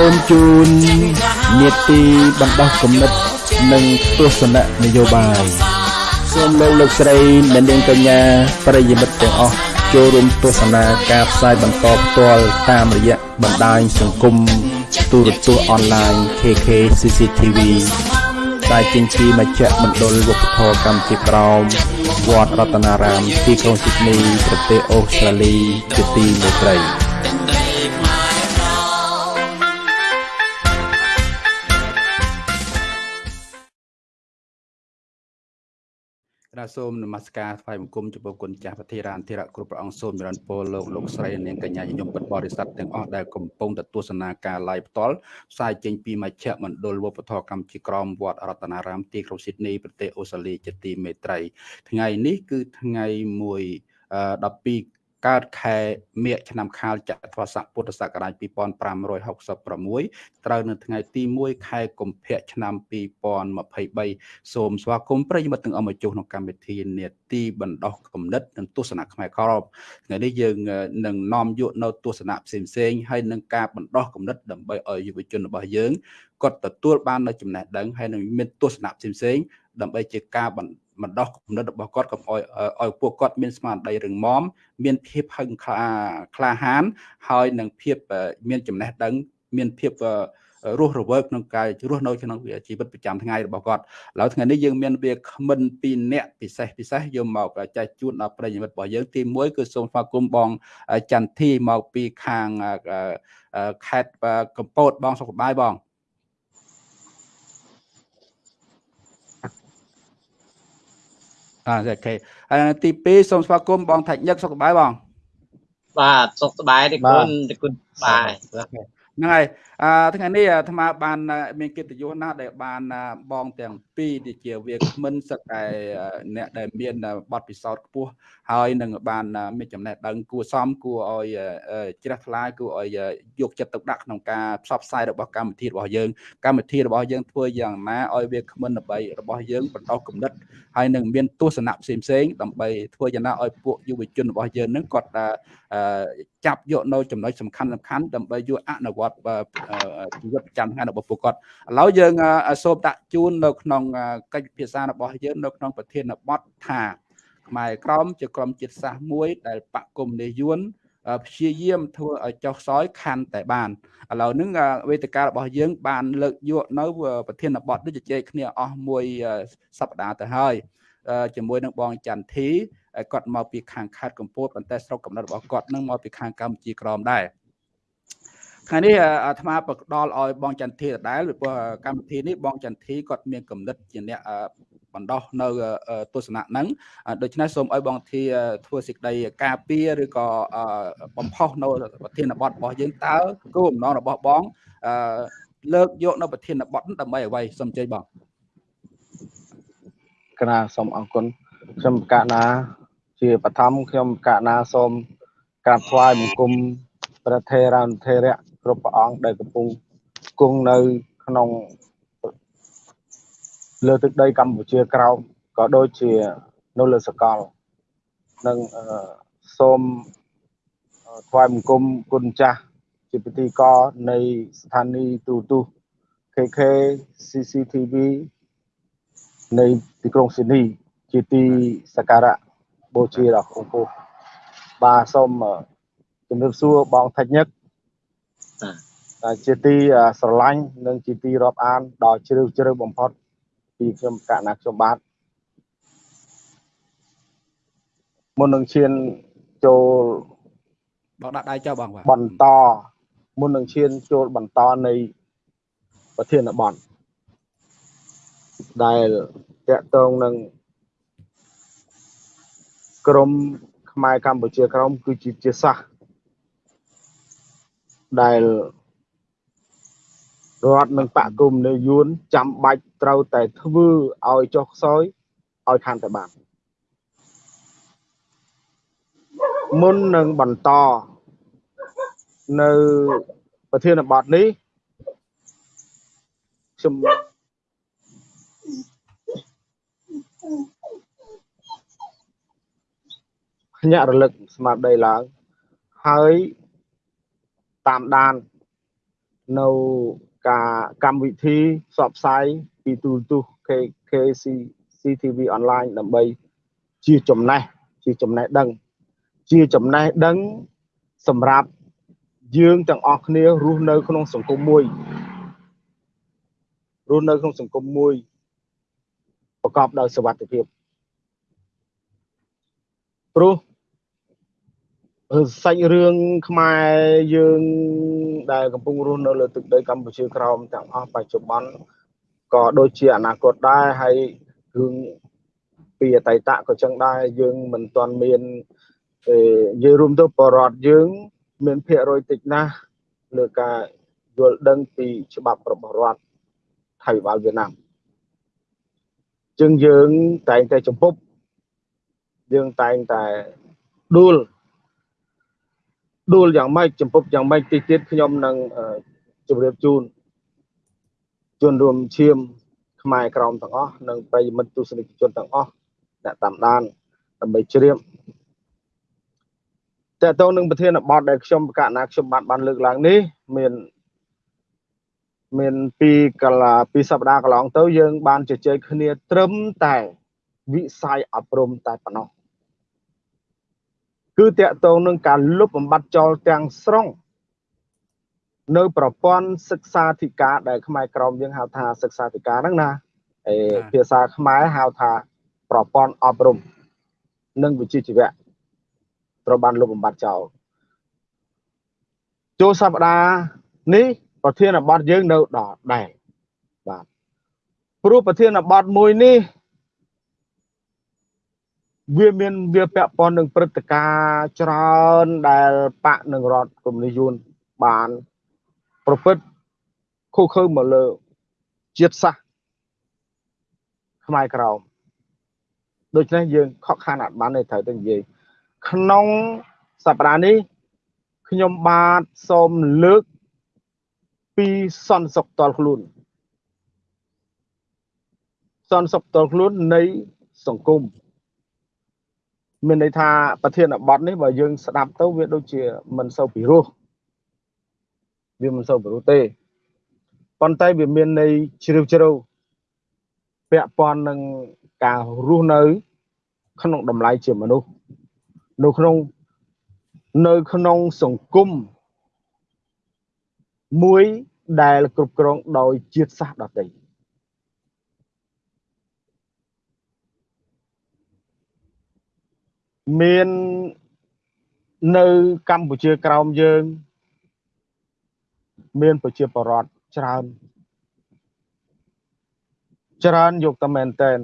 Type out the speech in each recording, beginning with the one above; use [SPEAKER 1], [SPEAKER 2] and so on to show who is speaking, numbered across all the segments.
[SPEAKER 1] សូមជូននេតិបណ្ដោះគំនិតនិងទស្សនៈនយោបាយសូមលោកលោកស្រីអ្នកនាងកញ្ញាប្រិយមិត្តទាំងអស់ចូលរួមទស្សនាការផ្សាយបន្តផ្ទាល់តាមរយៈបណ្ដាញសង្គមទូរទស្សន៍អនឡាញ KK CCTV ដែលចេញពីមជ្ឈមណ្ឌលវប្បធម៌កម្ពុជាក្រោមវត្តរតនារាមទីក្រុងស៊ីដនីប្រទេសអូស្ត្រាលីជាទីមេត្រី រាសូមនមស្ការថ្វាយបង្គំចំពោះគុណចាស់ពធារានធិរៈគ្រប់ព្រះអង្គសូមចម្រើនពរលោកលោកស្រីនាងកញ្ញាញញឹមពិតបរិស័ទទាំងអស់ដែលកំពុងទស្សនាការ live ផ្ទាល់ផ្សាយចេញពីមជ្ឈមណ្ឌលវប្បធម៌កម្ពុជាក្រមវត្តរតនារាមទីក្រុងស៊ីដនីប្រទេសអូស្ត្រាលីជាទីមេត្រីថ្ងៃនេះគឺថ្ងៃ1 12 កើតខែមិញឆ្នាំខាលចត្វាស័កពុទ្ធសករាជ2566ត្រូវនៅថ្ងៃទី1ខែកុម្ភៈឆ្នាំ2023សូមស្វាគមន៍ប្រិយមិត្តទាំងអស់មកជួបក្នុងកម្មវិធីនេតិបណ្ដោះគំនិតនិងទស្សនៈខ្មែរក្រមថ្ងៃនេះយើងនឹងនាំយកនៅទស្សនៈផ្សេងផ្សេងហើយនឹងការបណ្ដោះគំនិតដើម្បីឲ្យយុវជនរបស់យើងគាត់ទទួលបាននៅចំណេះដឹងហើយនឹងមានទស្សនៈផ្សេងផ្សេងដើម្បីជាការបណ្បណ្ដោះគំនិតរបស់គាត់កុំឲ្យឲ្យពួកគាត់មានស្មារតីរឹងមាំមានភាពហឹងខ្លាក្លាហាន ហើយនឹងភាពមានចំណេះដឹងមានភាពរស់រវើកក្នុងការរស់នៅក្នុងជីវិតប្រចាំថ្ងៃរបស់គាត់ឥឡូវថ្ងៃនេះយើងមានវាគ្មិនពីរនាក់ពិសេសពិសេសយកមកចែកជូនដល់ប្រិយមិត្តរបស់យើងទី1គឺសូមស្វាគមន៍បងចន្ទធីមកពីខាងខេត្តកំពតបងសុខសប្បាយបង អរគុណហើយទី2សូមស្វាគមន៍បងថាច់ញឹកសុខសប្បាយបង
[SPEAKER 2] បាទសុខសប្បាយទេគុណទេគុណបាយ
[SPEAKER 1] ហ្នឹងហើយ អឺថ្ងៃនេះអាត្មាបានមានកិត្តិយសណាស់ដែលបានបងទាំងពីរដែលជាវាគ្មិនសឹកតែអ្នកដែលមានបទពិសោធន៍ខ្ពស់ហើយនឹងបានមានចំណេះដឹងគួរសមគួរឲ្យជ្រះថ្លាគួរឲ្យយកចិត្តទុកដាក់ក្នុងការផ្សព្វផ្សាយរបស់កម្មវិធីរបស់យើងកម្មវិធីរបស់យើងធ្វើយ៉ាងណាឲ្យវាគ្មិនដើម្បីរបស់យើងបន្តគំនិតហើយនឹងមានទស្សនៈផ្សេងផ្សេងដើម្បីធ្វើយ៉ាងណាឲ្យពួកយុវជនរបស់យើងនឹងគាត់ចាប់យកនៅចំណុចសំខាន់សំខាន់ដើម្បីយកអនុវត្តជីវិតប្រចាំថ្ងៃរបស់ពួកគាត់ឥឡូវយើងសូមដាក់ជូននៅក្នុងកិច្ចពិភាក្សារបស់យើងនៅក្នុងប្រធានបទថាខ្មែរក្រមជាក្រុមជាតិសាសន៍មួយ ដែលបកគុំនេះយួនព្យាយាមធ្វើឲ្យចុះខ្សោយខាន់តែបានឥឡូវហ្នឹងវេទិការបស់យើង បានលើកយកនៅប្រធានបទនេះជជែកគ្នាអស់មួយសប្តាហ៍ទៅហើយជាមួយនឹងបងចន្ទធីគាត់មកពីខាងខេត្តកំពតប៉ុន្តែស្រុកកំណើតរបស់គាត់នឹងមកពីខាងកម្ពុជាក្រមដែរ ថ្ងៃនេះអាត្មាបកដល់ឲ្យបងចន្ទធីដដែលព្រោះកម្មវិធីនេះបងចន្ទធីគាត់មានកំណត់ជាអ្នកបណ្ដោះនៅទស្សនៈហ្នឹងដូច្នេះសូមឲ្យបងធីធ្វើសេចក្តីការពារឬក៏បំផុសនៅប្រធានបទរបស់យើងតើគោលបំណងរបស់បងលើកយកនៅប្រធានបទដើម្បីអ្វីសូមជ័យបង
[SPEAKER 3] កណាសូមអរគុណខ្ញុំកណាជាបឋមខ្ញុំកណាសូមក្រាបថ្វាយបង្គំព្រះថេរានុថេរៈ គ្រប់ព្រះអង្គដែលកំពុងគង់នៅក្នុងលើទឹកដីកម្ពុជាក្រោមក៏ដូចជានៅលើសកលនិងសូមថ្វាយបង្គំគុណចាស់ជាពិធីករនៃស្ថានីយ៍ទូរទស្សន៍ KK CCTV នៃទីក្រុងស៊ីដនីជាទីសក្ការៈបូជាដល់អង្គពុបាទសូមជំរាបសួរបងថាច់ញឹក ជាទីស្រឡាញ់និងជាទីរាប់អានដ៏ជ្រាលជ្រៅបំផុតពីខ្ញុំកណាខ្ញុំបាទមុននឹងឈានចូល
[SPEAKER 1] បងដាក់ដៃចុះបងបាទ
[SPEAKER 3] បន្តមុននឹងឈានចូលបន្តនៃប្រធានបទដែលតកតងនឹងក្រមខ្មែរកម្ពុជាក្រមគឺជាជាសាស ដែលរដ្ឋនិងបកគុំនៅយួនចាំបាច់ត្រូវតែធ្វើឲ្យចុះខ្សោយឲ្យខាន់តែបានមុននឹងបន្តនៅប្រធានបទនេះខ្ញុំភ្ញាក់រលឹកស្មារតីឡើងហើយ តាមដាននៅការកម្មវិធីផ្សព្វផ្សាយពីទូរទស្សន៍ KKC CTV online ដើម្បីជាចំណេះជាចំណេះដឹង ជាចំណេះដឹងសម្រាប់យើងទាំងអស់គ្នារស់នៅ ក្នុងសង្គមមួយរស់នៅក្នុងសង្គមមួយប្រកបដោយសុវត្ថិភាពព្រោះ សាច់រឿងខ្មែរយើងដែលកំពុងរស់នៅលើទឹកដីកម្ពុជាក្រោមទាំងអស់បច្ចុប្បន្នក៏ដូចជាអនាគតដែរហើយរឿងពីអតីតក៏ចឹងដែរយើងមិនទាន់មាននិយាយរួមទៅបរដ្ឋយើង មានភាគរយតិចណាស់លើការយល់ដឹងពីច្បាប់របស់រដ្ឋថៃវ៉ាល់វៀតណាមជាងយើងតែងតែចំពប់យើងតែងតែដួល ដួលយ៉ាងម៉េចចំពប់យ៉ាងម៉េចតិចទៀតខ្ញុំនឹងជម្រាបជូនជនរួមឈាមខ្មែរក្រមទាំងអស់និងប្រិយមិត្តទស្សនិកជនទាំងអស់អ្នកតាមដានដើម្បីជ្រាបតើតើនឹងប្រធានបទដែលខ្ញុំប្រកាសណាខ្ញុំបានបានលើកឡើងនេះមានមានពីកលាពីសប្តាហ៍កន្លងទៅយើងបានជជែកគ្នាត្រឹមតែវិស័យអប់រំតែប៉ុណ្ណោះ គឺតកតងនឹងការលុបបំបាត់ចោលទាំងស្រុងនៅប្រព័ន្ធសិក្សាធិការដែលខ្មែរក្រមយើងហៅថាសិក្សាធិការហ្នឹងណាអេភាសាខ្មែរហៅថាប្រព័ន្ធអប់រំនិងវិជ្ជាជីវៈត្រូវបានលុបបំបាត់ចោលចូលសប្តាហ៍នេះប្រធានបទយើងនៅដល់ដែរបាទព្រោះប្រធានបទមួយនេះ វាមានវាពាក់ព័ន្ធនឹងព្រឹត្តិការណ៍ច្រើនដែលបកនឹងរដ្ឋកុម្មុយនីសយួនបានប្រព្រឹត្តខុសខើមកលើជាតិសាសន៍ខ្មែរក្រោមដូច្នេះយើងខកខានអត់បានទេត្រូវទៅនិយាយក្នុងសប្តាហ៍នេះខ្ញុំបាទសូមលើកពីសន្តិសុខតលខ្លួន សន្តិសុខតលខ្លួននៃសង្គម មានន័យថាប្រធានបទនេះបើយើងស្ដាប់ទៅវាដូចជាមិនសូវពិរោះវាមិនសូវពិរោះទេប៉ុន្តែវាមានន័យជ្រាវជ្រៅពាក់ព័ន្ធនឹងការរស់នៅ ក្នុងតម្លៃជាមនុស្សនៅក្នុងនៅក្នុងសង្គមមួយដែលគ្រប់គ្រងដោយជាតិសាសន៍ដទៃ មាននៅកម្ពុជាក្រោមយើង មានប្រជាពលរដ្ឋច្រើន ច្រើនយកតែមែនតែន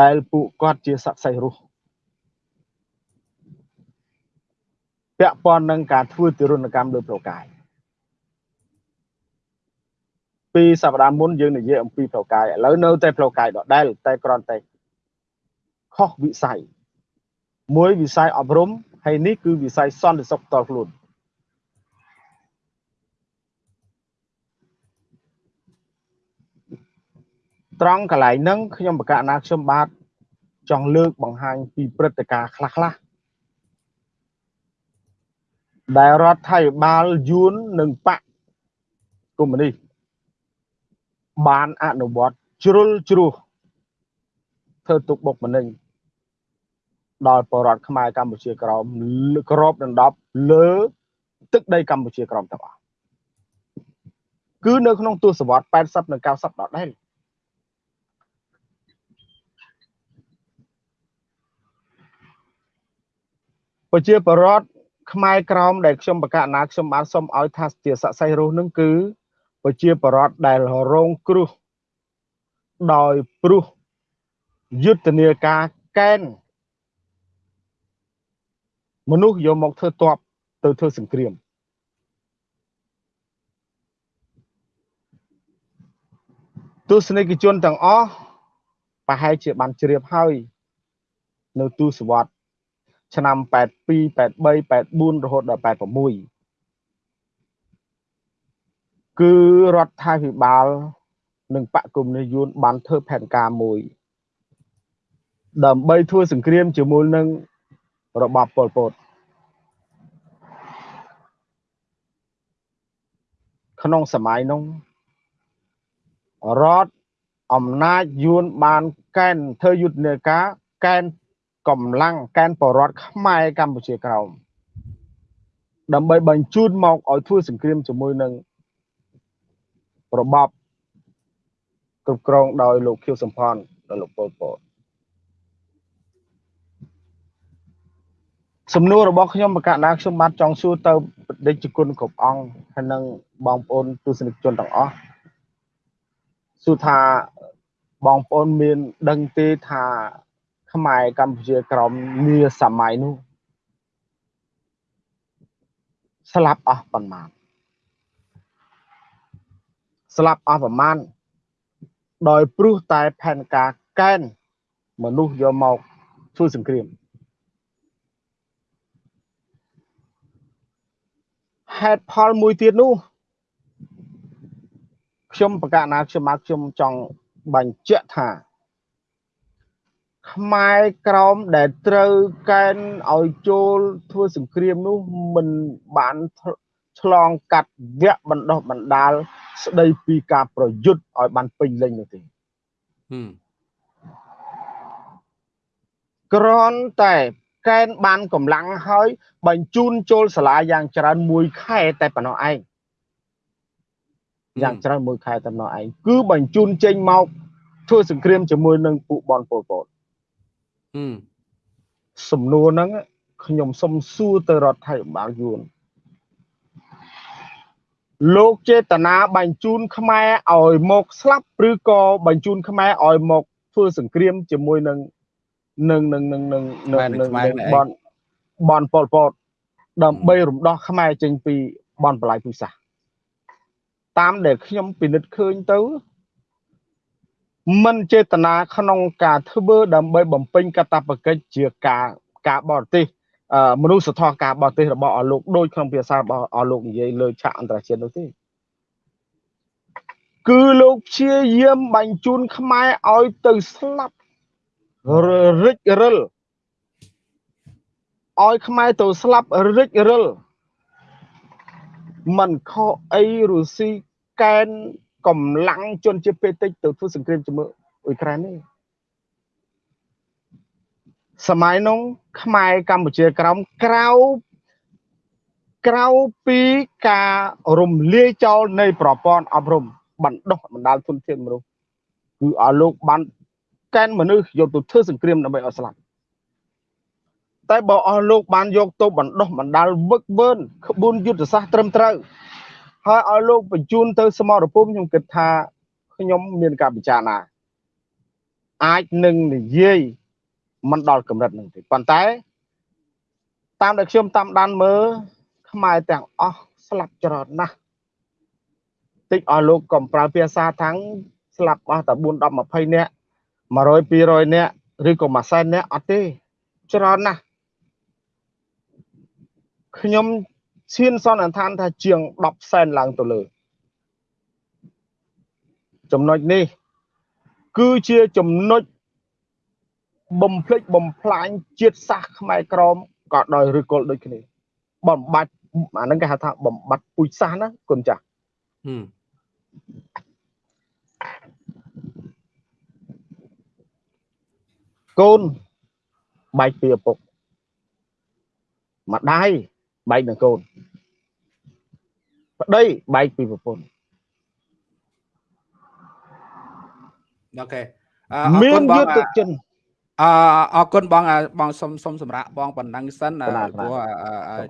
[SPEAKER 3] ដែលពួកគាត់ជាសក្តិសិទ្ធិរស់ពាក់ព័ន្ធនឹងការធ្វើទិរណកម្មលើប្រកាយពីសប្តាហ៍មុនយើងនិយាយអំពីប្រកាយឥឡូវនៅតែប្រកាយដដែលតែគ្រាន់តែខុសវិស័យ មួយវិស័យអប់រំហើយនេះគឺវិស័យសន្តិសុខផ្ទាល់ខ្លួនត្រង់កន្លែងហ្នឹងខ្ញុំបកណាខ្ញុំបាទចង់លើកបង្ហាញពីព្រឹត្តិការណ៍ខ្លះខ្លះដែលរដ្ឋាភិបាលយួននិងបកកុម្មុយនីសបានអនុវត្តជ្រុលជ្រោះធ្វើទុកបុកម្នេញ ដល់បរដ្ឋខ្មែរកម្ពុជាក្រោមក្របដណ្ដប់លើទឹកដីកម្ពុជាក្រោមទាំងអស់គឺនៅក្នុងទសវត្ស80និង90ដដែលប្រជាបរដ្ឋខ្មែរក្រមដែលខ្ញុំបកណាខ្ញុំបានសុំឲ្យថាជាស័ក្តិសិទ្ធិរស់នឹងគឺប្រជាបរដ្ឋដែលរងគ្រោះដោយព្រោះយុទ្ធនាការកែន មនុស្សយកមកធ្វើតបទៅធ្វើសង្គ្រាមទស្សនិកជនទាំងអស់ប្រហែលជាបានជ្រាបហើយ នៅទូសវត្តឆ្នាំ82 83 84រហូតដល់86គឺរដ្ឋាភិបាល និងបកគុំនិយួនបានធ្វើផែនការមួយ ដើម្បីធ្វើសង្គ្រាមជាមួយនឹង របបប៉ុលពតក្នុងសម័យនោះរដ្ឋអំណាចយួនបានកែនធ្វើយុទ្ធនាការកែនកម្លាំងកែនបរដ្ឋខ្មែរកម្ពុជាក្រោមដើម្បីបញ្ជូនមកឲ្យធ្វើសង្គ្រាមជាមួយនឹងរបបគ្រប់គ្រងដោយលោកខៀវសំផននិងលោកប៉ុលពត សំណួររបស់ខ្ញុំបកណ្ដាខ្ញុំបាទចង់សួរទៅបដិជគុណគ្រប់អង្គហើយនិងបងប្អូនទស្សនិកជនទាំងអស់សួរថាបងប្អូនមានដឹងទេថាខ្មែរកម្ពុជាក្រមនាសម័យនោះស្លាប់អស់ប៉ុន្មានស្លាប់អស់ប្រមាណដោយព្រោះតែផែនការកែនមនុស្សយកមកធ្វើសង្គ្រាម ហេតុផលមួយទៀតនោះខ្ញុំប្រកាសណាខ្ញុំមកខ្ញុំចង់បញ្ជាក់ថាខ្មែរក្រមដែលត្រូវកែនឲ្យចូលធ្វើសង្គ្រាមនោះមិនបានឆ្លងកាត់វគ្គបណ្ដោះបណ្ដាលស្ដីពីការប្រយុទ្ធឲ្យបានពេញលេញនោះទេក្រនតែ កែនបានកម្លាំងហើយបញ្ជូនចូលសាលាយ៉ាងច្រើនមួយខែតែប៉ុណ្ណោះឯងយ៉ាងច្រើនមួយខែតែប៉ុណ្ណោះឯងគឺបញ្ជូនចេញមកធ្វើសង្គ្រាមជាមួយនឹងពួកបនពលពតសំណួរហ្នឹងខ្ញុំសុំសួរទៅរដ្ឋាភិបាលយួនលោកចេតនាបញ្ជូនខ្មែរឲ្យមកស្លាប់ឬក៏បញ្ជូនខ្មែរឲ្យមកធ្វើសង្គ្រាមជាមួយនឹង នឹងនឹងនឹងនឹងនឹងបនបនប៉ុលពតដើម្បីរំដោះខ្មែរចេញពីបនបលាយពុសាសតាមដែលខ្ញុំពិនិត្យឃើញទៅមិនចេតនាក្នុងការធ្វើដើម្បីបំពេញកាតព្វកិច្ចជាការការបរទេសមនុស្សធម៌ការបរទេសរបស់អលោកដូចក្នុងភាសារបស់អលោកនិយាយលើឆាកអន្តរជាតិនោះទេគឺលោកព្យាយាមបញ្ជូនខ្មែរឲ្យទៅស្លាប់ រិចរិលឲ្យខ្មែរទៅស្លាប់រិចរិលมันខុសអីរុស្ស៊ីកែនកម្លាំងជនជាតិពេតិចទៅធ្វើសង្គ្រាមជាមួយអ៊ុយក្រែននេះសម័យនោះខ្មែរកម្ពុជាក្រោមក្រៅក្រៅពីការរំលាយចោលនៃប្រព័ន្ធអប់រំបណ្ដុះបណ្ដាលទុនធានមនុស្សគឺឲ្យលោកបាន កែនមនុស្សយកទៅធ្វើសង្គ្រាមដើម្បីឲ្យស្លាប់តែបើអស់លោកបានយកទៅបណ្ដុះបណ្ដាលវឹកវើក្បួនយុទ្ធសាស្ត្រត្រឹមត្រូវហើយឲ្យលោកបញ្ជូនទៅសមរភូមិខ្ញុំគិតថាខ្ញុំមានការពិចារណាអាចនឹងនិយាយមិនដល់កម្រិតនឹងទេប៉ុន្តែ តាមដែលខ្ញុំតាមដានមើលខ្មែរទាំងអស់ស្លាប់ច្រើនណាស់តិចឲ្យលោកកុំប្រើភាសាថាំងស្លាប់អស់តែ4 10 20នាក់ 100 200នាក់ឬក៏មួយសែននាក់អត់ទេច្រើនណាស់ខ្ញុំឈានសន្និដ្ឋានថាជាង10សែនឡើងទៅលើចំណុចនេះ គឺជាចំណុចបំភ្លេចបំផ្លាញជាតិសាសន៍ខ្មែរក្រមក៏ដោយឬគល់ដូចគ្នាបំបត្តិអាហ្នឹងគេហៅថាបំបត្តិពូជសាសន៍ណាគុណចាស់ កូនបែកពីឪពុកម្ដាយបែកនឹងកូនប្តីបែកពីប្រពន្ធ
[SPEAKER 1] អូខេ
[SPEAKER 3] អរគុណបងយុទ្ធជន
[SPEAKER 1] អអរគុណបងបងសុំសុំសម្រាប់បងប៉ុណ្ណឹងសិនព្រោះ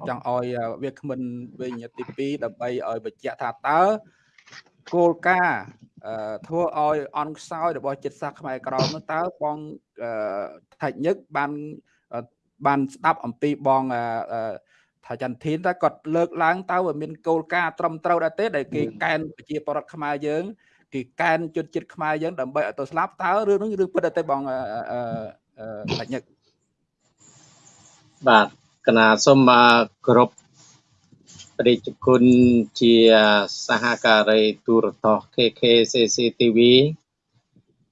[SPEAKER 1] ចង់ឲ្យវាគ្មិនវិញទី2ដើម្បីឲ្យបញ្ជាក់ថាតើ គោលការណ៍ធ្វើឲ្យអន់ខ្សោយរបស់ចិត្តសាសខ្មែរក្រមនោះតើបងថៃញឹកបានបានស្ដាប់អំពីបងថាចន្ទធានតើគាត់លើកឡើងតើវាមានគោលការណ៍ត្រឹមត្រូវដែរទេដែលគេកែនប្រជាពលរដ្ឋខ្មែរយើងគេកែនជន់ចិត្តខ្មែរយើងដើម្បីឲ្យទៅស្លាប់តើរឿងនោះរឿងពិតតែបងបញ្ញា
[SPEAKER 2] បាទកណាសូមគ្រប់ ព្រះជគុណជាសហការីទូរទស្សន៍ KK CCTV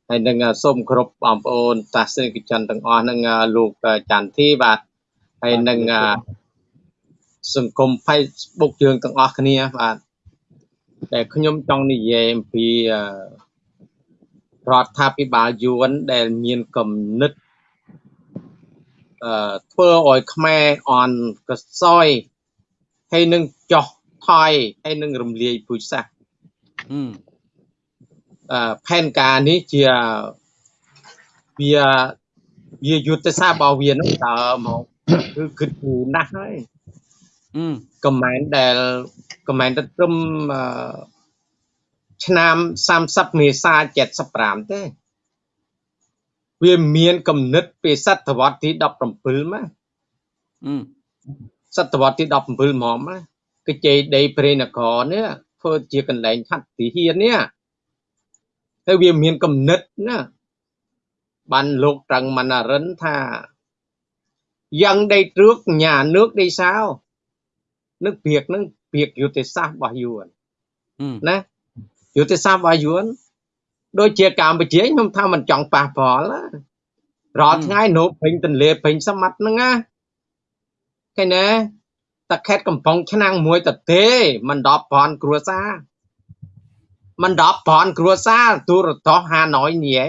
[SPEAKER 2] ហើយនឹងសូមគ្រប់បងប្អូនតាសនិកជនទាំងអស់នឹងលោកចន្ទធីបាទហើយនឹងសង្គម Facebook យើងទាំងអស់គ្នាបាទដែលខ្ញុំចង់និយាយអំពីរដ្ឋាភិបាលយួនដែលមានគំនិតអឺធ្វើឲ្យខ្មែរអន់កសោយ ហើយនឹងចោះថយហើយនឹងរំលាយពូជសាសន៍អឺផែនការនេះជាវាវាយុទ្ធសាស្ត្ររបស់វានឹងតើមកគឺគិតគូរណាស់ហើយកំមែនដែលកំមែនទៅត្រឹមឆ្នាំ30មេសា75ទេវាមានកំណត់ពីសតវត្សទី17មក សតវត្សទី17ហ្មងណាគឺជ័យដីព្រៃនគរនេះធ្វើជាកន្លែងឆាត់ទីហ៊ាននេះហើយវាមានកំណត់ណាបានលោកត្រង់មណ្ណរិនថាយ៉ាងដីទ្រឹកញា nước ដីសោនឹកព្រាកនឹងព្រាកយុទ្ធសាស្ត្ររបស់យួនណាយុទ្ធសាស្ត្ររបស់យួនដូចជាកម្ពុជាខ្ញុំថាមិនចង់ប៉ះពាល់រាល់ថ្ងៃនោពេញទន្លេពេញសមុទ្រហ្នឹងណាឃើញទេ តាខេតកំពង់ឆ្នាំងមួយតទេ មិន10ពាន់គ្រួសារមិន10ពាន់គ្រួសារទូរទស្សន៍ហាណយញ៉ៃ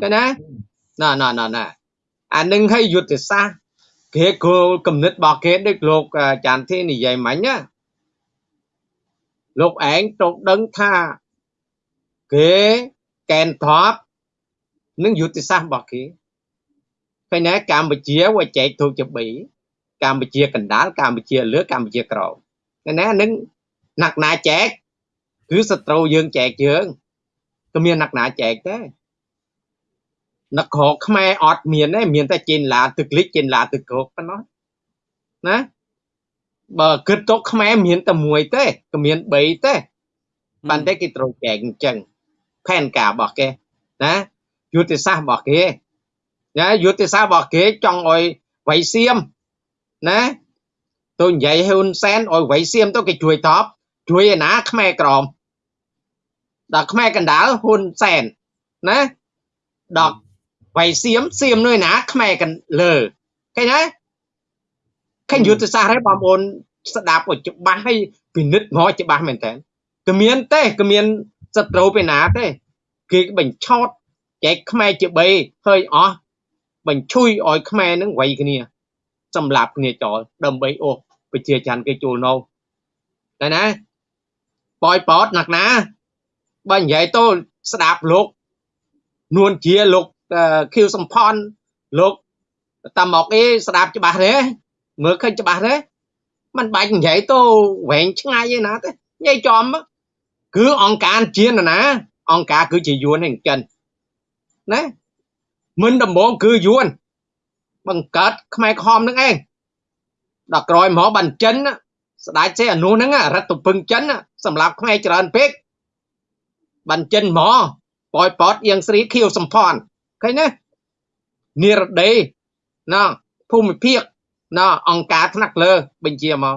[SPEAKER 2] ឃើញណាណ៎ណ៎ណ៎ណ៎អានឹងឲ្យយុទ្ធសាស្ត្រគេគោលគំនិតរបស់គេដូចលោកចាន់ធីនិយាយមិញណាលោកឯងត្រូវដឹងថាគេកែនថប់នឹងយុទ្ធសាស្ត្ររបស់គេឃើញណាកម្ពុជាវាចែកធូបជា3 កម្ពុជាកណ្ដាលកម្ពុជាលើកម្ពុជាក្រោមឃើញណានឹងណាក់ណាចែកគឺសត្រូវយើងចែកយើងក៏មានណាក់ណាចែកដែរនគរខ្មែរអត់មានទេមានតែចេនឡាទឹកលិចចេនឡាទឹកក្រោកប៉ុណ្ណោះណាបើគិតទៅខ្មែរមានតែមួយទេក៏មាន3ទេបានតែគេត្រូវចែកអញ្ចឹងផែនការរបស់គេណាយុទ្ធសាស្ត្ររបស់គេណាយុទ្ធសាស្ត្ររបស់គេចង់ឲ្យវៃសៀម ណាទៅនិយាយហ៊ុនសែនឲ្យវៃសៀមទៅគេជួយតបជួយឯណាខ្មែរក្រមដល់ខ្មែរកណ្ដាលហ៊ុនសែនណាដល់វៃសៀមសៀមនៅណាខ្មែរកលើឃើញទេឃើញយុទ្ធសាស្ត្រហើយបងប្អូនស្ដាប់ឲ្យច្បាស់ហើយពិនិត្យមកច្បាស់មែនតើគឺមានទេគឺមានសត្រូវពីណាទេគេបញ្ឆោតចែកខ្មែរជា3ហើយអស់បញ្ឈួយឲ្យខ្មែរនឹងវាយគ្នា សម្លាប់គ្នាចោលដើម្បីអូសប្រជាច័ន្ទគេចូលនៅតែណាបយប៉ោតណាក់ណាបើនិយាយទៅស្ដាប់លោកនួនជាលោកខៀវសំផនលោកតាមកអីស្ដាប់ច្បាស់ទេមើលឃើញច្បាស់ទេมันបាច់និយាយទៅវែងឆ្ងាយឯណាទេនិយាយចំគឺអង្គការជាណាអង្គការគឺជាយួនឯងចិនណាមិនដំបងគឺយួន បង្កើតខ្មែរខំនឹងឯងដល់ក្រោយមកបានចិនស្ដេចសេអនុហ្នឹងរដ្ឋពឹងចិនសម្រាប់ខ្មែរច្រើនពេកបានចិនមកប៉យប៉តៀងស្រីខៀវសំផនឃើញណានិរដីណាភូមិភាគណាអង្គការថ្នាក់លើបញ្ជាមក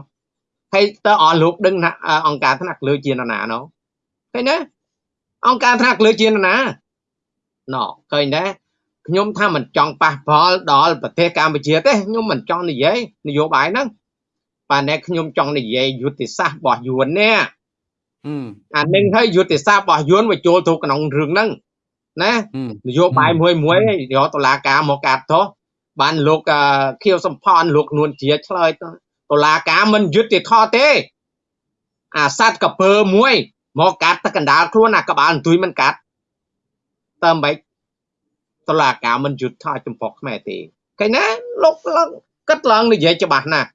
[SPEAKER 2] ហើយតើអស់លោកដឹងណាអង្គការថ្នាក់លើជាណាណោឃើញណាអង្គការថ្នាក់លើជាណាណោឃើញដែរ ខ្ញុំថាមិនចង់ប៉ះពាល់ដល់ប្រទេសកម្ពុជាទេខ្ញុំមិនចង់និយាយនយោបាយហ្នឹងបាទតែខ្ញុំចង់និយាយយុទ្ធសាស្ត្ររបស់យួននេះអានឹងហើយយុទ្ធសាស្ត្ររបស់យួនវាចូលទៅក្នុងរឿងហ្នឹងណានយោបាយមួយមួយយកតុលាការមកកាត់ទោសបានលោកខៀវសំផនលោកនួនជាឆ្លើយតុលាការមិនយុត្តិធម៌ទេ អាសัตว์កពើមួយមកកាត់ទឹកកណ្ដាលខ្លួនអាក្បាលអន្ទុយមិនកាត់តើមិន តឡាការមិនយុទ្ធថាចំពោះខ្មែរទេឃើញណាលោកឡើងគិតឡើងនិយាយច្បាស់ណាស់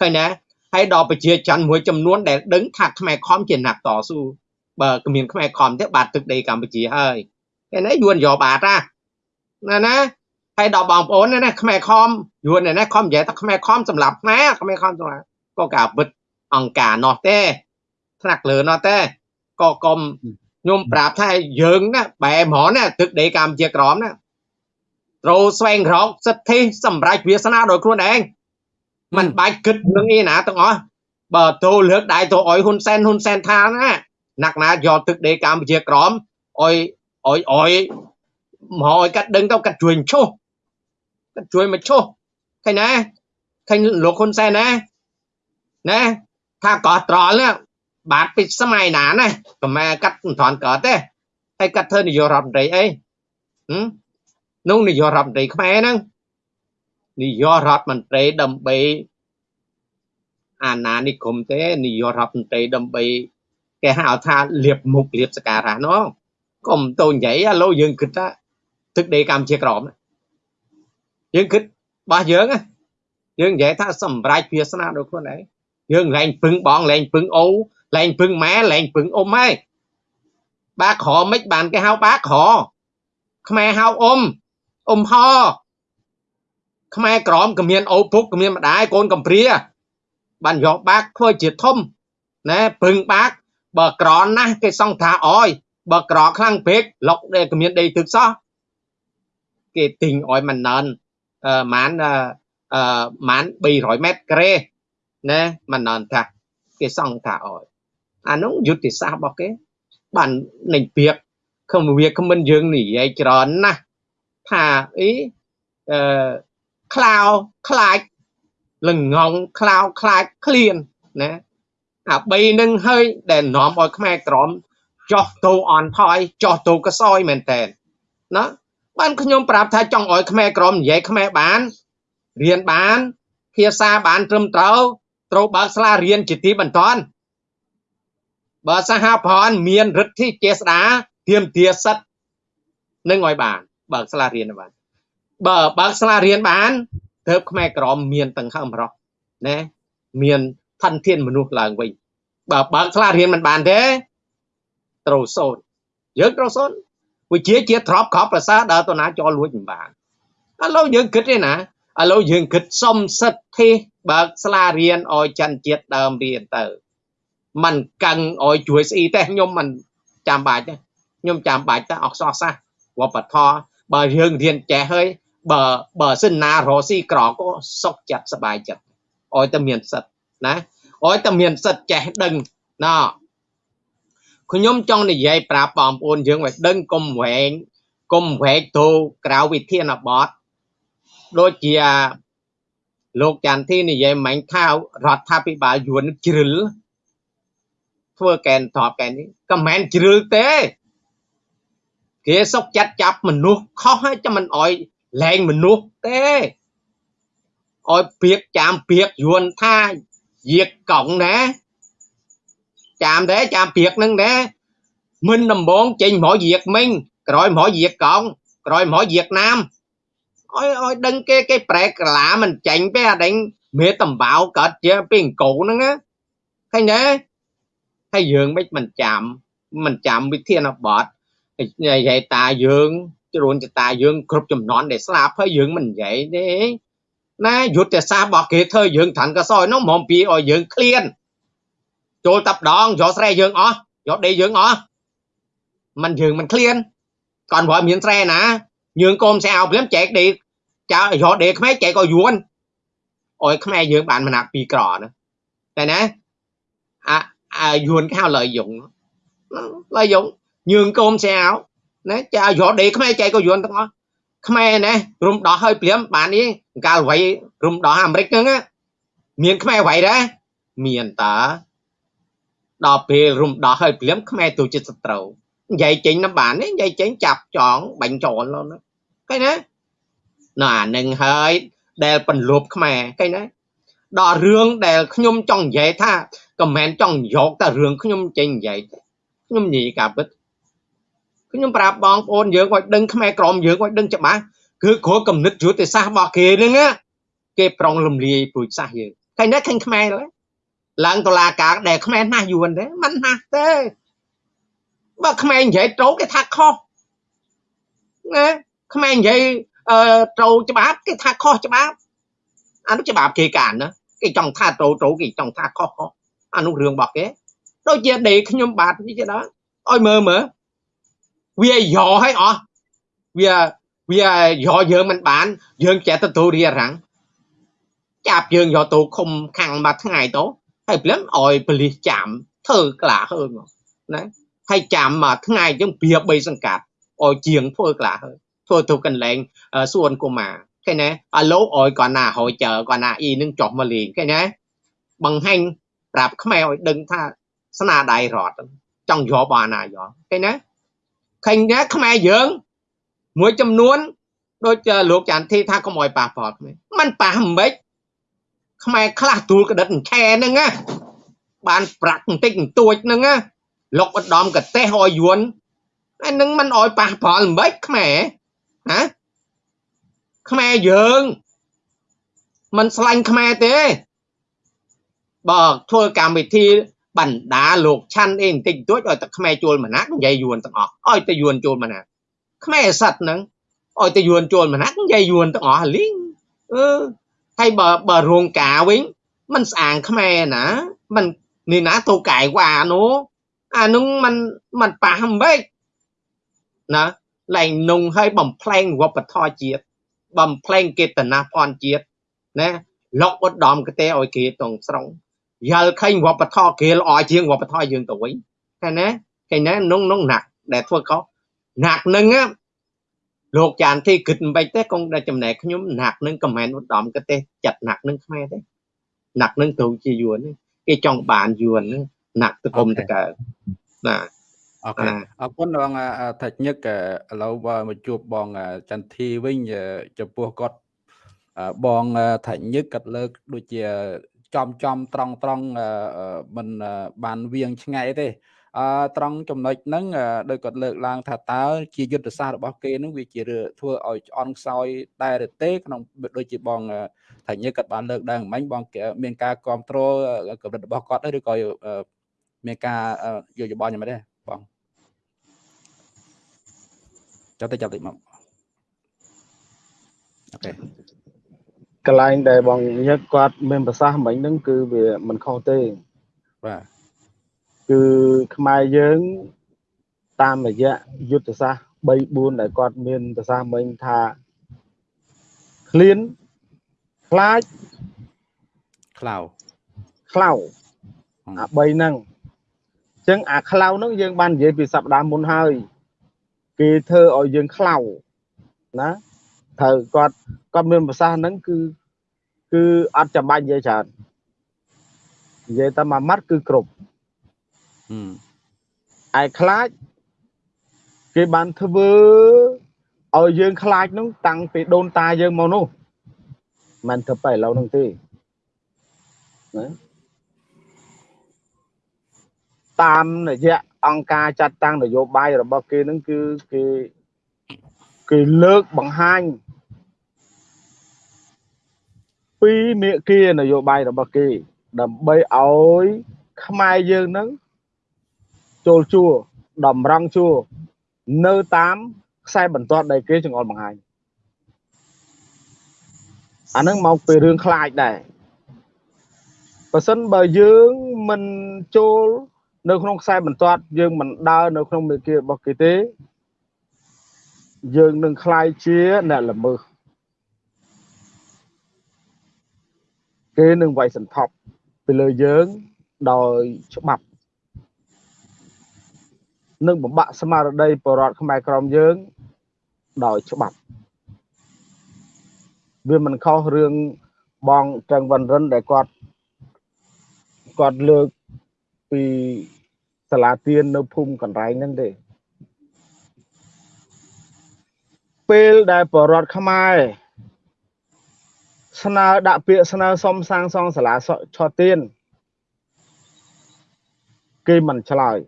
[SPEAKER 2] ឃើញណាហើយដល់ប្រជាច័ន្ទមួយចំនួនដែលដឹងថាខ្មែរខំជាអ្នកតស៊ូបើគ្មានខ្មែរខំទេបាត់ទឹកដីកម្ពុជាហើយឃើញណាយួនយកបាត់ណាណាហើយដល់បងប្អូនណាខ្មែរខំយួនណាខំនិយាយថាខ្មែរខំសម្រាប់ខ្មែរខ្មែរខំសម្រាប់ក៏ការវិតអង្គការនោះទេថ្នាក់លើនោះទេក៏កុំខ្ញុំប្រាប់ថាយើងណាបែហ្មងណាទឹកដីកម្ពុជាក្រមណា ត្រូវស្វែងរកសិទ្ធិសម្រាប់វាសនាដោយខ្លួនឯងมันបាច់គិតនឹងអីណាទាំងអស់បើទៅលើកដៃទៅអុយហ៊ុនសែនហ៊ុនសែនថាណាណាក់ណាយកទឹកដីកម្ពុជាក្រមអុយអុយអុយមកឲ្យកាត់ដឹងទៅកាត់ជួយឈុះកាត់ជួយមកឈុះឃើញណាឃើញលោកហ៊ុនសែនណាណាថាកោះត្រល់ណាបាទពីសម័យណាណាខ្មែរកាត់មិនថនកើតទេហើយកាត់ធ្វើនាយករដ្ឋមន្ត្រីអី នោះនាយករដ្ឋមន្ត្រីខ្មែរហ្នឹងនាយករដ្ឋមន្ត្រីដើម្បីអាណានិគមទេនាយករដ្ឋមន្ត្រីដើម្បីគេហៅថាលៀបមុខលៀបសការៈនោះកុំទៅនិយាយឥឡូវយើងគិតថាទឹកដីកម្ពុជាក្រមយើងគិតរបស់យើងយើងនិយាយថាសម្រាប់វាសនាដល់ខ្លួនឯងយើងលែងពឹងបងលែងពឹងអូលែងពឹងម៉ែលែងពឹងអ៊ំហើយបាក្រមិនបានគេហៅបាក្រខ្មែរហៅអ៊ំ អ៊ំហខ្មែរក្រមក៏មានអូពុកក៏មានម្ដាយកូនកំព្រាបានយកបាក់ធ្វើជាធំណែពឹងបាក់បើក្រណាស់គេសង្ថាអយបើក្រខ្លាំងពេកលុកដែលគ្មានដីទឹកសោះគេទិញអយមិនណនអឺម៉ានអឺម៉ាន300ម៉ែត្រក្រេណែមិនណនថាគេសង្ថាអយអានោះយុទ្ធសាស្ត្ររបស់គេបាននឹងពីកខំវាគ្មិនយើងនិយាយច្រើនណាស់ ថាអីអឺក្លាវខ្លាចលងងក្លាវខ្លាចឃ្លានណាអា3នឹងហើយដែលនាំឲ្យខ្មែរក្រមចោះទៅអន់ថយចោះទៅកសោយមែនតើណាបានខ្ញុំប្រាប់ថាចង់ឲ្យខ្មែរក្រមនិយាយខ្មែរបានរៀនបានភាសាបានត្រឹមត្រូវត្រូវបើកសាលារៀនជាទីបន្ទាន់បើសហព័ន្ធមានរិទ្ធិចេស្តាទៀមទាសិទ្ធនឹងឲ្យបាន បើកសាលារៀនបានបើបើកសាលារៀនបានទើបខ្មែរក្រមមានទាំងហឹមរស់ណាមានផនធានមនុស្សឡើងវិញបើបើកសាលារៀនមិនបានទេត្រូវសូនយើងត្រូវសូនវិជាជាទ្របខប់ប្រសើរដើរទៅណាចោលលួចមិនបានឥឡូវយើងគិតទេណាឥឡូវយើងគិតសុំសិទ្ធិបើកសាលារៀនឲ្យច័ន្ទជាតិដើមរៀនទៅมันកឹងឲ្យជួយស្អីទេខ្ញុំមិនចាំបាច់ទេខ្ញុំចាំបាច់តែអក្សរសាស្ត្រវប្បធម៌ បើយើងរៀនចេះហើយបើបើសិនណារស់ស៊ីក្រក៏សុខចិត្តសบายចិត្តឲ្យតែមានសិទ្ធណាឲ្យតែមានសិទ្ធចេះដឹងណាខ្ញុំចង់និយាយប្រាប់បងប្អូនយើងឲ្យដឹងកុំវែងកុំវែកទៅក្រៅវិធានបទដូចជាលោកចន្ទធីនិយាយមិញថារដ្ឋាភិបាលយួនជ្រិលធ្វើកែនតបកែននេះក៏មិនជ្រិលទេ គេសុកចិត្តចាប់មនុស្សខុសហើយចាំមិនអោយលែងមនុស្សទេឲ្យពៀកចាមពៀកយួនថាយាកកង់ណាចាមដែរចាមពៀកនឹងដែរមិនដំបងចេញមកយាកមិញក្រោយមកយាកកង់ក្រោយមកយាកណាមឲ្យឲ្យដឹងគេគេប្រែកលាមិនចាញ់ទេអាដេញមេតំបៅកើតជាពីអង្គហ្នឹងណាឃើញទេហើយយើងមិនមិនចាំមិនចាំវិធានបទ និយាយតាយើងជ្រួនចតាយើងគ្រប់ចំនួនដែលស្លាប់ហើយយើងមិននិយាយទេណាយុទ្ធសាស្ត្ររបស់គេធ្វើយើងឋានកសោយនោះមកពីឲ្យយើងឃ្លានចូលតាប់ដងយកស្រែយើងអស់យកដីយើងអស់มันយើងមិនឃ្លាន còn បើមានស្រែណាយើងកុំស្អៅព្រាមចែកដីចៅយកដីខ្មែរចែកឲ្យយួនអោយខ្មែរយើងបានមណាក់ពីក្រណាតែណាអាអាយួនគេហៅ lợi dụng lợi dụng ញើងកូនស្អាវណាចាយកដេកខ្មែរចែកក៏យន់ទាំងអស់ខ្មែរណារំដោះឲ្យព្រាមបាននេះកាលវៃរំដោះអាមេរិកហ្នឹងមានខ្មែរវៃដែរមានតើដល់ពេលរំដោះឲ្យព្រាមខ្មែរទៅជាសត្រូវនិយាយចេញនឹងបាននិយាយចេញចាប់ចងបាញ់ចោលហ្នឹងឃើញណាណ៎អានឹងហើយដែលពន្លប់ខ្មែរឃើញណាដល់រឿងដែលខ្ញុំចង់និយាយថាក៏មិនចង់យកតែរឿងខ្ញុំចេញនិយាយខ្ញុំនិយាយការពិត ខ្ញុំប្រាប់បងប្អូនយើងឲ្យដឹងខ្មែរក្រមយើងឲ្យដឹងច្បាស់គឺគ្រូកំណត់យុទ្ធសាស្ត្ររបស់គេហ្នឹងគេប្រុងលំលាយពូជសាសន៍យើងឃើញទេឃើញខ្មែរឡើងតឡាការដែលខ្មែរណាស់យួនទេមិនណាស់ទេបើខ្មែរនិយាយត្រូវគេថាខុសណាខ្មែរនិយាយអឺត្រូវច្បាប់គេថាខុសច្បាប់អានោះច្បាប់គេកានណាគេចង់ថាត្រូវត្រូវគេចង់ថាខុសខុសអានោះរឿងរបស់គេដូចជាដេខ្ញុំបាទនេះជាដល់ឲ្យមើលមើល វាយកឲ្យអស់វាវាយកយើងមិនបាន យើងចេះទទួលរៀបរាំងចាប់យើងយកទៅឃុំខាំងមួយថ្ងៃទៅហើយព្រមឲ្យប៉លីសចាំធ្វើក្លាហើមកណាហើយចាំមួយថ្ងៃចឹងព្រា3សង្កាត់ឲ្យជាងធ្វើក្លាហើធ្វើទៅកន្លែងសួនកុមារឃើញណាអាលោកឲ្យគាត់ណាហើយចើគាត់ណាអ៊ីនឹងចុះមកលេងឃើញណាបង្ហាញប្រាប់ខ្មែរឲ្យដឹងថាស្នាដៃរដ្ឋចង់យកបានណាយកឃើញណា ឃើញណាខ្មែរយើងមួយចំនួនដូចលោកចាន់ធីថាកុំអោយប៉ះពាល់ខ្មែរมันប៉ះមិនខ្មិចខ្មែរខ្លះទូលក្តិតឆែហ្នឹងណាបានប្រាក់បន្តិចបន្តួចហ្នឹងណាលោកឧត្តមកទេសអោយយួនហើយនឹងมันអោយប៉ះពាល់មិនខ្មែរណាខ្មែរយើងมันស្លាញ់ខ្មែរទេបើធ្វើកម្មវិធី បណ្ដាលោកឆាន់អីបន្តិចបន្តួចឲ្យតែខ្មែរជួលមណាក់និយាយយួនទាំងអស់ឲ្យតែយួនជួលមណាក់ខ្មែរសັດហ្នឹងឲ្យតែយួនជួលមណាក់និយាយយួនទាំងអស់លីងអឺហើយបើបើរោងការវិញมันស្អាងខ្មែរណាมันនេះណាទៅកាយវ៉ានោះអានោះมันมันប៉ះហ្មេចណាឡើងនងឲ្យបំផ្លែងវប្បធម៌ជាតិបំផ្លែងកេតនាភ័ណ្ឌជាតិណាលោកឧត្តមកទេឲ្យគេតងស្រុង យល់ឃើញវប្បធម៌គេល្អជាងវប្បធម៌យើងទៅវិញឃើញណាឃើញណានងនងណាក់ដែលធ្វើខុសណាក់នឹងលោកចានទីគិតមិនបាច់ទេគង់តែចំណែកខ្ញុំណាក់នឹងកំមែនឧត្តមក៏ទេចាត់ណាក់នឹងខ្មែរទេណាក់នឹងទៅជាយួនគេចង់បានយួនណាក់ទៅគុំតកើណា
[SPEAKER 1] អូខេអរគុណបងថាច់ញឹកឥឡូវមកជួបបងចន្ទធីវិញចំពោះគាត់បងថាច់ញឹកគាត់លើកដូចជា ចំចំត្រង់ត្រង់មិនបានវៀងឆ្ងាយទេអឺត្រង់ចំណុចហ្នឹងដោយគាត់លើកឡើង ថាតើជាយុទ្ធសាស្ត្ររបស់គេហ្នឹងវាជាធ្វើឲ្យឆ្អន់ខ្សោយដែរឬទេក្នុងដូចជាបងថាញើគាត់បានលើកឡើងមិញបង មានការគ្រប់គ្រងកម្រិតរបស់គាត់ឬក៏មានការយកយោបល់យ៉ាងម៉េចដែរបងចាប់ទៅចាប់តិចមក
[SPEAKER 3] អូខេ កន្លែងដែលបងញឹកគាត់មានប្រសាសន៍មិញហ្នឹងគឺវាមិនខុសទេ
[SPEAKER 1] បាទ
[SPEAKER 3] គឺខ្មែរយើង តាមរយៈយុទ្ធសាស្ត្រ3 4ដែលគាត់មានប្រសាសន៍មិញថាឃ្លានខ្លាច
[SPEAKER 1] ខ្លៅ
[SPEAKER 3] ខ្លៅអា3ហ្នឹងអញ្ចឹងអាខ្លៅហ្នឹងយើងបាននិយាយពីសប្តាហ៍មុនហើយគេធ្វើឲ្យយើងខ្លៅណា ត្រូវគាត់គាត់មានប្រសាសន៍ហ្នឹងគឺគឺអត់ចាំបាច់និយាយច្រើននិយាយតែមួយម៉ាត់គឺគ្រប់ឯខ្លាចគេបានធ្វើឲ្យយើងខ្លាចនោះតាំងពីដូនតាយើងមកនោះមិនធ្វើបែឥឡូវនោះទេណាតាមរយៈអង្គការចាត់តាំងនយោបាយរបស់គេនឹងគឺគេ គេលើកបង្ហាញពីមេគានយោបាយរបស់គេដើម្បីឲ្យខ្មែរយើងនឹងចូលជួរតម្រង់ជួរនៅតាមខ្សែបន្ទាត់ដែលគេចង្អុលបង្ហាញអានឹងមកពីរឿងខ្លាចដែរបើសិនបើយើងមិនចូលនៅក្នុងខ្សែបន្ទាត់យើងមិនដើរនៅក្នុងមេគារបស់គេទេ យើងនឹងคล้ายជាអ្នកល្មើសគេនឹងវាយសន្ធប់ពីលើយើងដោយច្បាប់និងបំបាក់ស្មារតីបរដ្ឋខ្មែរក្រមយើងដោយច្បាប់វាមិនខុសរឿងបងត្រឹងវណ្ណរិនដែលគាត់គាត់លើកពីសាលាទៀននៅភូមិកន្លែងហ្នឹងទេ ពេលដែលបរដ្ឋខ្មែរស្នើដាក់ពាក្យស្នើសុំសាងសង់សាលាឆោទៀនគេមិនឆ្លើយ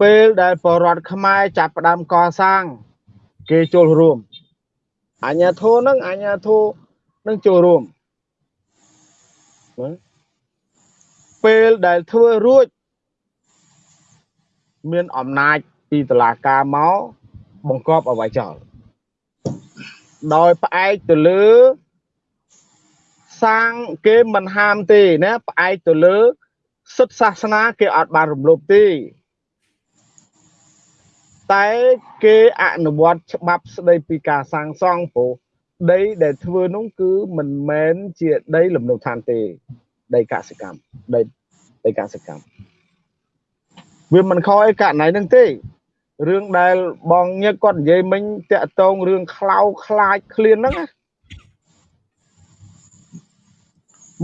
[SPEAKER 3] ពេលដែលបរដ្ឋខ្មែរចាប់ផ្ដើមកសាង គេចូលរួមអញ្ញាធោនឹងអញ្ញាធោនឹងចូលរួមពេលដែលធ្វើរួច មានអំណាចពីតឡាការមក បង្កប់អ្វីចោលដោយផ្អែកទៅលើសាងគេមិនហាមទេណាផ្អែកទៅលើសិទ្ធសាសនាគេអត់បានរំលោភទេតែគេអនុវត្តច្បាប់ស្ដីពីការសាងសង់ព្រោះដីដែលធ្វើនោះគឺមិនមែនជាដីលំនៅឋានទេ ដីកសិកម្មដីដីកសិកម្មវាមិនខុសអីករណីហ្នឹងទេ រឿងដែលបងញឹកគាត់និយាយមិញតាក់តងរឿងខ្លោខ្លាចឃ្លានហ្នឹងណា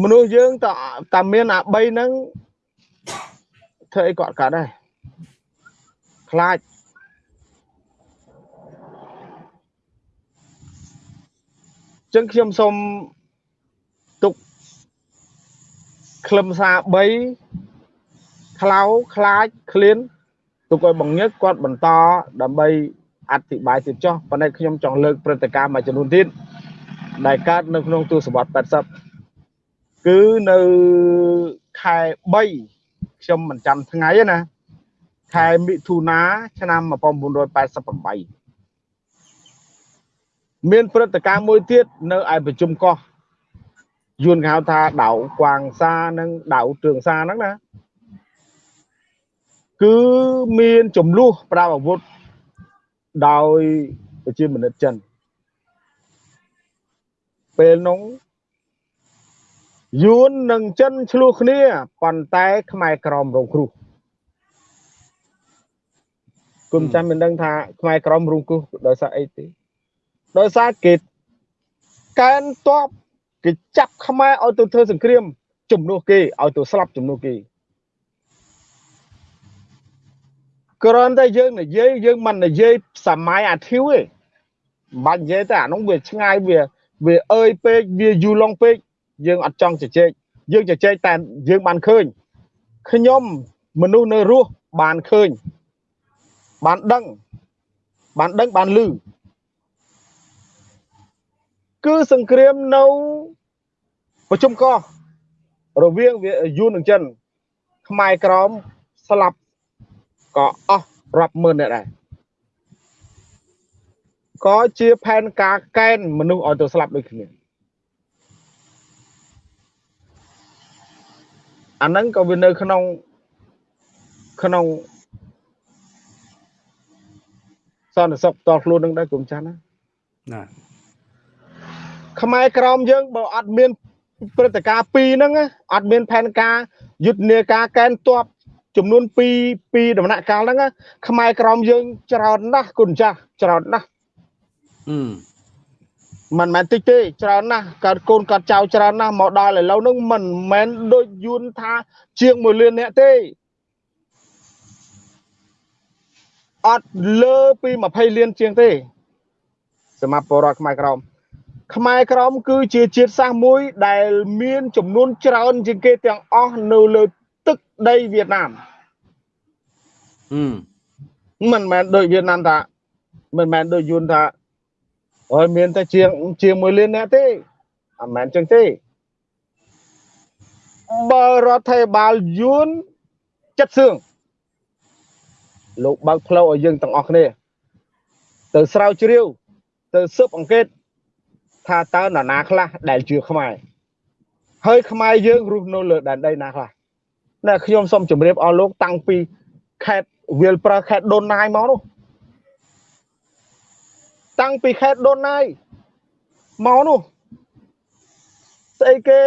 [SPEAKER 3] មនុស្សយើងតតែមានអា3ហ្នឹងធ្វើអីគាត់កាត់ដែរខ្លាចចឹងខ្ញុំសូមទុកខ្លឹមសារ3ខ្លៅខ្លាចឃ្លាន ទុកឲ្យបងញឹកគាត់បន្តដើម្បីអធិប្បាយទៀតចុះប៉ុន្តែខ្ញុំចង់លើកព្រឹត្តិការណ៍មួយចំនួនទៀតដែលកើតនៅក្នុងទសវត្ស80គឺនៅខែ3ខ្ញុំមិនចាំថ្ងៃទេណាខែមិថុនាឆ្នាំ1988មានព្រឹត្តិការណ៍មួយទៀតនៅឯប្រជុំកោះយួនគេហៅថាដៅកួាងសានិងដៅទឿងសាហ្នឹងណា គឺមានចំនួនប្រាអាវុធដោយប្រជាមនិតចិនពេលនោះយួននិងចិនឆ្លោះគ្នាប៉ុន្តែខ្មែរក្រមរងគ្រោះគុំចាំមិនដឹងថាខ្មែរក្រមរងគ្រោះដោយសារអីទេដោយសារគេកែនតបគេចាប់ខ្មែរឲ្យទៅធ្វើសង្គ្រាមជំនួសគេឲ្យទៅស្លាប់ជំនួសគេ គ្រាន់តែយើងនិយាយយើងមិននិយាយសម័យអាធិវទេមិនបាច់និយាយតែអានោះវាឆ្ងាយវាវាអើយពេកវាយូរឡុងពេកយើងអត់ចង់ជជែកយើងជជែកតែយើងបានឃើញខ្ញុំមនុស្សនៅរស់បានឃើញបានដឹងបានដឹងបានលឺគឺសង្គ្រាមនៅប្រជុំកោះរវាងយួននិងចិនខ្មែរក្រមស្លាប់ ក៏អស់រាប់ម៉ឺនអ្នកដែរក៏ជាផែនការកែនមនុស្សឲ្យទៅស្លាប់ដូចគ្នាអាហ្នឹងក៏វានៅក្នុងក្នុងសន្តិសុខតខ្លួននឹងដែរគុំចាស់ណាណាខ្មែរក្រមយើងបើអត់មានព្រឹត្តិការណ៍ពីរហ្នឹងអត់មានផែនការយុទ្ធនាការកែនទ័ព ចំនួន2 2ដំណាក់កាលហ្នឹងខ្មែរក្រមយើងច្រើនណាស់គុណចាស់ច្រើនណាស់អឺមិនមែនតិចទេច្រើនណាស់កើតកូនកើតចៅច្រើនណាស់មកដល់ឥឡូវហ្នឹងមិនមែនដូចយួនថា ជាង1លានអ្នកទេអត់លើពី20លានជាងទេសម្រាប់ពលរដ្ឋខ្មែរក្រមខ្មែរក្រមគឺជាជាតិសាសន៍មួយដែលមានចំនួនច្រើនជាងគេទាំងអស់នៅលើទឹក ដីវៀតណាមមិនមែនដូចវៀតណាមថាមិនមែនដូចយួនថាអើយមានតែជាងជាង1លានអ្នកទេអត់មែនចឹងទេបើរដ្ឋាភិបាលយួនចិត្តសឿងលោកបើកផ្លូវឲ្យយើងទាំងអស់គ្នា ទៅស្រាវជ្រាវ ទៅស៊ើបអង្កេត ថាតើនរណាខ្លះដែលជឿខ្មែរហើយខ្មែរយើងរស់នៅលើដែនដីណាខ្លះ ណែខ្ញុំសូមជម្រាបអស់លោកតាំងពីខេត្តវាលប្រើខេត្តដូនណាយមកនោះតាំងពីខេត្តដូនណាយមកនោះស្អីគេ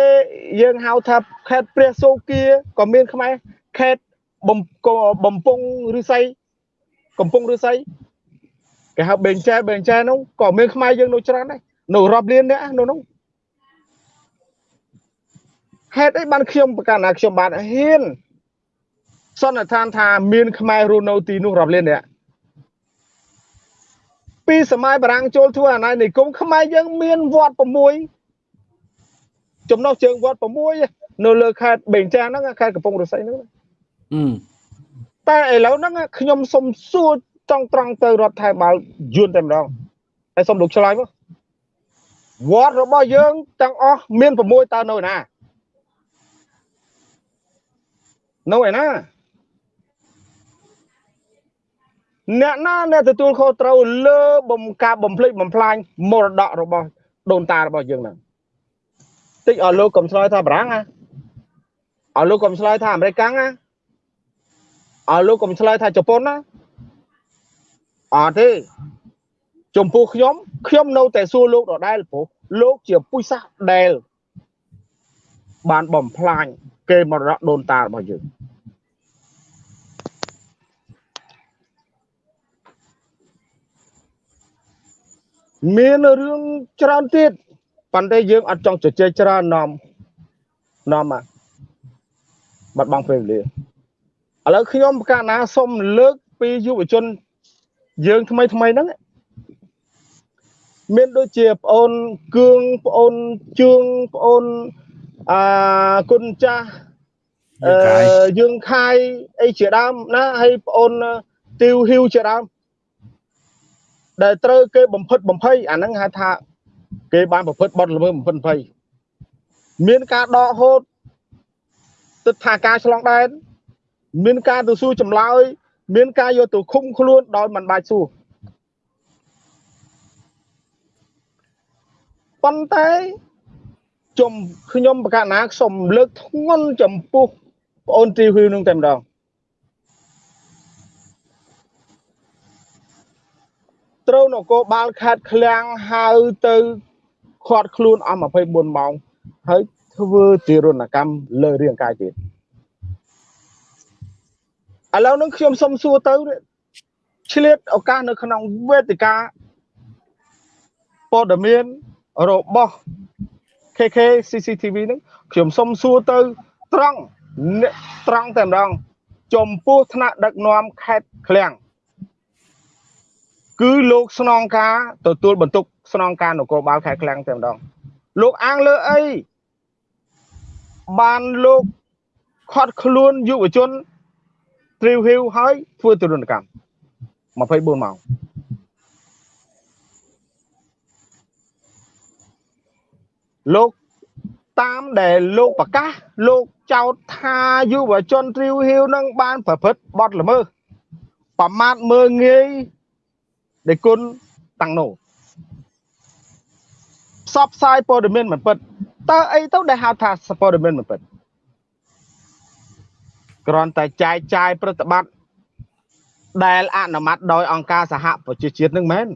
[SPEAKER 3] យើងហៅថាខេត្តព្រះសូគាក៏មានខ្មែរខេត្តបំបំពង់ឫស្សីកំពង់ឫស្សីគេហៅបេងចែបេងចែនោះក៏មានខ្មែរយើងនៅច្រើនដែរនៅរាប់លានអ្នកនៅនោះ ហេតុអីបានខ្ញុំប្រកាសណាខ្ញុំបានហ៊ានសន្និដ្ឋានថាមានខ្មែររស់នៅទីនោះរាប់លានអ្នកពីសម័យបារាំងចូលធ្វើអាណានិគមខ្មែរយើងមានវត្ត6ចំណុះជើងវត្ត6នៅលើខេត្តបេងចាហ្នឹងខេត្តកំពង់រស័យហ្នឹងតែឥឡូវហ្នឹងខ្ញុំសុំសួរត្រង់ត្រង់ទៅរដ្ឋាភិបាលយួនតែម្ដងហើយសុំលោកឆ្លើយមកវត្តរបស់យើងទាំងអស់មាន6តើនៅណា នៅឯណាអ្នកណាអ្នកទទួលខុសត្រូវលើបំការបំភ្លេចបំផ្លាញមរតករបស់ដូនតារបស់យើងហ្នឹងតិចឲ្យលោកកុំឆ្លើយថាបារាំងណាឲ្យលោកកុំឆ្លើយថាអាមេរិកណាឲ្យលោកកុំឆ្លើយថាជប៉ុនណាអត់ទេចំពោះខ្ញុំខ្ញុំនៅតែសួរលោកដដែលព្រោះលោកជាពុយសាសដែលបានបំផ្លាញ គេមរតកដូនតារបស់យើងមានរឿងច្រើនទៀតប៉ុន្តែយើងអត់ចង់ជជែកច្រើននាំនាំមកបាត់បង់ពេលវេលាឥឥឡូវខ្ញុំប្រកាសណាសូមលើកពីយុវជនយើងថ្មីថ្មីហ្នឹងមានដូចជាប្អូនគឿងប្អូនជឿងប្អូន អាគុណចាស់អឺយើងខាយអីជាដើមណាហើយប្អូនទីវហ៊ីវជាដើមដែលត្រូវគេបំផិតបំភ័យអាហ្នឹងហៅថាគេបានប្រព្រឹត្តបទល្មើសបំផិតបំភ័យមានការដកហូតទឹកថាការឆ្លងដែនមានការទៅសួរចម្លើយ មានការយកទៅឃុំខ្លួនដោយមិនបាច់សួរប៉ុន្តែ ចំខ្ញុំបកណាសូមលើកធ្ងន់ចំពោះប្អូនទីហ៊ីវនឹងតែម្ដងត្រូវនគរបាលខេត្តឃ្លាំងហៅទៅខាត់ខ្លួនអស់24ម៉ោងហើយធ្វើទារុណកម្មលើរាងកាយទៀតឥឡូវនឹងខ្ញុំសុំសួរទៅឆ្លៀតឱកាសនៅក្នុងវេទិកាព័ត៌មានរបស់ KK CCTV ហ្នឹងខ្ញុំសុំសួរទៅត្រង់ត្រង់តែម្ដងចំពោះថ្នាក់ដឹកនាំខេត្តឃ្លាំងគឺលោកស្នងការទទួលបន្ទុកស្នងការនគរបាលខេត្តឃ្លាំងតែម្ដងលោកអាងលើអីបានលោកខាត់ខ្លួនយុវជនទ្រីវហ៊ីវហើយធ្វើទរណកម្ម24ម៉ោង លោកតាមដែលលោកប្រកាសលោកចោទថាយុវជនទ្រីវហ៊ីវនឹងបានប្រព្រឹត្តបទល្មើសប្រមាថមើងងាយដែលគុណតាំងនោះផ្សព្វផ្សាយព័ត៌មានមិនពិតតើអីទៅដែលហៅថាព័ត៌មានមិនពិតគ្រាន់តែចែកចាយប្រតិបត្តិដែលអនុម័តដោយអង្គការសហប្រជាជាតិនឹងមែន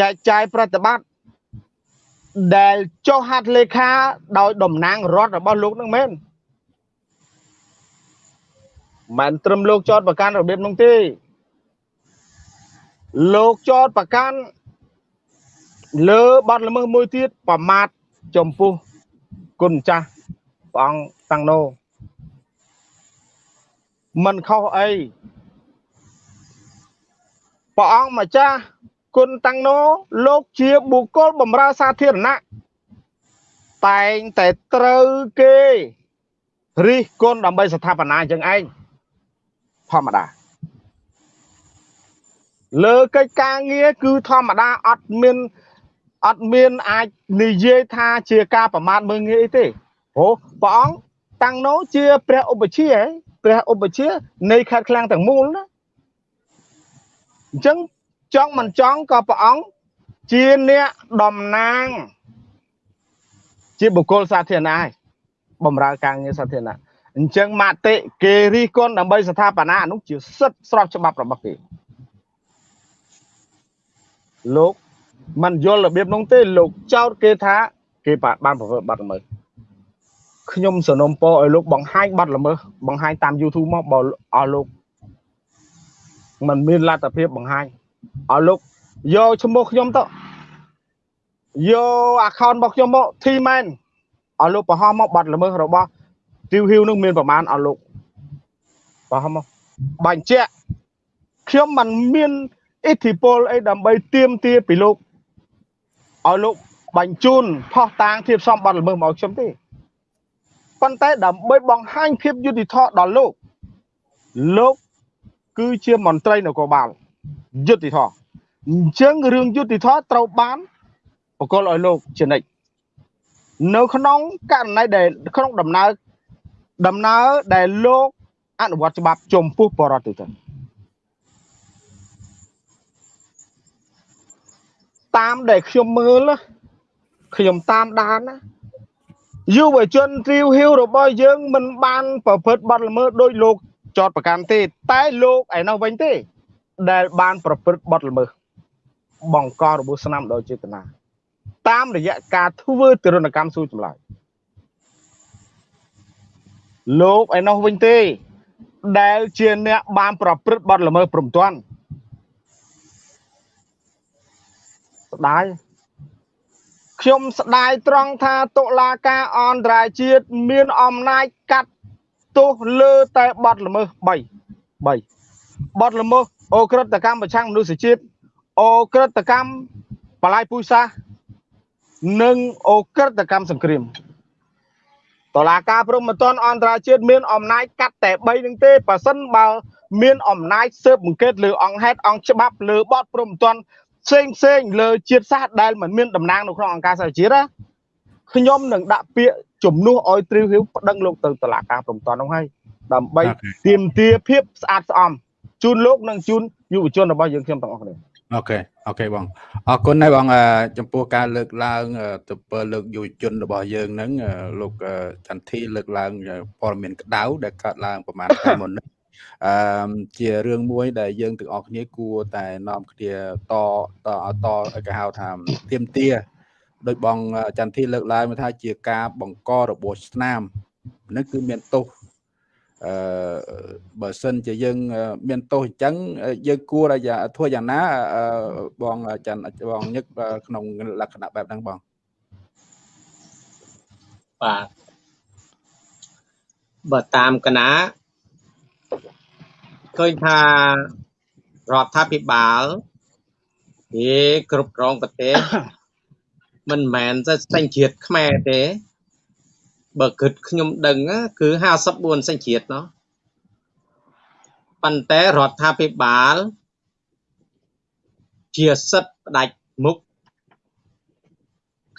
[SPEAKER 3] ចែកចាយប្រតិបត្តិ ដែលចុះហត្ថលេខាដោយតំណាងរដ្ឋរបស់លោកនឹងមែនមិនត្រឹមលោកចោតប្រកាន់របៀបនោះទេលោកចោតប្រកាន់លើបាត់ល្មើសមួយទៀតប្រមាថចំពោះគុណចាស់ព្រះអង្គតាំងណូមិនខុសអីព្រះអង្គម្ចាស់ គុណតាំងណូលោកជាបុគ្គលបម្រើសាធារណៈតែងតែត្រូវគេរិះគន់ដើម្បីស្ថាបនាអញ្ចឹងឯងធម្មតាលើកិច្ចការងារគឺធម្មតាអត់មានអត់មានអាចនិយាយថាជាការប្រមាថមើងងាយទេអូព្រះអង្គតាំងណូជាព្រះឧបជាព្រះឧបជានៃខេត្តឃ្លាំងទាំងមូលណាអញ្ចឹង ចង់មិនចង់ក៏ព្រះអង្គជាអ្នកតំណាង ជាបុគ្គលសាធារណៈហើយបំរើការងារសាធារណៈអញ្ចឹងមតិគេរិះគន់ដើម្បីស្ថាបនានោះជាសិទ្ធិស្របច្បាប់របស់គេលោកមិនយល់របៀបនោះទេលោកចោទគេថា គេបានប្រព្រឹត្តបទល្មើសខ្ញុំសនំពរឲ្យលោកបង្ហាញបទល្មើសបង្ហាញតាម YouTube មកបើអស់លោកมันមានលទ្ធភាពបង្ហាញ ឲ្យលោកយកឈ្មោះខ្ញុំទៅយក account របស់ខ្ញុំមកធីមែនឲ្យលោកបង្ហោះមកបាត់ល្មើសរបស់ទីវហ៊ីវនឹងមានប្រមាណឲ្យលោកបង្ហោះមកបញ្ជាក់ខ្ញុំមិនមានឥទ្ធិពលអីដើម្បីទៀមទាពីលោកឲ្យលោកបញ្ជូនផោះតាងធៀបសំបាត់ល្មើសមកខ្ញុំទេប៉ុន្តែដើម្បីបង្ហាញភាពយុត្តិធម៌ដល់លោកលោកគឺជាមន្ត្រីនគរបាល យុត្តិធម៌អញ្ចឹងរឿងយុត្តិធម៌ត្រូវបានបកលឲ្យលោកជានិច្ចនៅក្នុងករណីដែលក្នុងដំណើរដំណើរដែលលោកអនុវត្តច្បាប់ចំពោះបរិបទទៅតាមដែលខ្ញុំមើលខ្ញុំតាមដានណាយុវជនទ្រីវហ៊ីវរបស់យើងមិនបានប្រព្រឹត្តបទល្មើសដោយលោកចោតប្រកាន់ទេតែលោកឯនោះវិញទេ ដែលបានប្រព្រឹត្តបទល្មើសបង្ករបួសស្នាមដោយចេតនាតាមរយៈការធ្វើទរណកម្មសួរចម្លើយលោកឯនោះវិញទេ ដែលជាអ្នកបានប្រព្រឹត្តបទល្មើសព្រមទាន់ស្ដាយខ្ញុំស្ដាយត្រង់ថាតុលាការអន្តរជាតិមានអំណាចកាត់ទោសលើតែបទល្មើស3 3បទល្មើស អូក្រិតកម្មប្រឆាំងមនុស្សជាតិអូក្រិតកម្មបលាយពុយសាសនិងអូក្រិតកម្មសង្គ្រាមតឡាការព្រំមិនទាន់អន្តរជាតិមានអំណាចកាត់តែ3នឹងទេប៉ះសិនបើមានអំណាចស៊ើបអង្កេតលើអង្គហេតុអង្គច្បាប់លើបទព្រំមិនទាន់ផ្សេងផ្សេងលើជាតិសាសន៍ដែលមិនមានតំណាងនៅក្នុងអង្គការសហជាតិណាខ្ញុំនឹងដាក់ពាក្យជំនួសឲ្យទ្រីវហ៊ីវប្តឹងលោកទៅតុលាការព្រំមិនទាន់នោះហើយដើម្បីទាមទារភាពស្អាតស្អំ ជូនលោកនិងជូនយុវជនរបស់យើងខ្ញុំទាំងអស់គ្នា
[SPEAKER 1] OK OK បងអរគុណហើយបងចំពោះការលើកឡើងទៅពើលើកយុវជនរបស់យើងហ្នឹងលោកចន្ទធីលើកឡើងព័ត៌មានក្តៅដែលកើតឡើងប្រហែលថ្ងៃមុននេះអឺជារឿងមួយដែលយើងទាំងអស់គ្នាគួរតែនាំគ្នាតតតគេហៅថាទៀមទាដោយបងចន្ទធីលើកឡើងថាជាការបង្ករបួសស្នាមនឹងគឺមានទោស អឺបើសិនជាយើង មានទោសអញ្ចឹងយើងគួរតែធ្វើយ៉ាងណាបងច័ន្ទបងញឹកក្នុងលក្ខណៈបែបហ្នឹងបង
[SPEAKER 2] បាទបើតាមកណាឃើញថារដ្ឋាភិបាលគេគ្រប់គ្រងប្រទេសមិនមែនតែសញ្ជាតិខ្មែរទេ បើគិតខ្ញុំដឹងគឺ54សញ្ជាតិណោះប៉ុន្តែរដ្ឋាភិបាលជាសិទ្ធផ្ដាច់មុខ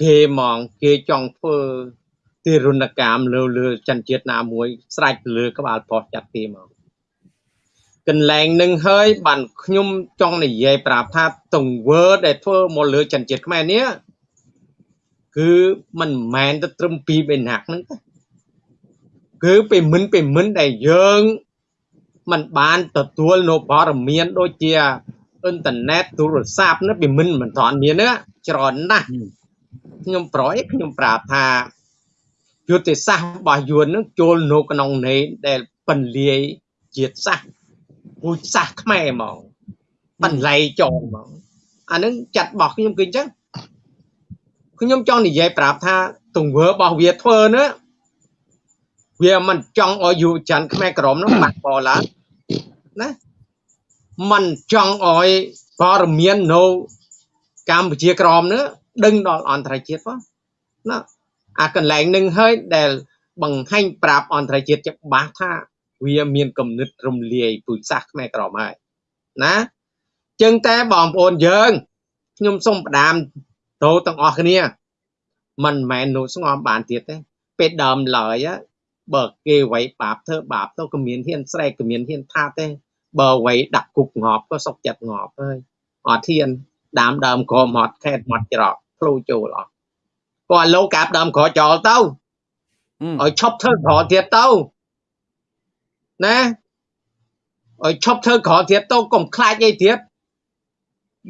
[SPEAKER 2] គេហ្មងគេចង់ធ្វើទារុណកម្មលើលើចន្ទជាតិណាមួយស្រេចលើក្បាលប៉ុស្តិ៍ចាត់គេមកកន្លែងនឹងហើយបានខ្ញុំចង់និយាយប្រាប់ថាទង្វើដែលធ្វើមកលើចន្ទជាតិខ្មែរនេះ គឺមិនមែនទៅត្រឹមពីបេណាក់ហ្នឹងទេគឺពីមិនពីមិនដែលយើងมันបានទទួលនៅព័ត៌មានដូចជាអ៊ីនធឺណិតទូរស័ព្ទនេះពីមិនមិនទាន់មានទេច្រើនណាស់ខ្ញុំប្រយខ្ញុំប្រាប់ថាយុទ្ធសាស្ត្ររបស់យួននឹងចូលនៅក្នុងនៃដែលបន្លាយជាតិសាសន៍ពូជសាសន៍ខ្មែរហ្មងបន្លៃចងហ្មងអានឹងចាត់របស់ខ្ញុំគឺអញ្ចឹង ខ្ញុំចង់និយាយប្រាប់ថាទង្វើរបស់វាធ្វើនោះវាមិនចង់ឲ្យយុវជនខ្មែរក្រមនោះបាក់បោឡើងណាមិនចង់ឲ្យព័ត៌មាននៅកម្ពុជាក្រមនោះដឹងដល់អន្តរជាតិផងណាអាកន្លែងនឹងហើយដែលបង្ហាញប្រាប់អន្តរជាតិច្បាស់ថាវាមានគំនិតរំលាយពូជសាសន៍ខ្មែរក្រមហើយណាចឹងតែបងប្អូនយើងខ្ញុំសូមផ្ដាំ ទោទាំងអស់គ្នាមិនមែននោះស្ងំបានទៀតទេពេលដើមឡើយបើគេវៃបាបធ្វើបាបទៅក៏មានហ៊ានស្រែកក៏មានហ៊ានថាទេបើវៃដាក់គុកងប់ក៏សុកចិត្តងប់ហើយអត់ហ៊ានដើមដើមក្រមត់ខេតមកច្រកភ្លូចូលអស់គាត់លោកកាប់ដើមក្រចោលទៅឲ្យឈប់ធ្វើក្រទៀតទៅណាឲ្យឈប់ធ្វើក្រទៀតទៅកុំខ្លាចអីទៀត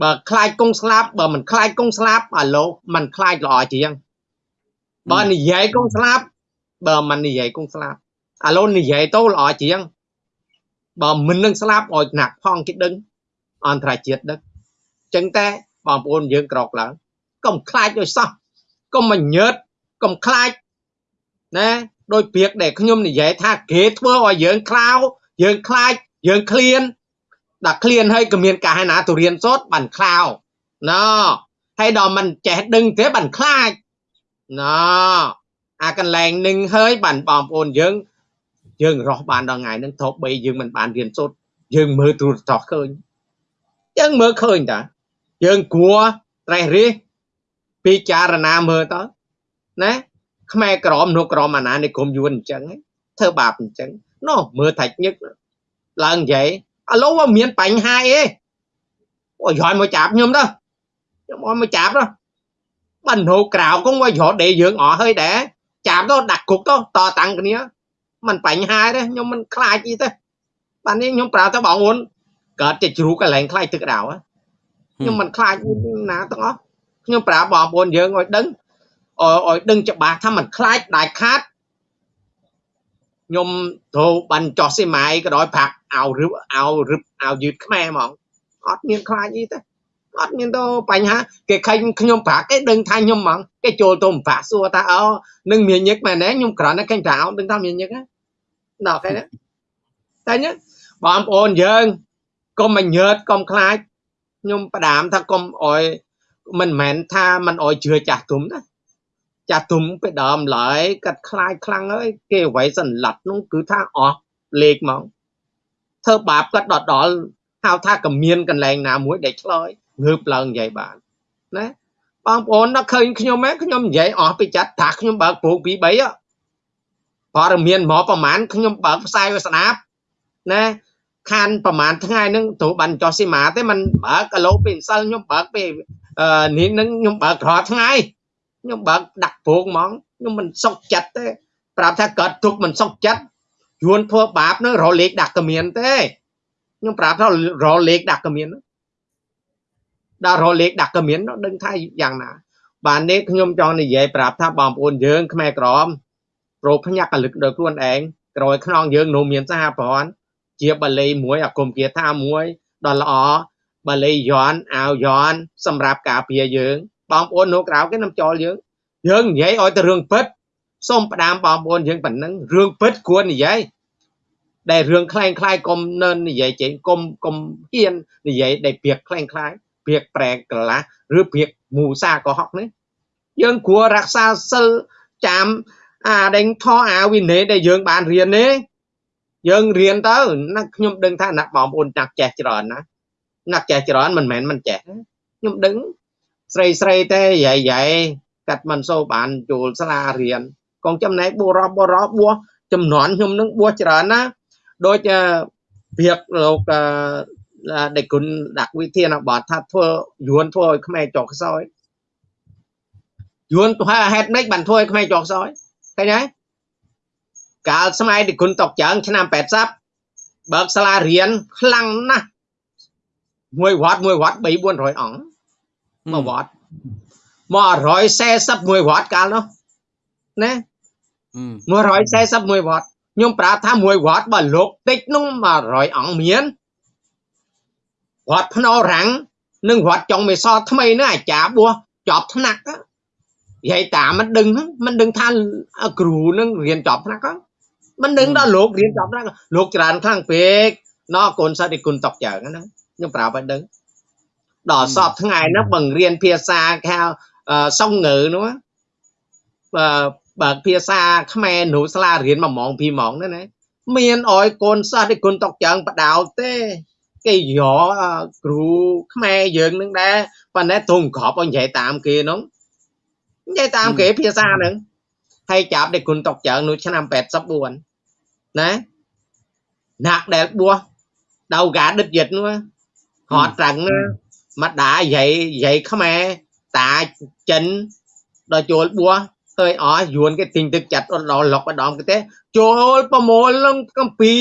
[SPEAKER 2] បើខ្លាចគង់ស្លាប់បើមិនខ្លាចគង់ស្លាប់អាលោកមិនខ្លាចល្អជាងបើនិយាយគង់ស្លាប់បើមិននិយាយគង់ស្លាប់ឥឡូវនិយាយទៅល្អជាងបើមិននឹងស្លាប់ឲ្យណាក់ផងគេដឹងអន្តរជាតិដឹងចឹងតែបងប្អូនយើងក្រោកឡើងកុំខ្លាចដោយសោះកុំមញើតកុំខ្លាចណាដោយពាក្យដែលខ្ញុំនិយាយថាគេធ្វើឲ្យយើងខ្លាវយើងខ្លាចយើងឃ្លាន ដាក់ឃ្លានហើយក៏មានការណាទៅរៀនសូត្របានខ្លាវណហើយដល់មិនចេះដឹងទេបានខ្លាចណអាកន្លែងនឹងហើយបានបងប្អូនយើង យើងរស់បានដល់ថ្ងៃហ្នឹងទោះបីយើងមិនបានរៀនសូត្រយើងមើលទូរទស្សន៍ឃើញយើងមើលឃើញតាយើងគួរត្រេះរិះពិចារណាមើលតើណាខ្មែរក្រមនោះក្រមអាណានិគមយួនអញ្ចឹងធ្វើបាបអញ្ចឹងនោះមើលថាច់ញឹកឡើងនិយាយ ឥឡូវមានបញ្ហាអីអូយឲ្យមកចាប់ខ្ញុំទៅខ្ញុំឲ្យមកចាប់ទៅបាននៅក្រៅគង់វារត់ដេយើងអស់ហើយដែរចាប់ទៅដាក់គុកទៅតតាំងគ្នាมันបញ្ហាទេខ្ញុំមិនខ្លាចអីទេបាទនេះខ្ញុំប្រាប់ទៅបងអូនកើតចិត្តជ្រូកកន្លែងខ្លាចទឹកដៅខ្ញុំមិនខ្លាចណាទាំងអស់ខ្ញុំប្រាប់បងប្អូនយើងឲ្យដឹងឲ្យដឹងច្បាស់ថាมันខ្លាចដាច់ខាត ខ្ញុំត្រូវបានចោះសេម៉ាយក៏ដោយប្រាក់អោរឹបអោរឹបអោយឺតខ្មែរហ្មងអត់មានខ្លាចអីទេអត់មានទៅបញ្ហាគេខេញខ្ញុំប្រាក់គេដឹងថាខ្ញុំហ្មងគេចូលទៅប្រាក់សួរថាអូនឹងមានញឹកមែនទេខ្ញុំគ្រាន់តែខេញប្រាក់អោដឹងថាមានញឹកដល់គេណាតែញបងប្អូនយើងកុំមកញើតកុំខ្លាចខ្ញុំផ្ដាមថាកុំអោយមិនមែនថាមិនអោយជឿចាស់ទុំណា ចាស់ទុំពេលដើមឡើយកាត់ខ្លាចខ្លាំងហើយគេអ្វីសន្លត់នោះគឺថាអស់លេខមកធ្វើបាបគាត់ដល់ដល់ហៅថាកមានកន្លែងណាមួយដែលឆ្លើយងើបឡើងនិយាយបានណាបងប្អូនដល់ឃើញខ្ញុំហ៎ខ្ញុំនិយាយអស់ពីចាត់ថាខ្ញុំបើកព្រោកពី3ព័ត៌មានមកប្រហែលខ្ញុំបើកផ្សាយឲ្យស្ដាប់ណាខានប្រហែលថ្ងៃហ្នឹងទៅបានចោះស៊ីម៉ាទេมันបើកគីឡូពីម្សិលខ្ញុំបើកពីនេះហ្នឹងខ្ញុំបើករាល់ថ្ងៃ ខ្ញុំបើកដាក់ព្រោកហ្មងខ្ញុំមិនសុខចិត្តទេប្រាប់ថាកើតទុកមិនសុខចិត្តយួនធ្វើបាបនឹងរលេខដាក់កមៀនទេខ្ញុំប្រាប់ថារលេខដាក់កមៀនដល់រលេខដាក់កមៀនដឹងថាយ៉ាងណា បាននេះខ្ញុំចង់និយាយប្រាប់ថាបងប្អូនយើងខ្មែរក្រមប្រោភ្ញាក់កលឹកដល់ខ្លួនឯងក្រោយខ្នងយើងនៅមានសហព័ន្ធជាបល័យមួយអាគមគាថាមួយដល់ល្អបល័យយន់អាវយន់សម្រាប់ការពារយើង បងប្អូននៅក្រៅគេនឹងចោលយើងយើងនិយាយឲ្យតែរឿងពិតសូមផ្ដាំបងប្អូនយើងប៉ុណ្ណឹងរឿងពិតគួរនិយាយដែលរឿងខ្លែងខ្លាយកុំនៅនិយាយចេញកុំកុំហ៊ាននិយាយដែលព្រាកខ្លែងខ្លាយព្រាកប្រែកលាស់ឬព្រាកមូសាកុហកនេះយើងគួររក្សាសិលចាំអាដេញថអាវិន័យដែលយើងបានរៀននេះយើងរៀនទៅណាខ្ញុំដឹងថាណាបងប្អូនណាក់ចេះច្រើនណាណាក់ចេះច្រើនមិនមែនមិនចេះខ្ញុំដឹង ស្រីស្រីទេយាយយាយកាត់មិនសូវបានចូលសាលារៀនកងចំណែកបុរសបុរសបួសចំនួនខ្ញុំនឹងបួសច្រើនណាដូចព្រៀបលោកដេគុណដាក់វិធានបទថាធ្វើយួនធ្វើឲ្យខ្មែរចុះខ្សោយយួនធ្វើហេតុម៉េចបានធ្វើឲ្យខ្មែរចុះខ្សោយឃើញហើយកាលសម័យដេគុណតុកចើងឆ្នាំ80បើកសាលារៀនខ្លាំងណាស់មួយវត្តមួយវត្ត3 400អង្គ មួយវត្តមក141វត្តកាលនោះណា141វត្តខ្ញុំប្រាប់ថាមួយវត្តបើលោកតិចនោះ100អង្គមានវត្តភ្នោរាំងនិងវត្តចុងមេសថ្មីនោះអាចារ្យបួសចប់ថ្នាក់និយាយតាមមិនដឹងហ្នឹងមិនដឹងថាគ្រូនឹងរៀនចប់ថ្នាក់ហ្នឹងមិនដឹងដល់លោករៀនចប់ថ្នាក់លោកច្រើនខ្លាំងពេកណកូនសិស្សឯគុណតកចើងណាខ្ញុំប្រាប់ឲ្យដឹង ដល់សពថ្ងៃហ្នឹងបង្រៀនភាសាគេហៅសុងងើនោះបើភាសាខ្មែរនៅសាលារៀន1ម៉ោង2ម៉ោងហ្នឹងណាមានអោយកូនសិស្សឯគុណតកចើងបដោតទេគេយកគ្រូខ្មែរយើងនឹងដែរប៉ុន្តែទុំក្របឲ្យនិយាយតាមគេនោះនិយាយតាមគេភាសាហ្នឹងហើយចាប់ដេគុណតុកចើងនោះឆ្នាំ84ណាណាក់ដែលបួសដៅកាដិតយិតនោះហត់ត្រឹងណា ម្ដាយាយយាយខ្មែរតាចិនដល់ចូលបួសទៅអស់យួនគេទិញទឹកចាត់ដល់លុកម្ដងគេទេចូលប្រមូលនឹងកំពី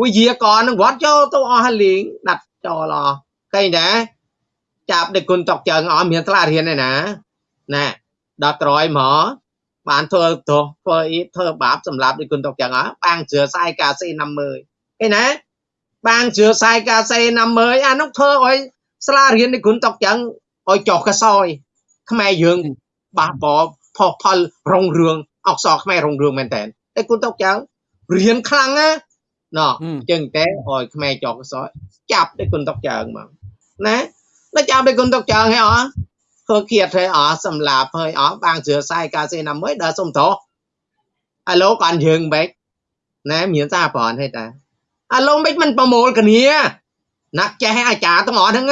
[SPEAKER 2] វិជាកនឹងវត្តចូលទៅអស់លីងដាត់ចូលអស់ឃើញដែរចាប់ដឹកគុណតុកជើងអស់មានថ្លារៀនឯណាណែដល់ក្រោយមកបានធ្វើទោសធ្វើអីធ្វើបាបសម្រាប់ដឹកគុណតុកជើងអស់បាងជឿសាយកាសេ50ឃើញណាបាងជឿសាយកាសេ50អានោះធ្វើឲ្យ ស្លារៀនដឹកគុណតុកជើងឲ្យចុះកសោយខ្មែរយើងបះបោផុសផលរងរឿងអក្សរខ្មែររងរឿងមែនតើតែគុណតុកចៅរៀនខ្លាំងណាណោះចឹងតែឲ្យខ្មែរចោកសោចាប់តែគុណតុកចើងមកណាដល់ចាប់តែគុណតុកចើងហ៎អធ្វើគៀតហើយអសម្លាប់ហើយអបាងជឿសាយកាសេណាមួយដល់សុំតោអាឡូកាន់យើងបែកណែមានសាប្រនហើយតាអាឡូមិនមិនប្រមូលគ្នា ណាក់ចេះអាចារ្យទាំងអស់ហ្នឹង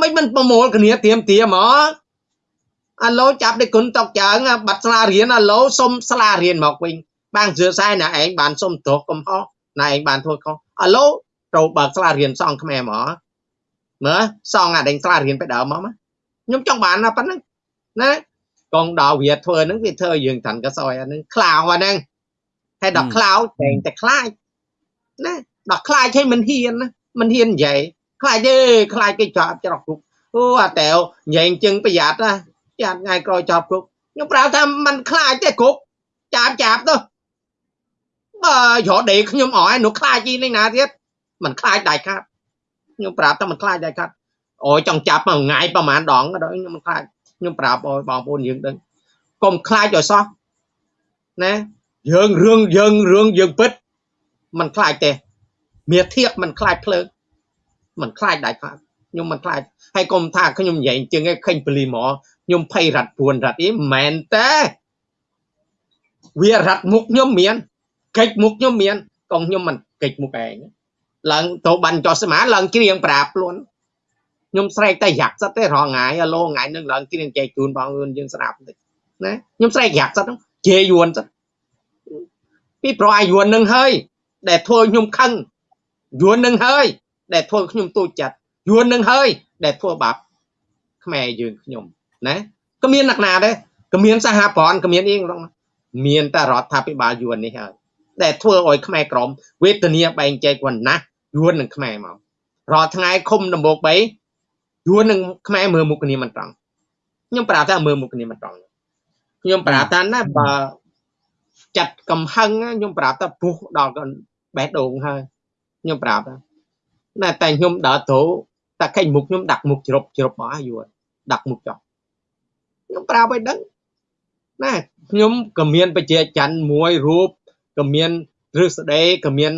[SPEAKER 2] មិនមិនប្រមូលគ្នាទៀមទៀមមកអាឡូចាប់ដេគុណតុកចើងបាត់ស្លារៀនអាឡូសុំស្លារៀនមកវិញបាងជឿសែណាឯងបានសុំទោសកំហុសណាឯងបានធ្វើខុសអាឡូត្រូវបើកស្លារៀនសងខ្មែរមកមើលសងអាដេញស្លារៀនទៅដើមមកខ្ញុំចង់បានប៉ុណ្ណឹងណាកងដល់វាធ្វើហ្នឹងវាធ្វើយើងតាន់កសោយអាហ្នឹងខ្លោអាហ្នឹងហើយដល់ខ្លោតែងតែខ្លាចណាដល់ខ្លាចឲ្យមិនហ៊ានណា មិនហ៊ាននិយាយខ្លាចទេខ្លាចគេចាប់ច្រោះគុកអូអាតែវញែងជឹងប្រយ័ត្នណាចាំថ្ងៃក្រោយចាប់គុកខ្ញុំប្រាប់ថាมันខ្លាចទេគុកចាប់ចាប់ទៅបើរត់ដេកខ្ញុំអស់នោះខ្លាចជីនេះណាទៀតมันខ្លាចដៃខាត់ខ្ញុំប្រាប់ថាมันខ្លាចដៃខាត់អូយចង់ចាប់មួយថ្ងៃប្រហែលដងដល់ខ្ញុំមិនខ្លាចខ្ញុំប្រាប់ឲ្យបងប្អូនយើងដឹងកុំខ្លាចឲ្យសោះណាយើងរឿងយើងរឿងយើងពិត มันខ្លាចទេ មាធៀបមិនខ្លាចភ្លើងមិនខ្លាចដាច់ខាតខ្ញុំមិនខ្លាចហើយកុំថាខ្ញុំនិយាយជាងឯងឃើញពលីមកខ្ញុំភ័យរត់ពួនរត់អីមិនមែនទេវារត់មុខខ្ញុំមានកិច្ចមុខខ្ញុំមានកងខ្ញុំមិនកិច្ចមុខឯងឡើងទៅបានចោះស្មាឡើងជ្រៀងប្រាប់ខ្លួនខ្ញុំស្រែកតែយ៉ាក់សិតទេរងងាយឡូងាយនឹងឡើងគ្រៀងចែកជូនបងអឿនយើងស្ដាប់តិចណាខ្ញុំស្រែកយ៉ាក់សិតជេយួនសិតពីប្រអាយួននឹងហើយដែលធ្វើខ្ញុំខឹង យួននឹងហើយ ដែលធ្វើខ្ញុំទូចចិត្តយួននឹងហើយ ដែលធ្វើបាបខ្មែរយើងខ្ញុំណាក៏មានអ្នកណាដែរក៏មានសហព័ន្ធក៏មានអីក្នុងមានតែរដ្ឋាភិបាលយួននេះហើយដែលធ្វើឲ្យខ្មែរក្រមវេទនាបែងចែកវណ្ណៈយួននិងខ្មែរមករាល់ថ្ងៃឃុំដំបូក3យួននិងខ្មែរមើលមុខគ្នាមិនត្រង់ខ្ញុំប្រាប់ថាមើលមុខគ្នាមិនត្រង់ខ្ញុំប្រាប់ថាណាបើចាត់កំហឹងខ្ញុំប្រាប់ថាពុះដល់បេះដូងហើយ ខ្ញុំប្រាប់ណាតែខ្ញុំដើរទៅតែខេញមុខខ្ញុំដាក់មុខជ្រប់ជ្រប់មកយួនដាក់មុខចោះខ្ញុំប្រាប់ឲ្យដឹងណាខ្ញុំក៏មានបជាច័ន្ទមួយរូបក៏មានរឹសដេក៏មាន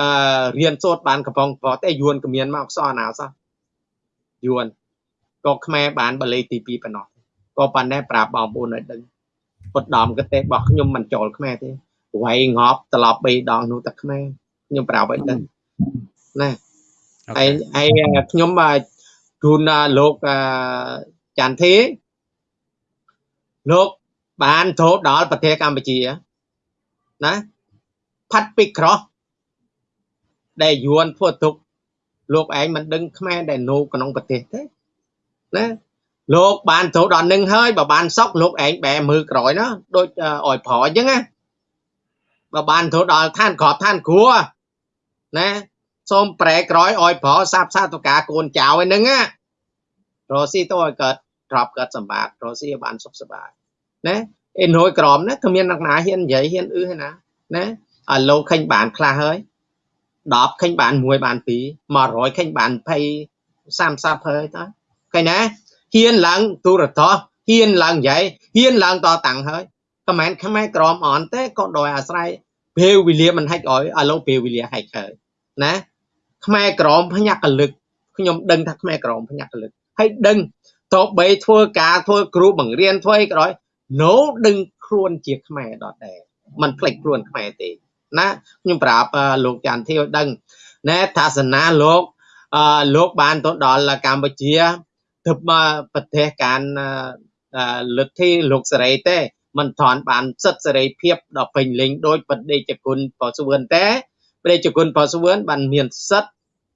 [SPEAKER 2] អឺរៀនសូត្របានកំប៉ុងប្រតែយួនក៏មានមកអក្សរណាសោះយួនក៏ខ្មែរបានបល័យទី2ប៉ុណ្ណោះក៏ប៉ុន្តែប្រាប់បងប្អូនឲ្យដឹងពុតដំកទេរបស់ខ្ញុំមិនចូលខ្មែរទេវាយងប់ត្រឡប់3ដងនោះតែខ្មែរខ្ញុំប្រាប់ឲ្យដឹង ណាហើយហើយខ្ញុំជូនលោកចន្ទធីលោកបានចូលដល់ប្រទេសកម្ពុជាណាផាត់ពីក្រោះដែលយួនធ្វើទុកលោកឯងមិនដឹងខ្មែរដែលនៅក្នុងប្រទេសទេណាលោកបានចូលដល់នឹងហើយបើបានសក់លោកឯងបែមើលក្រោយណាដូចអោយប្រអញ្ចឹងណាបើបានចូលដល់ឋានក្របឋានគ្រួ ណាសូមប្រែក្រោយអោយប្រសាបសាតុការកូនចៅឯហ្នឹងណារស់ស៊ីទៅឲ្យកើតទ្របកើតសម្បត្តិរស់ស៊ីឲ្យបានសុខសប្បាយណាអេនរួយក្រមណាគ្មានអ្នកណាហ៊ាននិយាយហ៊ានអឺទេណាណាឲ្យលោកឃើញបានខ្លះហើយ10ឃើញបាន1បាន2 100ឃើញបាន20 30ហើយតើឃើញណាហ៊ានឡើងទូរទស្សន៍ហ៊ានឡើងនិយាយហ៊ានឡើងតតាំងហើយក៏មិនខ្មែរក្រមអនទេក៏ដោយអាស្រ័យ ពេលវេលាមិនហាច់ឲ្យឥឡូវពេលវេលាហាច់ហើយណាខ្មែរក្រមភ្ញាក់កលឹកខ្ញុំដឹងថាខ្មែរក្រមភ្ញាក់កលឹកហើយដឹងតបីធ្វើការធ្វើគ្រូបង្រៀនធ្វើអីក៏ដោយ no ដឹងខ្លួនជាខ្មែរដដែលมันផ្លេចខ្លួនខ្មែរទេណាខ្ញុំប្រាប់លោកច័ន្ទធីឲ្យដឹងណែថាសនាលោកអឺលោកបានទៅដល់កម្ពុជាទៅមកប្រទេសការលទ្ធិលោកសេរីទេ មិនថនបានសិទ្ធិសេរីភាពដល់ពេញលេញដោយបដិជគុណបសុវឿនទេបដិជគុណបសុវឿនបានមានសិទ្ធិ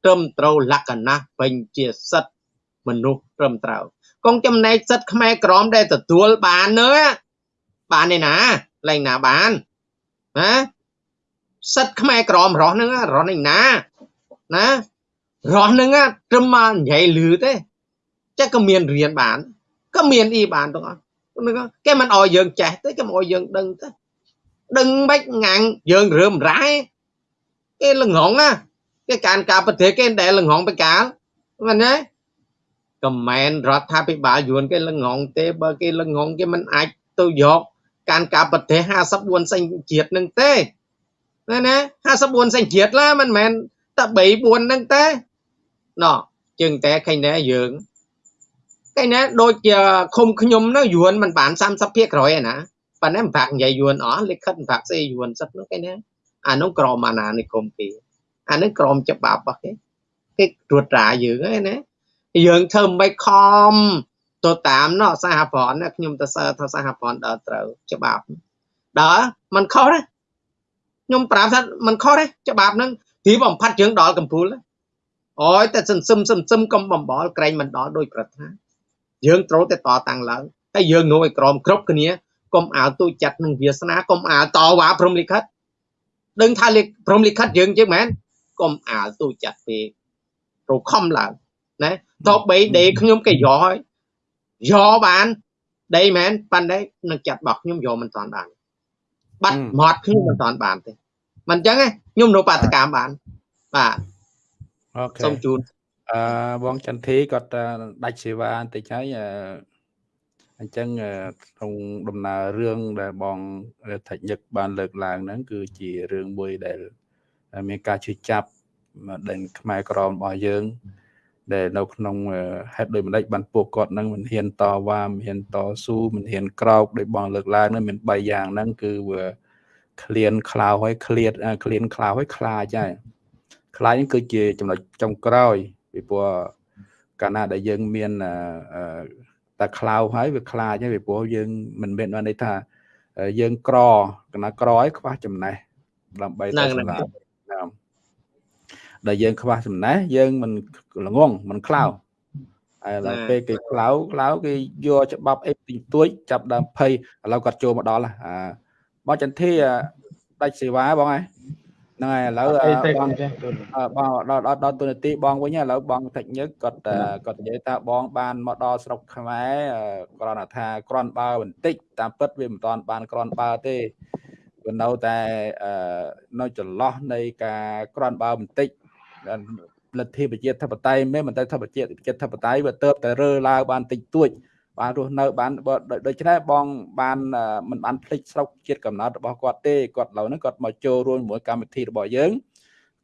[SPEAKER 2] ត្រឹមត្រូវលក្ខណៈពេញជាសិទ្ធិមនុស្សត្រឹមត្រូវកងចំណែកសិទ្ធិខ្មែរក្រមដែលទទួលបាននោះបានឯណាលែងណាបានណាសិទ្ធិខ្មែរក្រមរស់ហ្នឹងរស់នេះណាណារស់ហ្នឹងត្រឹមមកនិយាយលឺទេចេះក៏មានរៀនបានក៏មានអីបានទាំងអស់ គេមិនអោយយើងចេះទេគេមកអោយយើងដឹងទេដឹងមិនងាំងយើងរើមរ៉ែគេល្ងងណាគេការការប្រទេសគេដែលល្ងងបកាលមែនទេក៏មែនរដ្ឋាភិបាលយួនគេល្ងងទេបើគេល្ងងគេមិនអាចទៅយកការការប្រទេស54សញ្ជាតិនឹងទេណាណា54សញ្ជាតិឡាមិនមែនតែ3 4ហ្នឹងទេណោះជឹងតែឃើញដែរយើង ឃើញណាដូចជាឃុំខ្ញុំនោះយួនមិនបាន30ភាគក្រោយឯណាប៉ុន្តែមិនបាក់និយាយយួនអស់លិខិតមិនបាក់សេយួនសិតនោះឃើញណាអានោះក្រមអាណានិគមគេអានេះក្រមច្បាប់របស់គេគេត្រួតត្រាយើងហ្នឹងណាយើងធ្វើមិនខំទៅតាមណោះសហព័ន្ធខ្ញុំទៅសើថាសហព័ន្ធដើរត្រូវច្បាប់ដើរมันខុសទេខ្ញុំប្រាប់ថាมันខុសទេច្បាប់ហ្នឹងទីបំផាត់យើងដល់កំពូលអូយតែសន្សឹមសន្សឹមកុំបំបល់ក្រែងមិនដល់ដោយប្រាថ្នា យើងត្រូវតែតតាំងឡើងហើយយើងនោះឲ្យក្រមគ្រប់គ្នាកុំអាលទូចាត់នឹងវាសនាកុំអាលតវ៉ាព្រមលិខិតដឹងថាព្រមលិខិតយើងជាងមែនកុំអាលទូចាត់ពេកប្រខំឡើងណាតបីដេខ្ញុំគេយកហើយយកបានដីមែនប៉ាន់តែនឹងចាត់របស់ខ្ញុំយកមិនតាន់បានបាត់មាត់ខ្ញុំមិនតាន់បានទេមិនអញ្ចឹងខ្ញុំនៅបាតកម្មបានបាទ
[SPEAKER 1] អូខេសូមជូន អឺបងចន្ទធីគាត់ដាច់សេវាបន្តិចហើយអញ្ចឹងក្នុងដំណើររឿងដែលបងថច្ញឹកបានលើកឡើងហ្នឹងគឺជារឿងមួយដែលមានការជឿចាប់ដែលខ្មែរក្រមរបស់យើង ដែលនៅក្នុងហេតុដូចម្ដេចបានពួកគាត់នឹងមិនហ៊ានតវ៉ាមិនហ៊ានតស៊ូមិនហ៊ានក្រោកដោយបងលើកឡើងនឹងមាន3យ៉ាងហ្នឹងគឺវាឃ្លានខ្លៅហើយឃ្លាតឃ្លានខ្លៅហើយខ្លាចហើយខ្លាចហ្នឹងគឺជាចំណុចចុងក្រោយ ពីព្រោះកាលណាដែលយើងមានតែខ្លៅហើយវាខ្លាចហើយពីព្រោះយើងមិនមានន័យថាយើងក្រកណាក្រហើយខ្វះចំណេះដើម្បីទៅសម្រាប់ដែលយើងខ្វះចំណេះយើងមិនល្ងងមិនខ្លៅហើយដល់ពេលគេខ្លៅខ្លៅគេយកច្បាប់អីទីទួយចាប់ដើមភ័យឥឡូវគាត់ចូលមកដល់អាបងចន្ទធីដាច់សេវាបងហើយ ហ្នឹងហើយឥឡូវបងបងដល់ដល់ទូនាទីបងវិញឥឡូវបងតិចញឹកគាត់គាត់និយាយថាបងបានមកដល់ស្រុកខ្មែរគ្រាន់តែថាគ្រាន់បើបន្តិចតាមពិតវាមិនតាន់បានគ្រាន់បើទេវានៅតែនៅចន្លោះនៃការគ្រាន់បើបន្តិចលទ្ធិប្រជាធិបតេយ្យមិនមែនតែធិបប្រជាប្រជាធិបតេយ្យវាទៅតែរើឡើងបានតិចតួច បានរស់នៅបានដូច្នេះបងបានមិនបានភ្លេចស្រុកជាតិកំណើតរបស់គាត់ទេគាត់ឥឡូវហ្នឹងគាត់មកចូលរួមជាមួយកម្មវិធីរបស់យើង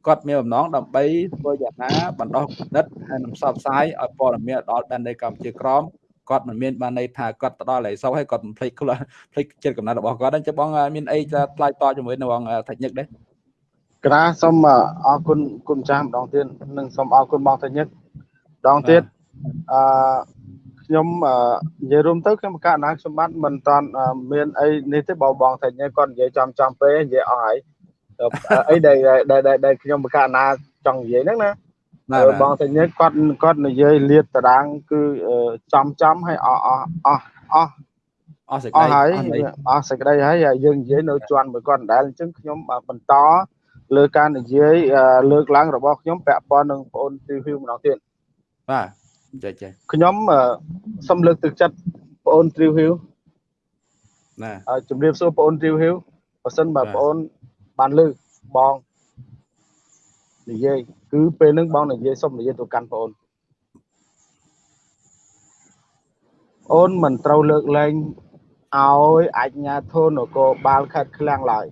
[SPEAKER 1] គាត់មានបំណងដើម្បីធ្វើយ៉ាងណាបណ្ដោះគំនិតហើយនឹងផ្សព្វផ្សាយឲ្យព័ត៌មានដល់ដែនដីកម្ពុជាក្រមគាត់មិនមានបានន័យថាគាត់ទៅដល់ឯសោហើយគាត់មិនភ្លេចខ្លួនភ្លេចចិត្តកំណត់របស់គាត់អញ្ចឹងបងមានអីថ្លៃតជាមួយនឹងបងថាញឹកដែរ
[SPEAKER 3] ក្រាសូមអរគុណគុណចាស់ម្ដងទៀតនិងសូមអរគុណបងថាញឹកម្ដងទៀតអឺ ខ្ញុំនិយាយរួមទៅខ្ញុំកណ្ណាខ្ញុំបាទមិនតាន់មានអីនេះទេបងបងថាញ៉េគាត់និយាយចំចំពេកនិយាយអស់ហើយអីដែលដែលខ្ញុំកណ្ណាចង់និយាយហ្នឹងណាបងតាញ៉េគាត់គាត់និយាយលាតតារាងគឺចំចំហើយអស់អស់អស់អស់អស់សេចក្តីអស់ហើយអស់សេចក្តីហើយយើងនិយាយនៅជន់មួយគាត់ដដែលអញ្ចឹងខ្ញុំបន្តលើការនិយាយលើកឡើងរបស់ខ្ញុំពាក់ព័ន្ធនឹងបងអូនទីហ៊ីវម្ដងទៀត
[SPEAKER 1] បាទ ចាចា
[SPEAKER 3] ខ្ញុំសូមលើកទឹកចិត្តបងអូនទ្រីវហ៊ីវណាជំរាបសួរបងអូនទ្រីវហ៊ីវបើសិនបើបងអូនបានលើកបងនិយាយគឺពេលហ្នឹងបងនិយាយសុំនិយាយទៅកាន់បងអូនអូនមិនត្រូវលើកលែងឲ្យអញ្ញាធននគរបាលខេត្តឃ្លាំងឡើយ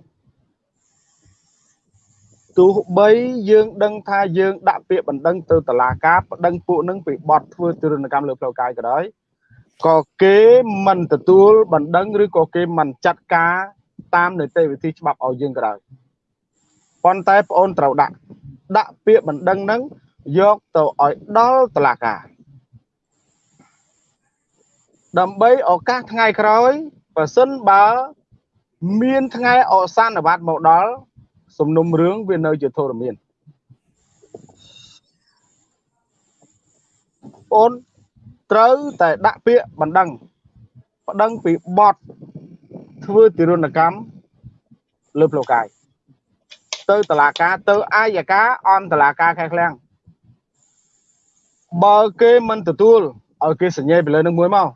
[SPEAKER 3] ទោះបីយើងដឹងថាយើងដាក់ពាក្យបណ្ដឹងទៅតុលាការបណ្ដឹងពួកនឹងពីបទធ្វើទរណកម្មលើផ្លូវកាយក៏ដោយក៏គេមិនទទួលបណ្ដឹងឬក៏គេមិនចាត់ការតាមនីតិវិធីច្បាប់ឲ្យយើងក៏ដោយប៉ុន្តែបងអូនត្រូវដាក់ដាក់ពាក្យបណ្ដឹងនឹងយកទៅឲ្យដល់តុលាការដើម្បីឱកាសថ្ងៃក្រោយបើសិនបើ មានថ្ងៃអសានវត្តមកដល់ សំណុំរឿងវានៅជាធរមានអូនត្រូវតែដាក់ពាក្យបណ្ដឹងបណ្ដឹងពីបទធ្វើទិរណកម្មលើផ្លូវកាយទៅតឡាការទៅអាយកាអន្តឡាការខែឃ្លាំងបើគេមិនទទួលឲ្យគេសញ្ញេពីលើនឹងមួយមក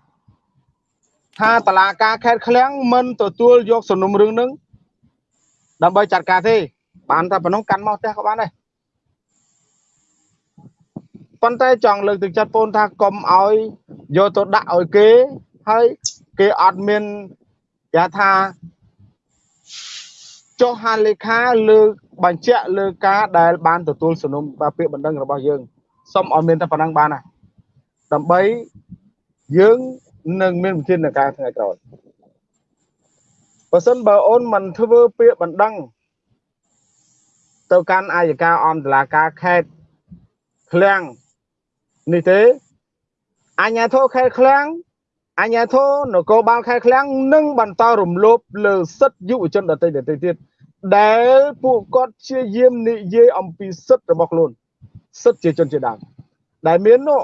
[SPEAKER 3] ថាតឡាការខេត្តឃ្លាំងមិនទទួលយកសំណុំរឿងនឹង ដើម្បីចាត់ការទេបានតែប៉ុណ្ណឹងកាន់មកផ្ទះក៏បានដែរប៉ុន្តែចង់លើកទឹកចិត្តបងថាកុំឲ្យយកទៅដាក់ឲ្យគេហើយគេអត់មានគេថាចុះហាលេខាលើកបញ្ជាក់លើការដែលបានទទួលសំណុំពាក្យបណ្ដឹងរបស់យើងសូមឲ្យមានតែប៉ុណ្ណឹងបានណាដើម្បីយើងនឹងមានវិធានការថ្ងៃក្រោយ បើសិនបើអូនមិនធ្វើពាក្យបណ្ដឹងទៅកាន់អាយកាអមតឡាការខេត្តឃ្លាំងនេះទេអញ្ញាធិខេត្តឃ្លាំងអញ្ញាធិនគរបាលខេត្តឃ្លាំងនឹងបន្តរំលោភលើសិទ្ធិយុវជនដទៃដទៃទៀតដែលពួកគាត់ជាយាមនិយាយអំពីសិទ្ធិរបស់ខ្លួនសិទ្ធិជាជនជាដើមដែលមាននោះ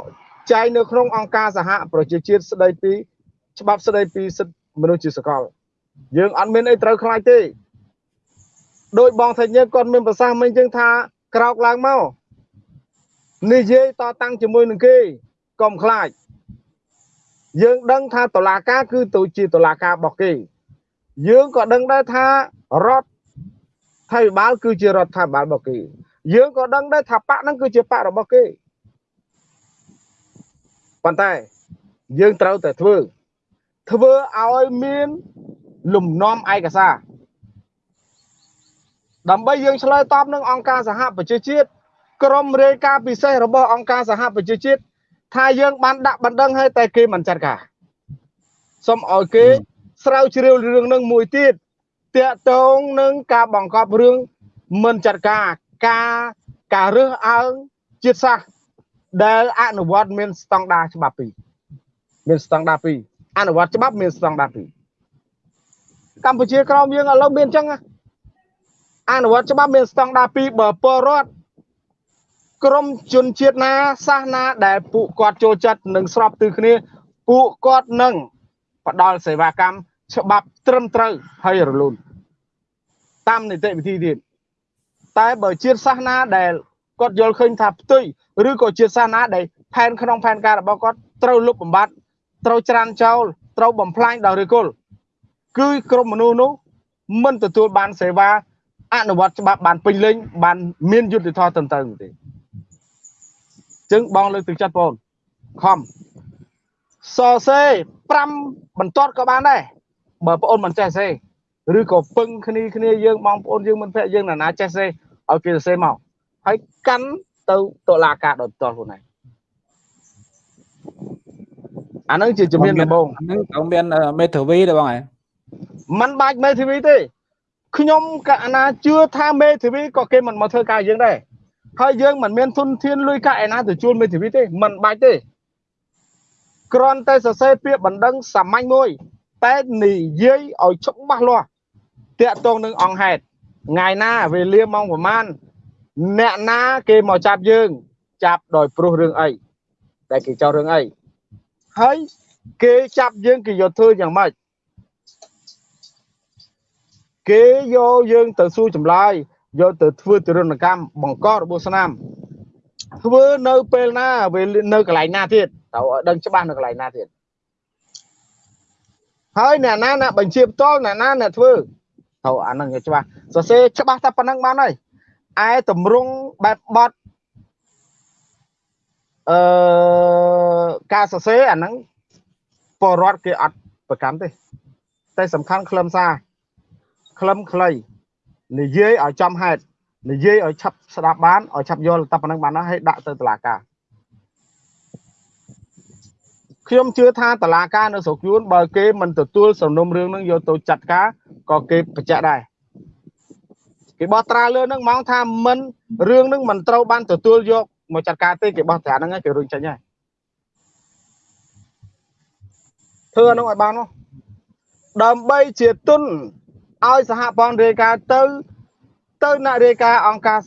[SPEAKER 3] ចែងនៅក្នុងអង្គការសហប្រជាជាតិស្ដីពីច្បាប់ស្ដីពីសិទ្ធិមនុស្សជាសកល យើងអត់មានអីត្រូវខ្លាចទេដោយបងថាញើគាត់មានប្រសាសន៍មិញចឹងថាក្រោកឡើងមកនិយាយតតាំងជាមួយនឹងគេកុំខ្លាចយើងដឹងថាតឡាការគឺទៅជាតឡាការរបស់គេយើងក៏ដឹងដែរថារដ្ឋថៃបាលគឺជារដ្ឋាភិបាលរបស់គេយើងក៏ដឹងដែរថាបកហ្នឹងគឺជាបករបស់គេប៉ុន្តែយើងត្រូវតែធ្វើធ្វើឲ្យមាន លំនាំឯកសារដើម្បីយើងឆ្លើយតបនឹងអង្គការសហប្រជាជាតិក្រុមរាយការណ៍ពិសេសរបស់អង្គការសហប្រជាជាតិថាយើងបានដាក់បណ្ដឹងឲ្យតែគេមិនចាត់ការសូមឲ្យគេស្រាវជ្រាវរឿងនឹងមួយទៀតតាក់ទងនឹងការបង្កប់រឿងមិនចាត់ការការការរើសអើងជាតិសាសន៍ដែលអនុវត្តមានស្តង់ដារច្បាប់ពីរមានស្តង់ដារពីរអនុវត្តច្បាប់មានស្តង់ដារពីរ កម្ពុជាក្រោមយើងឥឡូវមានអញ្ចឹងអនុវត្តច្បាប់មានស្តង់ដារពីរបើពលរដ្ឋក្រមជនជាតិណាសាសនាដែលពួកគាត់ចូលចិត្តនិងស្របទិគ្នាពួកគាត់នឹងផ្ដល់សេវាកម្មច្បាប់ត្រឹមត្រូវហើយរលូនតាមនីតិវិធីទៀតតែបើជាតិសាសនាដែលគាត់យល់ឃើញថាផ្ទុយឬក៏ជាតិសាសនាដែលផែនក្នុងផែនការរបស់គាត់ត្រូវលុបបំបាត់ត្រូវច្រានចោលត្រូវបំផ្លាញដល់ឫគល់ គឺក្រុមមនុស្សនោះមិនទទួលបានសេវាអនុវត្តច្បាប់បានពេញលេញបានមានយុត្តិធម៌ត្រឹមត្រូវទេចឹងបងលើកទឹកចិត្តបងខំសរសេរ5បន្ទាត់ក៏បានដែរបើបងអូនមិនចេះសេឬក៏ពឹងគ្នាគ្នាយើងបងប្អូនយើងមិនភ័ក្រយើងណាណាចេះសេឲ្យគេសរសេរមកហើយកាន់ទៅតុលាការដោយផ្ទាល់ខ្លួនឯងអានឹងជាជំនាញដំបូង
[SPEAKER 1] ហ្នឹងត្រូវមានមេធាវីទេបងឯង
[SPEAKER 3] มันបាច់មេធាវីទេខ្ញុំកណាជឿថាមេធាវីក៏គេមិនមកធ្វើការយើងដែរហើយយើងមិនមានទុនធានលុយកាក់ឯណាទៅជួលមេធាវីទេមិនបាច់ទេគ្រាន់តែសរសេរពាក្យបណ្ដឹងសាមញ្ញមួយតែនិយាយឲ្យច្បាស់លាស់តាក់ទងនឹងអង្គហេតុថ្ងៃណាវេលាម៉ោងប្រហែលអ្នកណាគេមកចាប់យើង ចាប់ដោយព្រោះរឿងអីដែលគេចោទរឿងអីហើយគេចាប់យើងគេយកធ្វើយ៉ាងម៉េច គេយកយើងទៅសួរចម្លើយយកទៅធ្វើទរណកម្មបង្ករបួសស្នាមធ្វើនៅពេលណាវានៅកន្លែងណាទៀតត្រូវឲ្យដឹងច្បាស់នៅកន្លែងណាទៀតហើយអ្នកណាអ្នកបញ្ជាផ្ទាល់អ្នកណាអ្នកធ្វើត្រូវអានឹងច្បាស់សរសេរច្បាស់តែប៉ុណ្្នឹងបានហើយឯតម្រង់បែបបត់អឺការសរសេរអាហ្នឹងបរដ្ឋគេអត់ប្រកាន់ទេតែសំខាន់ខ្លឹមសារ ខ្លឹមខ្លីនិយាយឲ្យចំហេតុនិយាយឲ្យឆាប់ស្ដាប់បានឲ្យឆាប់យល់តែប៉ុណ្្នឹងបានណាហើយដាក់ទៅតុលាការខ្ញុំជឿថាតឡាការនៅស្រុកយួនបើគេមិនទទួលសំណុំរឿងនឹងយកទៅចាត់ការក៏គេបញ្ជាក់ដែរគេបោះត្រាលើនឹងហ្មងថាមិនរឿងនឹងមិនត្រូវបានទទួលយកមកចាត់ការទេគេបោះត្រាហ្នឹងគេរុញចេញហើយធ្វើអានោះឲ្យបានមកដើម្បីជាទុន ឲ្យសហព័ន្ធរាយការណ៍ទៅទៅអ្នករាយការណ៍អង្គការ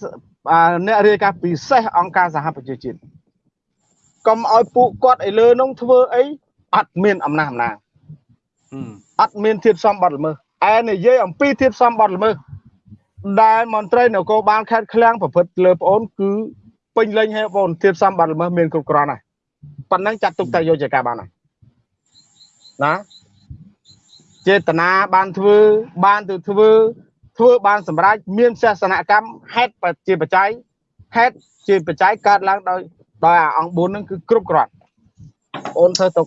[SPEAKER 3] អ្នករាយការណ៍ពិសេសអង្គការសហប្រជាជាតិកុំឲ្យពួកគាត់ឲ្យលើនោះធ្វើអីអត់មានអំណះអំណាងអត់មានធៀបសំបត្តិល្មើសឯនិយាយអំពីធៀបសំបត្តិល្មើសដែលមន្ត្រីនគរបាលខេត្តឃ្លាំងប្រព្រឹត្តលើប្អូនគឺពេញលេញហើយបងធៀបសំបត្តិល្មើសមានគ្រប់គ្រាន់ហើយប៉ុណ្ណឹងចាត់ទុកតែយកជាការបានហើយណា ចេតនាបានធ្វើ បានទៅធ្វើ ធ្វើបានសម្រេចមានសាសនកម្មហេតុជាបច្ច័យហេតុជាបច្ច័យកើតឡើងដោយដោយអាអង្គ4ហ្នឹងគឺគ្រប់គ្រាន់អូនធ្វើទុក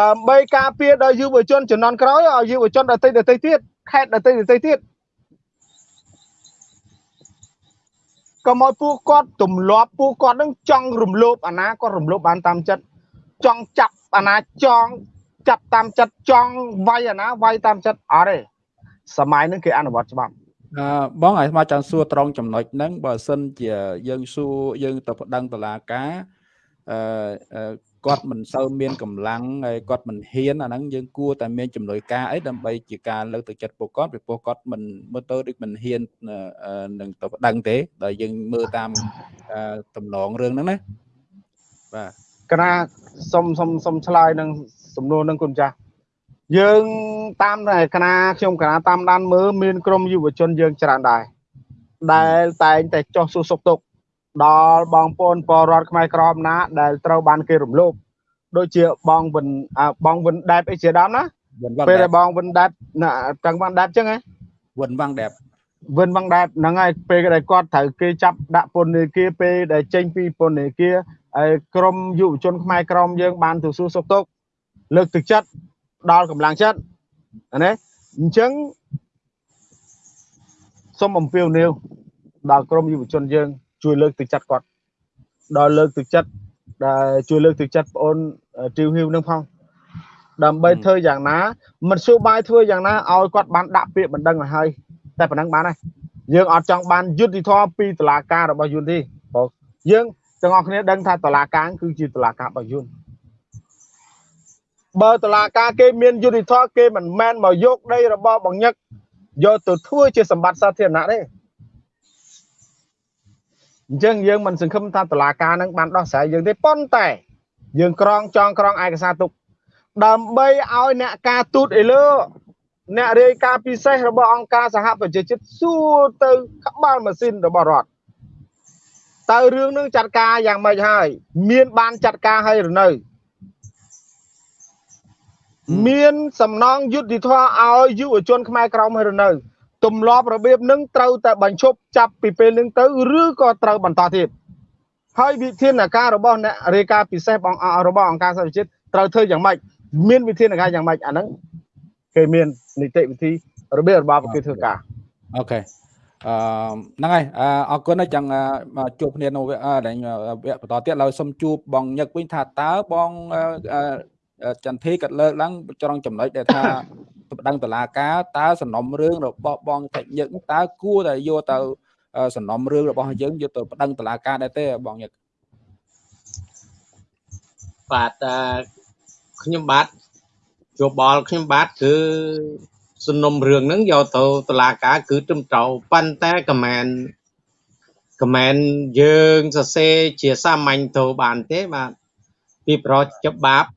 [SPEAKER 3] ដើម្បីការពារដល់យុវជនជំនាន់ក្រោយឲ្យយុវជនដទៃដទៃទៀតខេត្តដទៃដទៃទៀតកុំឲ្យពួកគាត់ទម្លាប់ពួកគាត់នឹងចង់រំលោភអាណាគាត់រំលោភបានតាមចិត្តចង់ចាប់អាណាចង់ ចាប់តាមចិត្តចង់វាយអាណាវាយតាមចិត្តអត់ទេសម័យហ្នឹងគេអនុវត្តច្បាប់
[SPEAKER 1] អឺបងឲ្យស្មាចង់សួរត្រង់ចំណុចហ្នឹងបើសិនជាយើងសួរយើងទៅប្តឹងតឡាការអឺគាត់មិនសូវមានកម្លាំងហើយគាត់មិនហ៊ានអាហ្នឹងយើងគួរតែមានចំនួនការអីដើម្បីជាការលើកទឹកចិត្តពួកគាត់ពីព្រោះគាត់មិនមើលទៅដូចមិនហ៊ាននឹងទៅប្តឹងទេដល់យើងមើលតាមតំណងរឿងហ្នឹងណា
[SPEAKER 3] បាទកណាសុំសុំសុំឆ្លើយនឹងសំ ណួរនឹងគុណចាស់យើងតាមគណៈខ្ញុំគណៈតាមដានមើលមានក្រុមយុវជនយើងច្រើនដែរដែលតែងតែចោះសួរសុខទុក្ខដល់បងប្អូនពលរដ្ឋខ្មែរក្រមណា ដែលត្រូវបានគេរំលោភដូចជាបងវិនបងវិនដែបអីជាដើមណាពេលដែលបងវិនដែបទាំងបងដែបចឹងហ៎
[SPEAKER 1] វិនវ៉ាងដែប
[SPEAKER 3] វិនវ៉ាងដែបហ្នឹងហើយពេលដែលគាត់ត្រូវគេចាប់ដាក់ពន្ធនាគារពេលដែលចេញពីពន្ធនាគារហើយក្រមយុវជនខ្មែរក្រមយើងបានទៅសួរសុខទុក្ខ លើកទឹកចិត្តដល់កម្លាំងចិត្តណាអញ្ចឹងសូមអំពាវនាវដល់ក្រមយុវជនយើង ជួយលើកទឹកចិត្តគាត់ដល់លើកទឹកចិត្តដែលជួយលើកទឹកចិត្តបងអូនទីវហ៊ីវនឹងផងដើម្បីធ្វើយ៉ាងណាមិនសួរបាយធ្វើយ៉ាងណាឲ្យគាត់បានដាក់ពាក្យបណ្ដឹងឲ្យហើយតែប៉ុណ្ណឹងបានហើយយើងអត់ចង់បានយុទ្ធធម៌ពីតុលាការរបស់យួនទេបងយើងទាំងអស់គ្នាដឹងថាតុលាការគឺជាតុលាការរបស់យួន បើតុលាការគេមានយុទ្ធធម៌គេមិនមែនមកយកដីរបស់បងញឹកយកទៅធ្វើជាសម្បត្តិសាធារណៈទេអញ្ចឹងយើងមិនសង្ឃឹមថាតុលាការនឹងបានដោះស្រាយយើងទេប៉ុន្តែយើងក្រងចងក្រងឯកសារទុកដើម្បីឲ្យអ្នកការទូតអីលើអ្នករាយការណ៍ពិសេសរបស់អង្គការសហប្រជាជាតិសួរទៅក្បាលម៉ាស៊ីនរបស់រដ្ឋតើរឿងនឹងចាត់ការយ៉ាងម៉េចហើយ មានបានចាត់ការហើយឬនៅ មានសំណងយុទ្ធធម៌ឲ្យយុវជនខ្មែរក្រមហើយឬនៅទម្លាប់របៀបនឹងត្រូវតែបញ្ឈប់ចាប់ពីពេលនឹងទៅឬក៏ត្រូវបន្តទៀតហើយវិធានការរបស់អ្នករាយការណ៍ពិសេសបងរបស់អង្គការសហប្រជាជាតិត្រូវធ្វើយ៉ាងម៉េចមានវិធានការយ៉ាងម៉េចអាហ្នឹងគេមាននីតិវិធីរបៀបរបបគេធ្វើការ
[SPEAKER 1] អូខេអឺហ្នឹងហើយអរគុណចឹងជួបគ្នានៅវគ្គដែលវគ្គបន្តទៀតឡើយសុំជួបបងញឹកវិញថាតើបង ចន្ទធីក៏លើកឡើងត្រង់ចំណុចដែលថាប្តឹងតឡាការតើសំណុំរឿងរបស់បងថេញឹកតើគួរតែយកទៅសំណុំរឿងរបស់យើងយកទៅប្តឹងតឡាការដែរទេបងញឹក
[SPEAKER 2] បាទខ្ញុំបាទយោបល់ខ្ញុំបាទគឺសំណុំរឿងហ្នឹងយកទៅតុលាការគឺត្រឹមត្រូវប៉ុន្តែកមែនកមែនយើងសរសេរជាសាមញ្ញទៅបានទេបាទពីប្រច្បាប់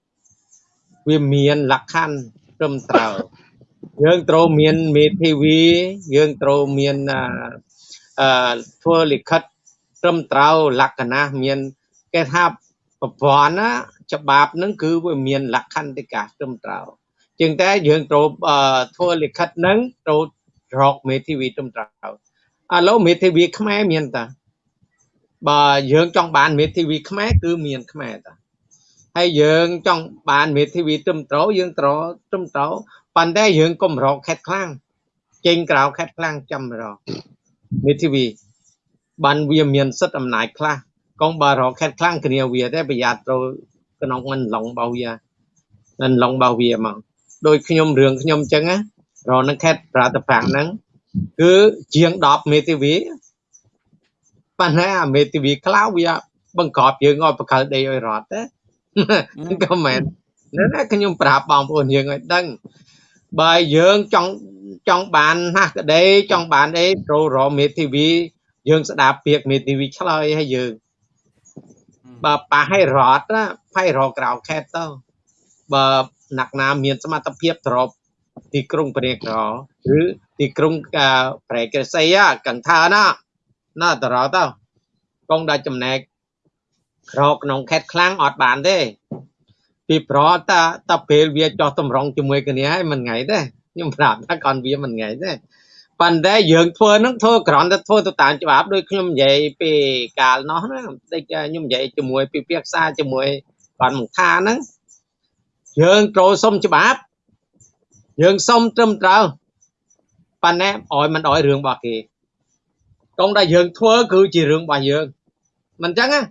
[SPEAKER 2] វាមានលក្ខខណ្ឌត្រឹមត្រូវយើងត្រូវមានមេធាវីយើងត្រូវមានអឺធ្វើលិខិតត្រឹមត្រូវលក្ខណៈមានគេថាប្រព័ន្ធណាច្បាប់នឹងគឺវាមានលក្ខន្តិកាត្រឹមត្រូវជាងតែយើងត្រូវធ្វើលិខិតនឹងត្រូវរកមេធាវីត្រឹមត្រូវឥឡូវមេធាវីខ្មែរមានតាបើយើងចង់បានមេធាវីខ្មែរគឺមានខ្មែរតា ហើយយើងចង់បានមេធាវីត្រឹមត្រូវយើងត្រូវត្រឹមត្រូវប៉ុន្តែយើងកុំរកខេតខ្លាំងចេញក្រៅខេតខ្លាំងចាំរកមេធាវីបានវាមានសិទ្ធិអំណាចខ្លះកុំបើរកខេតខ្លាំងគ្នាវាទេប្រយ័ត្នត្រូវក្នុងមិនឡងរបស់វាមិនឡងរបស់វាមកដោយខ្ញុំរឿងខ្ញុំអញ្ចឹងណារកនឹងខេតប្រតិប្រាំងហ្នឹងគឺជាង10មេធាវីប៉ុន្តែអាមេធាវីខ្លៅវាបង្កប់យើងឲ្យបកលដីឲ្យរត់ទេ ក៏មែនណាខ្ញុំប្រាប់បងប្អូនយើងឲ្យដឹងបើយើងចង់ចង់បានណាស់ក្តីចង់បានអីត្រូវរកមេធាវីយើងស្ដាប់ពាក្យមេធាវីឆ្លើយឲ្យយើងបើប៉ះឲ្យរត់ណាផៃរកក្រៅខេតទៅបើណាក់ណាមានសមត្ថភាពទ្របទីក្រុងព្រះក្រឬទីក្រុងប្រែកសីកង្ថាណាណាតរទៅកងដាច់ចំណែក ក្រក្នុងខេតខ្លាំងអត់បានទេពីប្រតាតាពេលវាចោះតម្រង់ជាមួយគ្នាហើយមិនថ្ងៃទេខ្ញុំប្រាប់ថាកូនវាមិនថ្ងៃទេប៉ុន្តែយើងធ្វើនឹងធ្វើក្រន់តែធ្វើទៅតាមច្បាប់ដូចខ្ញុំនិយាយពីកាលនោះណាដូចខ្ញុំនិយាយជាមួយពីភាសាជាមួយបានមកថាហ្នឹងយើងត្រូវសុំច្បាប់យើងសុំត្រឹមត្រូវប៉ុន្តែឲ្យមិនឲ្យរឿងរបស់គេកងដែលយើងធ្វើគឺជារឿងរបស់យើងមិនអញ្ចឹងណា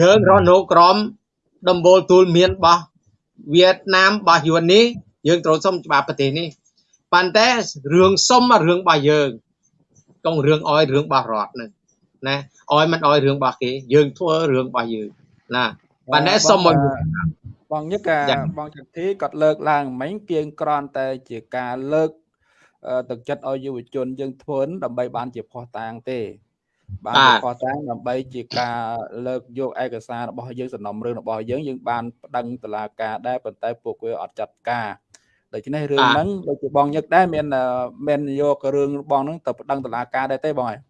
[SPEAKER 2] យើងរស់នៅក្រមដំបូលទូលមានរបស់វៀតណាមរបស់យួននេះយើងត្រូវសុំច្បាប់ប្រទេសនេះប៉ុន្តែរឿងសុំរឿងរបស់យើងកុំរឿងអោយរឿងរបស់រដ្ឋនឹងណាអោយមិនអោយរឿងរបស់គេ យើងធ្វើរឿងរបស់យើងណាប៉ុន្តែសុំឲ្យ
[SPEAKER 1] បងញឹកបងចន្ទធីគាត់លើកឡើងមិញគៀងក្រន់តែជាការលើកទឹកចិត្តឲ្យយុវជនយើងធ្វើដើម្បីបានជាផុសតាងទេ បានកសាងដើម្បីជាការលើកយកឯកសាររបស់យើងសំណុំរឿងរបស់យើងយើងបានប្តឹងតុលាការដែរប៉ុន្តែពួកគេអត់ចាត់ការដូច្នេះរឿងហ្នឹងដូចជាបងញឹកដែរមានមានយករឿងរបស់ហ្នឹងទៅប្តឹងតុលាការដែរទេបងហើយ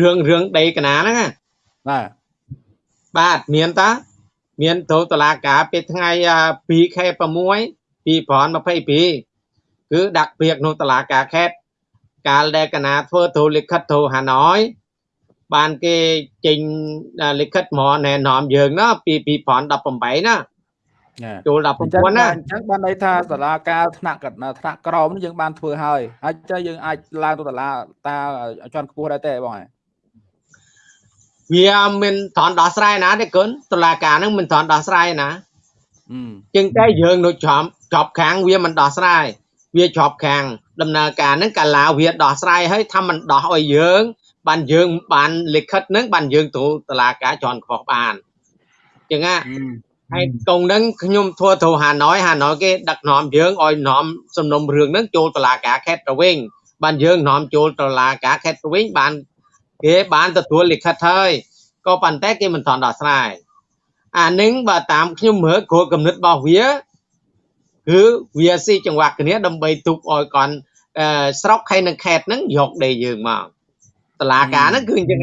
[SPEAKER 2] រឿងរឿងដីកណាហ្នឹង
[SPEAKER 1] បាទ
[SPEAKER 2] បាទមានតាមានទៅតុលាការពេលថ្ងៃ2ខែ6 2022គឺដាក់ពាក្យនៅតុលាការខេត្ត កាលដែលកណាធ្វើទូលិខិតទៅហាណយបានគេចេញលិខិតមកណែនាំយើងណាពី2018ណាចូលដល់ប្រព័ន្ធណា
[SPEAKER 1] អញ្ចឹងបានន័យថាសាលាការថ្នាក់ថ្នាក់ក្រមនេះយើងបានធ្វើហើយហើយចុះយើងអាចឡើងទៅសាលាតាជាន់ខ្ពស់ដែរទេបង
[SPEAKER 2] វាមិនថនដោះស្រាយណាទេគុណតុលាការនឹងមិនថនដោះស្រាយណាជាងតែយើងនៅជាប់ជាប់ខាងវាមិនដោះស្រាយវាជាប់ខាង ដំណើរការហ្នឹងកាលាវាដោះស្រាយហើយថាមិនដោះឲ្យយើង បានយើងបានលិខិតហ្នឹងបានយើងទៅតុលាការជាន់ខ្ពស់បានចឹងណាហើយកងហ្នឹងខ្ញុំធ្វើទៅហាណយហាណយគេដឹកនាំយើងឲ្យនាំសំណុំរឿងហ្នឹងចូលតុលាការខេត្តប្រវែងបានយើងនាំចូលតុលាការខេត្តប្រវែងបានគេបានទទួលលិខិតហើយក៏ប៉ុន្តែគេមិនទាន់ដោះស្រាយអានឹងបើតាមខ្ញុំមើលគោលគំនិតរបស់វា គឺវាស៊ីចង្វាក់គ្នាដើម្បីទុកឲ្យគាត់ស្រុកហើយនឹងខេត្តហ្នឹងយកដីយើងមកតឡាការហ្នឹងគឺអញ្ចឹង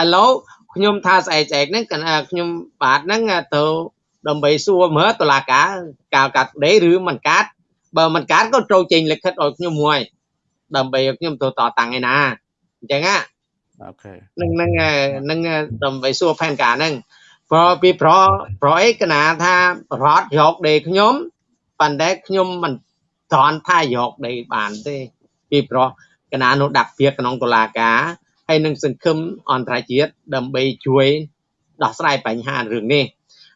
[SPEAKER 2] ឥឡូវខ្ញុំថាស្អែកស្អែកហ្នឹងខ្ញុំបាទហ្នឹងទៅដើម្បីសួរមើលតឡាការកាលកាត់ដីឬមិនកាត់បើមិនកាត់ក៏ត្រូវចេញលិខិតឲ្យខ្ញុំមួយដើម្បីឲ្យខ្ញុំទៅតតាំងឯណាអញ្ចឹងណា
[SPEAKER 1] អូខេ
[SPEAKER 2] នឹងនឹងនឹងដើម្បីសួរផែនការហ្នឹង ព្រោះពីប្រប្រអីកណាថារត់យកដីខ្ញុំប៉ុន្តែខ្ញុំមិនត្រន់ថាយកដីបានទេពីព្រោះកណានោះដាក់ពាក្យក្នុងតុលាការហើយនឹងសង្ឃឹមអន្តរជាតិដើម្បីជួយដោះស្រាយបញ្ហារឿងនេះ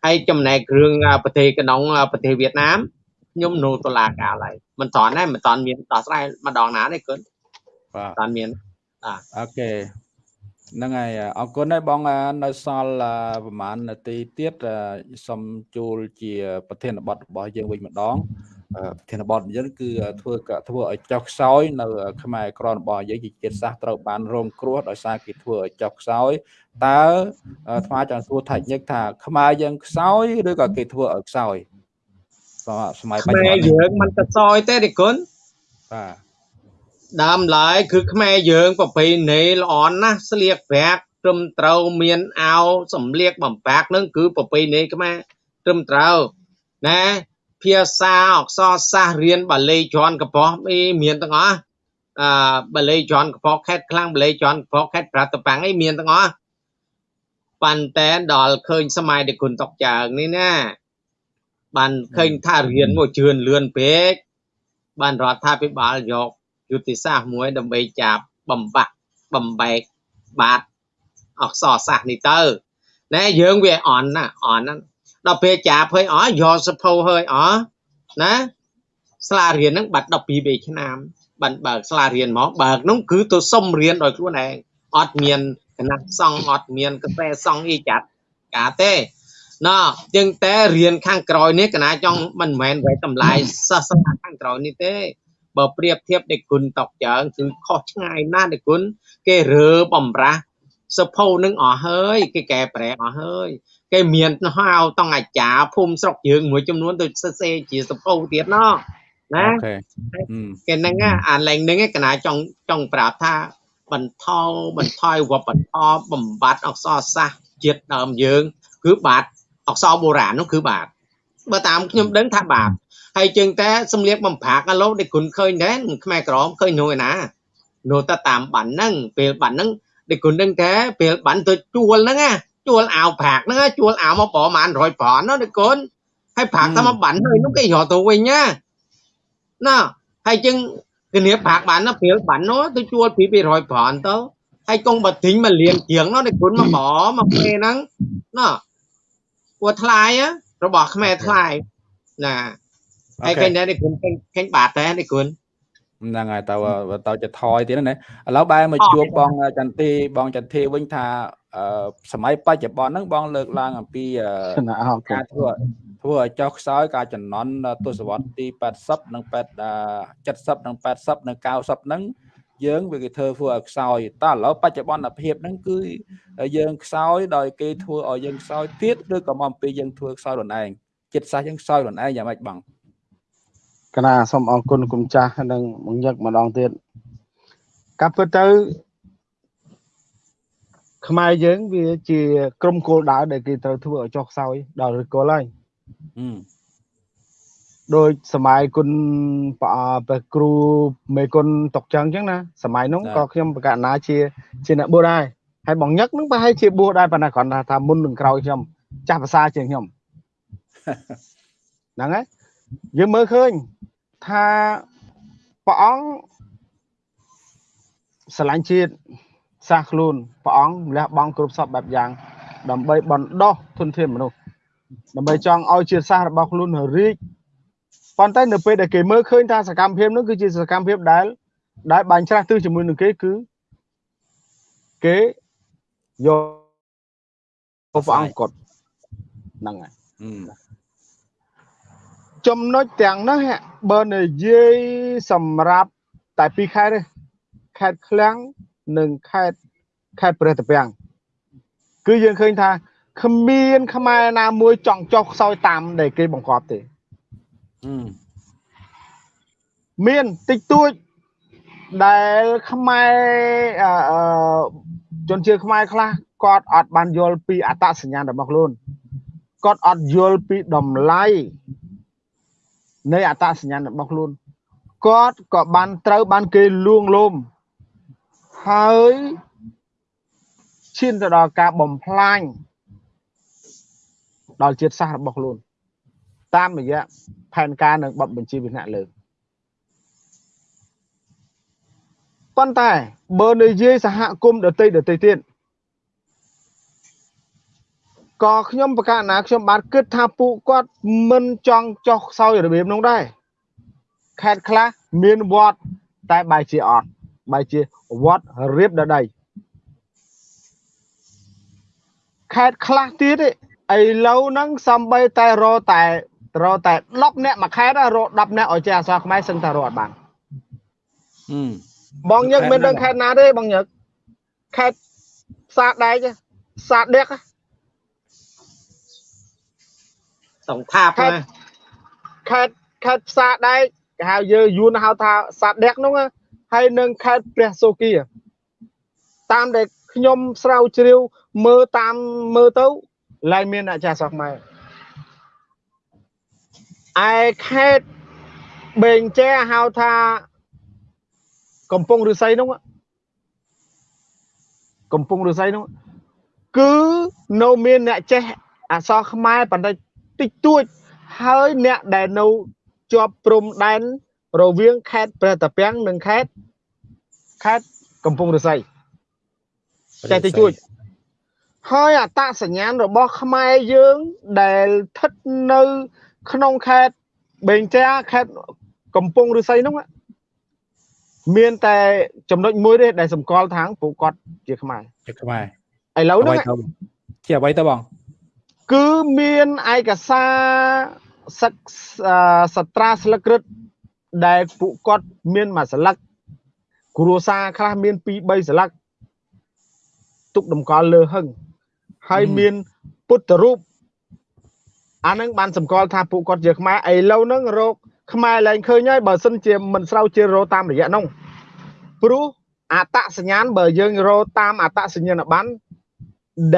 [SPEAKER 2] ហើយចំណែកគ្រឿងប្រទេសក្នុងប្រទេសវៀតណាមខ្ញុំនៅតុលាការឡើយមិនត្រន់ដែរមិនត្រន់មានដោះស្រាយម្ដងណាទេគុណ
[SPEAKER 1] បាទ
[SPEAKER 2] ត្រន់មាន
[SPEAKER 1] បាទអូខេ ហ្នឹងហើយអរគុណហើយបងនៅសល់ប្រហែលនាទីទៀតសូមជួលជា ប្រធានបទរបស់យើងវិញម្ដងប្រធានបទយើងគឺធ្វើធ្វើឲ្យចុះខ្សោយនៅខ្មែរក្រនរបស់យើងជាជាតិសាសត្រូវបានរងគ្រោះដោយសារគេធ្វើឲ្យចុះខ្សោយតើថ្មចង់សួរថាញឹកថាខ្មែរយើងខ្សោយឬក៏គេធ្វើឲ្យខ្សោយ
[SPEAKER 2] សម័យបច្ចុប្បន្នខ្មែរយើងមិនខ្សោយទេទេគុណ
[SPEAKER 1] បាទ
[SPEAKER 2] ដើមឡើយគឺខ្មែរយើងប្រពៃណីល្អណាស់ស្លៀកប្រាក់ត្រឹមត្រូវមានអាវសម្លៀកបំពាក់នឹងគឺប្រពៃណីខ្មែរត្រឹមត្រូវណាភាសាអក្សរសាស្ត្ររៀនបាលីជាន់កប៉ុសអីមានទាំងអស់អឺបាលីជាន់កប៉ុសខេតខ្លាំងបាលីជាន់កប៉ុសខេតប្រតបាំងអីមានទាំងអស់ប៉ុន្តែដល់ឃើញសម័យដែលគុណតុកចើងនេះណាបានឃើញថារៀនមកជឿនលឿនពេកបានរដ្ឋាភិបាលយក យុទ្ធសាស្ត្រមួយដើម្បីចាប់បំបាក់បំបែកបាតអក្សរសាស្ត្រនេះទៅណែយើងវាអន់ណាអន់ណាដល់ពេលចាប់ហើយអយកសភៅហើយអណាស្លារៀនហ្នឹងបាត់12 3ឆ្នាំបានបើកស្លារៀនមកបើកនោះគឺទៅសុំរៀនដោយខ្លួនឯងអត់មានគណៈសង្ឃអត់មានកសែសង្ឃអីចាត់កាទេណោះជាងតែរៀនខាងក្រោយនេះកណាចង់មិនមែនវេតម្លៃសាសនាខាងក្រោយនេះទេ បើប្រៀបធៀបដេគុណតកចើងគឺខុសឆ្ងាយណាស់ដេគុណគេរើបំរាស់សភៅនឹងអស់ហើយគេកែប្រែអស់ហើយគេមានហៅតង់អាចារ្យភូមិស្រុកយើងមួយចំនួនទៅសរសេរជាសភៅទៀតណោះណាគេហ្នឹងអាឡែងហ្នឹងកណាចង់ចង់ប្រាប់ថាបន្ថយបន្ថយវប្បធម៌បំបត្តិអក្សរសាស្ត្រជាតិដើមយើង គឺបាត់អក្សរបុរាណនោះគឺបាត់បើតាមខ្ញុំដឹងថាបាត់ ហើយជាងតែសំលៀកបំប្រាក់អាឡូដែលគុណឃើញដែរខ្មែរក្រមឃើញនោះឯណានោះតែតាមបានហ្នឹងពេលបានហ្នឹងដែលគុណដឹងតែពេលបានទៅជួលហ្នឹងណាជួលអាវប្រាក់ហ្នឹងជួលអាវមកប្រហែល100ប្រាន់ណាដែលគុណហើយប្រាក់តែមកបានហើយនោះគេយកទៅវិញណាណាហើយជាងគ្នាប្រាក់បានណាពេលបាននោះទៅជួលពី200ប្រាន់ទៅហើយកងបើទិញមកលៀងជាងនោះដែលគុណមកបមកពេលហ្នឹងណាពួថ្លៃរបស់ខ្មែរថ្លៃណា ហើយឃើញដែរនេះគុណឃើញបាតដែរនេះគុណ
[SPEAKER 1] ហ្នឹងហើយតើតើจะថយទៀតណាឥឡូវបែរមកជួបបងចន្ទទីបងចន្ទទីវិញថាសម័យបច្ចុប្បន្នហ្នឹងបងលើកឡើងអំពីការធ្វើធ្វើឲ្យចុះខ្សោយការចំណន់ទស្សវត្សទី80និង70និង80និង90ហ្នឹងយើងវាគេធ្វើធ្វើឲ្យខ្សោយតើឥឡូវបច្ចុប្បន្នភាពហ្នឹងគឺយើងខ្សោយដោយគេធ្វើឲ្យយើងខ្សោយទៀតឬក៏មកអំពីយើងធ្វើខ្សោយខ្លួនឯងចិត្តសាស្ត្រយើងខ្សោយខ្លួនឯងយ៉ាងម៉េចបង
[SPEAKER 3] កណាសូមអរគុណគុំចាស់និងមកញឹកម្ដងទៀតកាប់ពិតទៅខ្មែរយើងវាជាក្រុមគោលដៅដែលគេត្រូវធ្វើឲ្យចុះខ្សោយដល់ឬគល់ហើយដោយសម័យគុណប្រគ្រូមេគុណតុកចឹងអញ្ចឹងណាសម័យនោះក៏ខ្ញុំបកណាជាជាអ្នកបួសដែរហើយបងញឹកនឹងប្រហែលជាបួសដែរប៉ុន្តែគ្រាន់តែថាមុននឹងក្រោយខ្ញុំចាស់ភាសាជាងខ្ញុំហ្នឹងហើយ យើងមើលឃើញថាព្រះអង្គស្រឡាញ់ជាតិសាសខ្លួនព្រះអង្គលះបង់គ្រប់សពបែបយ៉ាង ដើម្បីបណ្ដោះធនធានមនុស្សដើម្បីចង់ឲ្យជាតិសាសន៍របស់ខ្លួនរីកប៉ុន្តែនៅពេលដែលគេមើលឃើញថាសកម្មភាពនោះគឺជាសកម្មភាពដែល ដែលបាញ់ច្រាស់ទិសជាមួយនឹងគេគឺគេយកព្រះអង្គគាត់ហ្នឹងហើយ ចំណុចទាំងនោះបើនិយាយសម្រាប់តែពីរខេត្តទេខេត្តឃ្លាំងនិងខេត្តខេត្តព្រះតាពាំងគឺយើងឃើញថាគ្មានខ្មែរណាមួយចង់ចុះខ្សោយតាមដែលគេបង្កប់ទេមានតិចតួចដែលខ្មែរអឺជនជាតិខ្មែរខ្លះគាត់អត់បានយល់ពីអត្តសញ្ញាណរបស់ខ្លួនគាត់អត់យល់ពីតម្លៃ នៃអត្តសញ្ញាណរបស់ខ្លួនគាត់ក៏បានត្រូវបានគេលួងលោមហើយឈានទៅដល់ការបំផ្លាញដល់ជាតិសាសន៍របស់ខ្លួន តាមរយៈផែនការនិងបទបញ្ជាវិនិច្ឆ័យលើប៉ុន្តែបើនិយាយសហគមន៍ដតីដតីទៀត ក៏ខ្ញុំប្រកាសណាខ្ញុំបានគិតថាពួកគាត់មិនចង់ចោះខ្សោយរបៀបនោះដែរខេត្តខ្លះមានវត្តតែបែរជាអត់បែរជាវត្តរៀបដដីខេត្តខ្លះទៀតឥឡូវហ្នឹងសំបីតែរតែរតែ10នាក់មួយខេត្តរ10នាក់ឲ្យចេះអសរខ្មែរសឹងតែរត់បានបងញឹកមិនដឹងខេត្តណាទេបងញឹកខេត្តសាដែកសាដឹក
[SPEAKER 2] សង្ថាប
[SPEAKER 3] ខេត្តខេត្តខេត្តផ្សារដែកគេហៅយើងយួនហៅថាសាដឹកនោះហើយនឹងខេត្តព្រះសូគីតាមដែលខ្ញុំស្រាវជ្រាវមើលតាមមើលទៅឡើងមានអ្នកចាស់សោះខ្មែរឯខេត្តបេងចែហៅថាកំពង់ឫស្សីនោះកំពង់ឫស្សីនោះគឺនៅមានអ្នកចេះអក្សរខ្មែរបណ្ឌិត តិចតួចហើយអ្នកដែលនៅជាប់ព្រំដែនរវាងខេត្តព្រះតាពាំងនិងខេត្តខេត្តកំពង់ឫស្សីចេះតិចតួចហើយអតសញ្ញាណរបស់ខ្មែរយើងដែលស្ថិតនៅ ក្នុងខេត្តបេងចាខេត្តកំពង់ឫស្សីនោះមានតែចំណុចមួយទេដែលសម្គាល់ថាងពួកគាត់ជាខ្មែរ
[SPEAKER 1] ជាខ្មែរ
[SPEAKER 3] ឥឡូវនេះ
[SPEAKER 1] ជាអ្វីទៅបង
[SPEAKER 3] គឺមានឯកសារសិកសត្រាស្លឹករឹតដែលពួកគាត់មានមួយស្លឹកគ្រួសារខ្លះមាន2 3ស្លឹកទុកតម្កល់លើហឹងហើយមានពុទ្ធរូបអានឹងបានសម្គាល់ថាពួកគាត់ជាខ្មែរឥឡូវហ្នឹងរោគខ្មែរឡើងឃើញហើយបើសិនជាមិនស្រាវជ្រាវរកតាមរយៈនោះព្រោះអតសញ្ញាណបើយើងរកតាមអតសញ្ញាណប័ណ្ណ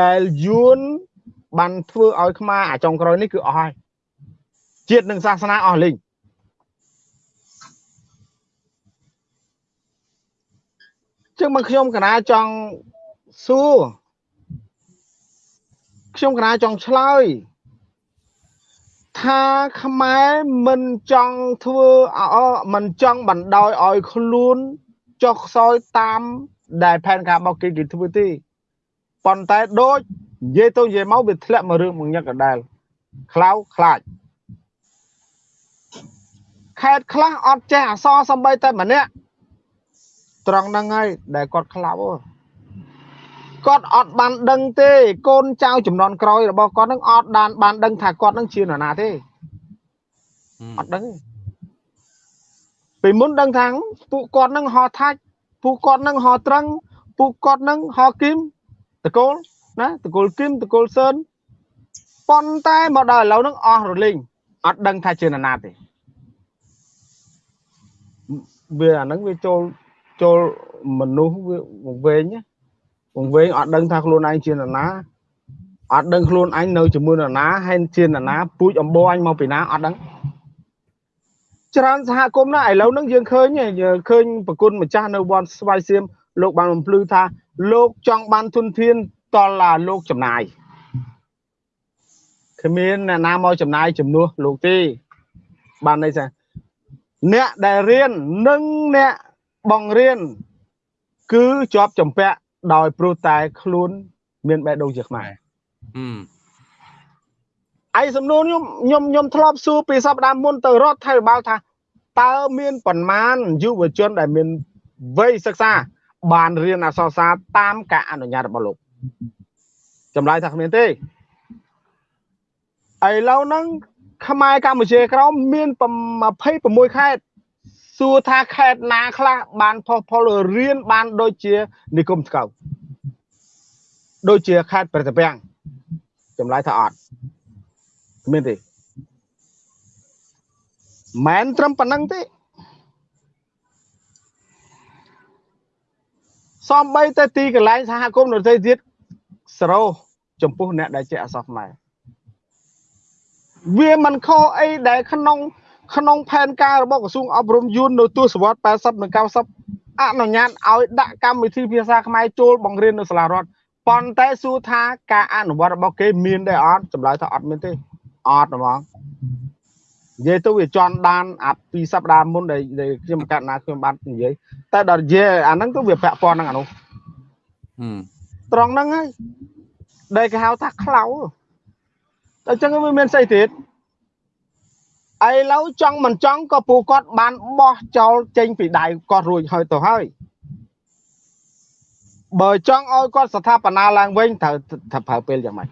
[SPEAKER 3] ដែលយួន បានធ្វើឲ្យខ្មែរអាចុងក្រោយនេះគឺអស់ហើយជាតិនិងសាសនាអស់លេងចឹងមកខ្ញុំកណាចង់សួរខ្ញុំកណាចង់ឆ្លើយថាខ្មែរមិនចង់ធ្វើអមិនចង់បណ្ដោយឲ្យខ្លួនចុះខ្សោយតាមដែលផែនការរបស់គេគេធ្វើទេប៉ុន្តែដូច និយាយទៅនិយាយមកវាធ្លាក់មករឿងមួយញឹកដដែលខ្លៅខ្លាចខេតខ្លះអត់ចេះអសរសំបីតែម្នាក់ត្រង់ហ្នឹងហើយដែលគាត់ខ្លៅគាត់អត់បានដឹងទេកូនចៅចំនួនក្រោយរបស់គាត់នឹងអត់បានបានដឹងថាគាត់នឹងជានរណាទេអត់ដឹងទេពីមុនដឹងថាពួកគាត់នឹងហោថាច់ពួកគាត់នឹងហោត្រឹងពួកគាត់នឹងហោគឹមតកូល ណាតកូលគឹមតកូលសឿនប៉ុន្តែមកដល់ឥឡូវនឹងអស់រលីងអត់ដឹងថាជានរណាទេវាអាហ្នឹងវាចូលចូលមនុស្សវាវែងណាវវែងអត់ដឹងថាខ្លួនឯងជានរណាអត់ដឹងខ្លួនឯងនៅជាមួយនរណាហើយជានរណាពូជអំបោអញមកពីណាអត់ដឹងច្រើនសហគមន៍ណាឥឡូវហ្នឹងយើងឃើញយើងឃើញប្រគុណម្ចាស់នៅវត្តស្វាយសៀមលោកបានបំភ្លឺថាលោកចង់បានទុនធាន តឡាលោកចំណាយឃគ្មានអ្នកណាមកចំណាយជំនួសលោកទេបានន័យថាអ្នកដែលរៀននិងអ្នកបង្រៀនគឺជាប់ចំពាក់ដោយព្រោះតែខ្លួនមានបេះដូងជាខ្មែរអីសំណួរខ្ញុំខ្ញុំខ្ញុំធ្លាប់សួរពីសប្តាហ៍មុនទៅរដ្ឋាភិបាលថាតើមានប៉ុន្មានយុវជនដែលមានវ័យសិក្សា បានរៀនអក្សរសាស្ត្រតាមការអនុញ្ញាតរបស់លោក ចម្លើយថាគ្មានទេឥឡូវហ្នឹងខ្មែរកម្ពុជាក្រោមមាន26ខេត្តសួរថាខេត្តណាខ្លះបានផុសផុលរៀនបានដូចជានិគមស្កៅដូចជាខេត្តប្រតាពាំងចម្លើយថាអត់គ្មានទេមិនត្រឹមប៉ុណ្ណឹងទេសំបីតែទីកន្លែងសហគមន៍នរទេទៀត សរោចំពោះអ្នកដែលចេះអសរខ្មែរវាមិនខុសអីដែលក្នុង ក្នុងផែនការរបស់ក្រសួងអប់រំយួននៅទសវត្ស80និង90អនុញ្ញាតឲ្យដាក់កម្មវិធីភាសាខ្មែរចូលបង្រៀននៅសាលារដ្ឋប៉ុន្តែសួរថាការអនុវត្តរបស់គេមានដែរអត់ចម្លើយថាអត់មានទេអត់ហ្មងនិយាយទៅវាជន់ដានអាពីសប្តាហ៍មុនដែលខ្ញុំកាត់ណាខ្ញុំបាននិយាយតែដល់និយាយអាហ្នឹងទៅវាពាក់ព័ន្ធនឹងអានោះ ត្រង់ហ្នឹងហើយដែលគេហៅថាខ្លៅតែអញ្ចឹងវាមានស្អីទៀតឥឡូវចង់មិនចង់ក៏ពូគាត់បានបោះចោលចេញពីដៃគាត់រួចហើយទៅហើយបើចង់ឲ្យគាត់ស្ថាបនាឡើងវិញត្រូវត្រូវប្រើពេលយ៉ាងម៉េច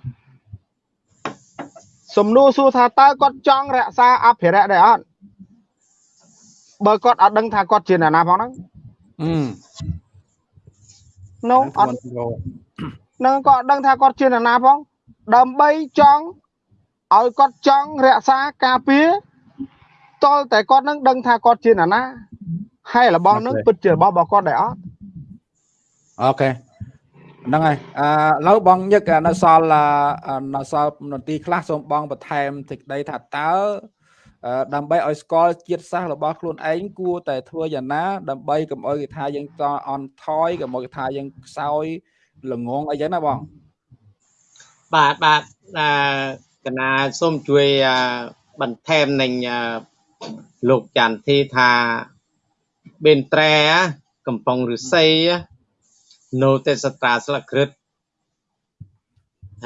[SPEAKER 3] សំណួរសួរថាតើគាត់ចង់រក្សាអភិរក្សដែរអត់បើគាត់អត់ដឹងថាគាត់ជាអ្នកណាផងហ្នឹងអឺនោះអត់ នឹងក៏អត់ដឹងថាគាត់ជាអ្នកណាផងដើម្បីចង់ឲ្យគាត់ចង់រក្សាការពារតលតែគាត់នឹងដឹងថាគាត់ជាអ្នកណាហើយរបស់នឹងពិតជារបស់របស់គាត់ដែរអត់
[SPEAKER 1] អូខេហ្នឹងហើយអឺឡូវបងញឹកនៅសល់នៅសល់នន្ទីខ្លះសូមបងបន្ថែមសេចក្តីថាតើដើម្បីឲ្យស្គាល់ជាតិសាសន៍របស់ខ្លួនឯងគួរតែធ្វើយ៉ាងណា ដើម្បីកុំឲ្យគេថាយើងតអន់ថយកុំឲ្យគេថាយើងខ្សោយ ល្ងងអីចឹងណាបង
[SPEAKER 2] បាទបាទកណាសូមជួយបន្ថែមនឹងលោកចន្ទធីថាបេនត្រែកំប៉ុងឫស្សីនៅទេសត្រាស្លឹកក្រឹត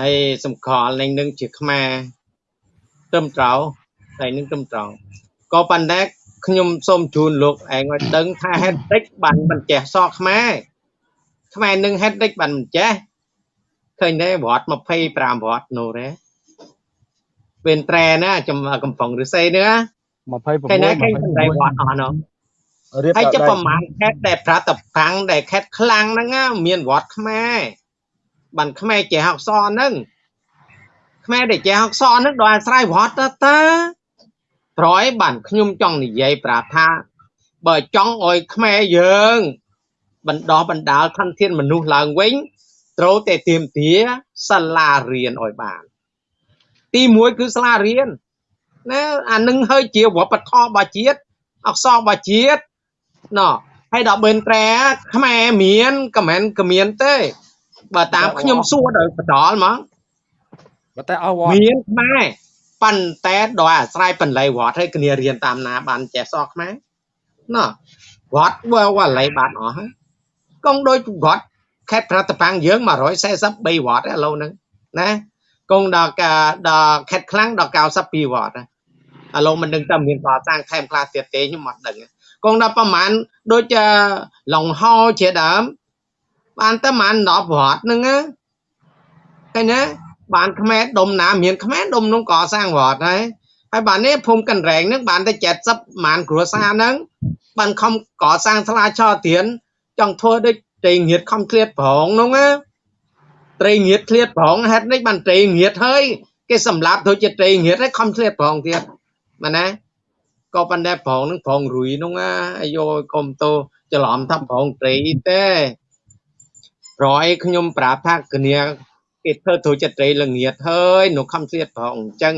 [SPEAKER 2] ហើយសម្គាល់នឹងនឹងជាខ្មែរត្រឹមត្រូវតែនឹងត្រឹមត្រូវក៏ប៉ុន្តែខ្ញុំសូមជូនលោកឯងឲ្យដឹងថាហេតុតិចបានមិនចេះសក់ខ្មែរ ខ្មែរនឹងហេតុតិចបានមិនចេះឃើញទេវត្ត25វត្តនោះទេពេលត្រែណាចំកំប៉ុងឫស្សីនេះ26ឃើញទេឃើញតែវត្តអស់នោះហើយចុះប្រមាណខេត្តដែលប្រតបាំងដែលខេត្តខ្លាំងហ្នឹងមានវត្តខ្មែរបានខ្មែរចេះអក្សរហ្នឹងខ្មែរដែលចេះអក្សរហ្នឹងដល់អាស្រ័យវត្តទៅតាប្រយបានខ្ញុំចង់និយាយប្រាប់ថាបើចង់ឲ្យខ្មែរយើង បណ្ដោះបណ្ដាលធនធានមនុស្សឡើងវិញត្រូវតែទៀមទាសាលារៀនឲ្យបាន ទី1គឺសាលារៀនណាអានឹងហើយជាវប្បធម៌របស់ជាតិអក្សររបស់ជាតិណោះហើយដល់បិនត្រែខ្មែរមានក៏មិនក៏មានទេបើតាមខ្ញុំសួរដល់បដលហ្មង
[SPEAKER 1] បើតែអស់វត្ត
[SPEAKER 2] មានខ្មែរប៉ុន្តែដោយអាស្រ័យបន្លៃវត្តហើយគ្នារៀនតាមណាបានចេះសក់ខ្មែរណោះវត្តបើវឡៃបានអស់ហើយ កងដូចវត្តខេត្តប្រតប៉ាំងយើង143វត្តឥឡូវហ្នឹងណាកងដល់ដល់ខេត្តខ្លាំងដល់92វត្តឥឡូវមិនដឹងតើមានកសាងថែមខ្លះទៀតទេខ្ញុំអត់ដឹងកងដល់ប្រហែលដូចឡុងហោជាដើមបានតែប្រហែល10វត្តហ្នឹងណាឃើញទេបានខ្មែរដុំណាមានខ្មែរដុំនោះក៏សាងវត្តហើយហើយបាននេះភូមិកណ្រែងហ្នឹងបានតែ70ម៉ានគ្រួសារហ្នឹងបានខំកសាងស្លាឆទៀន ចង់ធ្វើដូចត្រីងៀតខំឃ្លាតប្រងហ្នឹងណាត្រីងៀតឃ្លាតប្រងហេតុនេះបានត្រីងៀតហើយគេសម្លាប់ដូចជាត្រីងៀតហើយខំឃ្លាតប្រងទៀតមែនណាក៏ប៉ុន្តែប្រងហ្នឹងប្រងរួយហ្នឹងណាអាយយកុំតោច្រឡំថាប្រងត្រីទេប្រយខ្ញុំប្រាប់ថាគ្នាគេធ្វើទូចិត្តត្រីល្ងាតហើយនៅខំស្លៀតប្រងអញ្ចឹង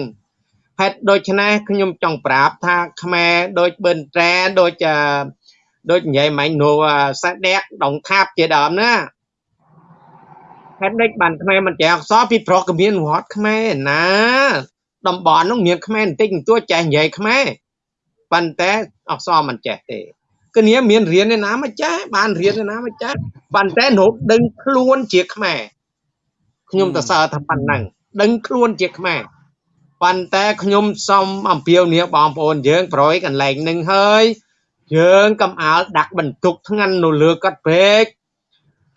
[SPEAKER 2] ហេតុដូច្នេះខ្ញុំចង់ប្រាប់ថាខ្មែរដូចបិនត្រែដូច ដូចនិយាយមិញនោះសាដេកដងថាបជាដើមណាហេតុដេចបានខ្មែរមិនចេះអក្សរពីប្រុសក៏មានវត្តខ្មែរណាតំបន់នោះមានខ្មែរបន្តិចបន្តួចចេះនិយាយខ្មែរប៉ុន្តែអក្សរមិនចេះទេគ្នាមានរៀនឯណាមកចេះបានរៀនឯណាមកចេះប៉ុន្តែនៅដឹងខ្លួនជាខ្មែរខ្ញុំទៅសើថាប៉ុណ្ណឹងដឹងខ្លួនជាខ្មែរប៉ុន្តែខ្ញុំសូមអំពាវនាវបងប្អូនយើងប្រយកន្លែងនឹងហើយ យើងកំអើលដាក់បន្ទុកធ្ងន់នៅលើគាត់ពេក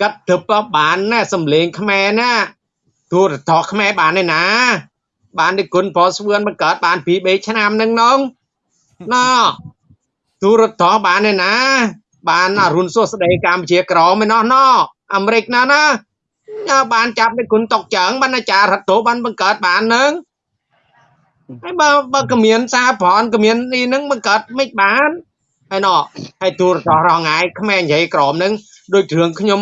[SPEAKER 2] គាត់ទៅបានណាសំលេងខ្មែរណាទូរទស្សន៍ខ្មែរបានឯណា បានទីគុណប្រស្វឿនបង្កើតបានពី3ឆ្នាំហ្នឹងនងណោទូរទស្សន៍បានឯណា បានអរុនសួស្ដីកម្ពុជាក្រមឯណោះណោអាមេរិកណាណាបានចាប់ទីគុណតុកចើងបានអាចារ្យរដ្ឋោបានបង្កើតបាននឹងហើយបើបើគ្មានសារប្រនគ្មាននេះនឹងបង្កើតមិនបាន ហើយណោហើយទូរទស្សន៍រងងាយខ្មែរនិយាយក្រមនឹងដូចរឿងខ្ញុំ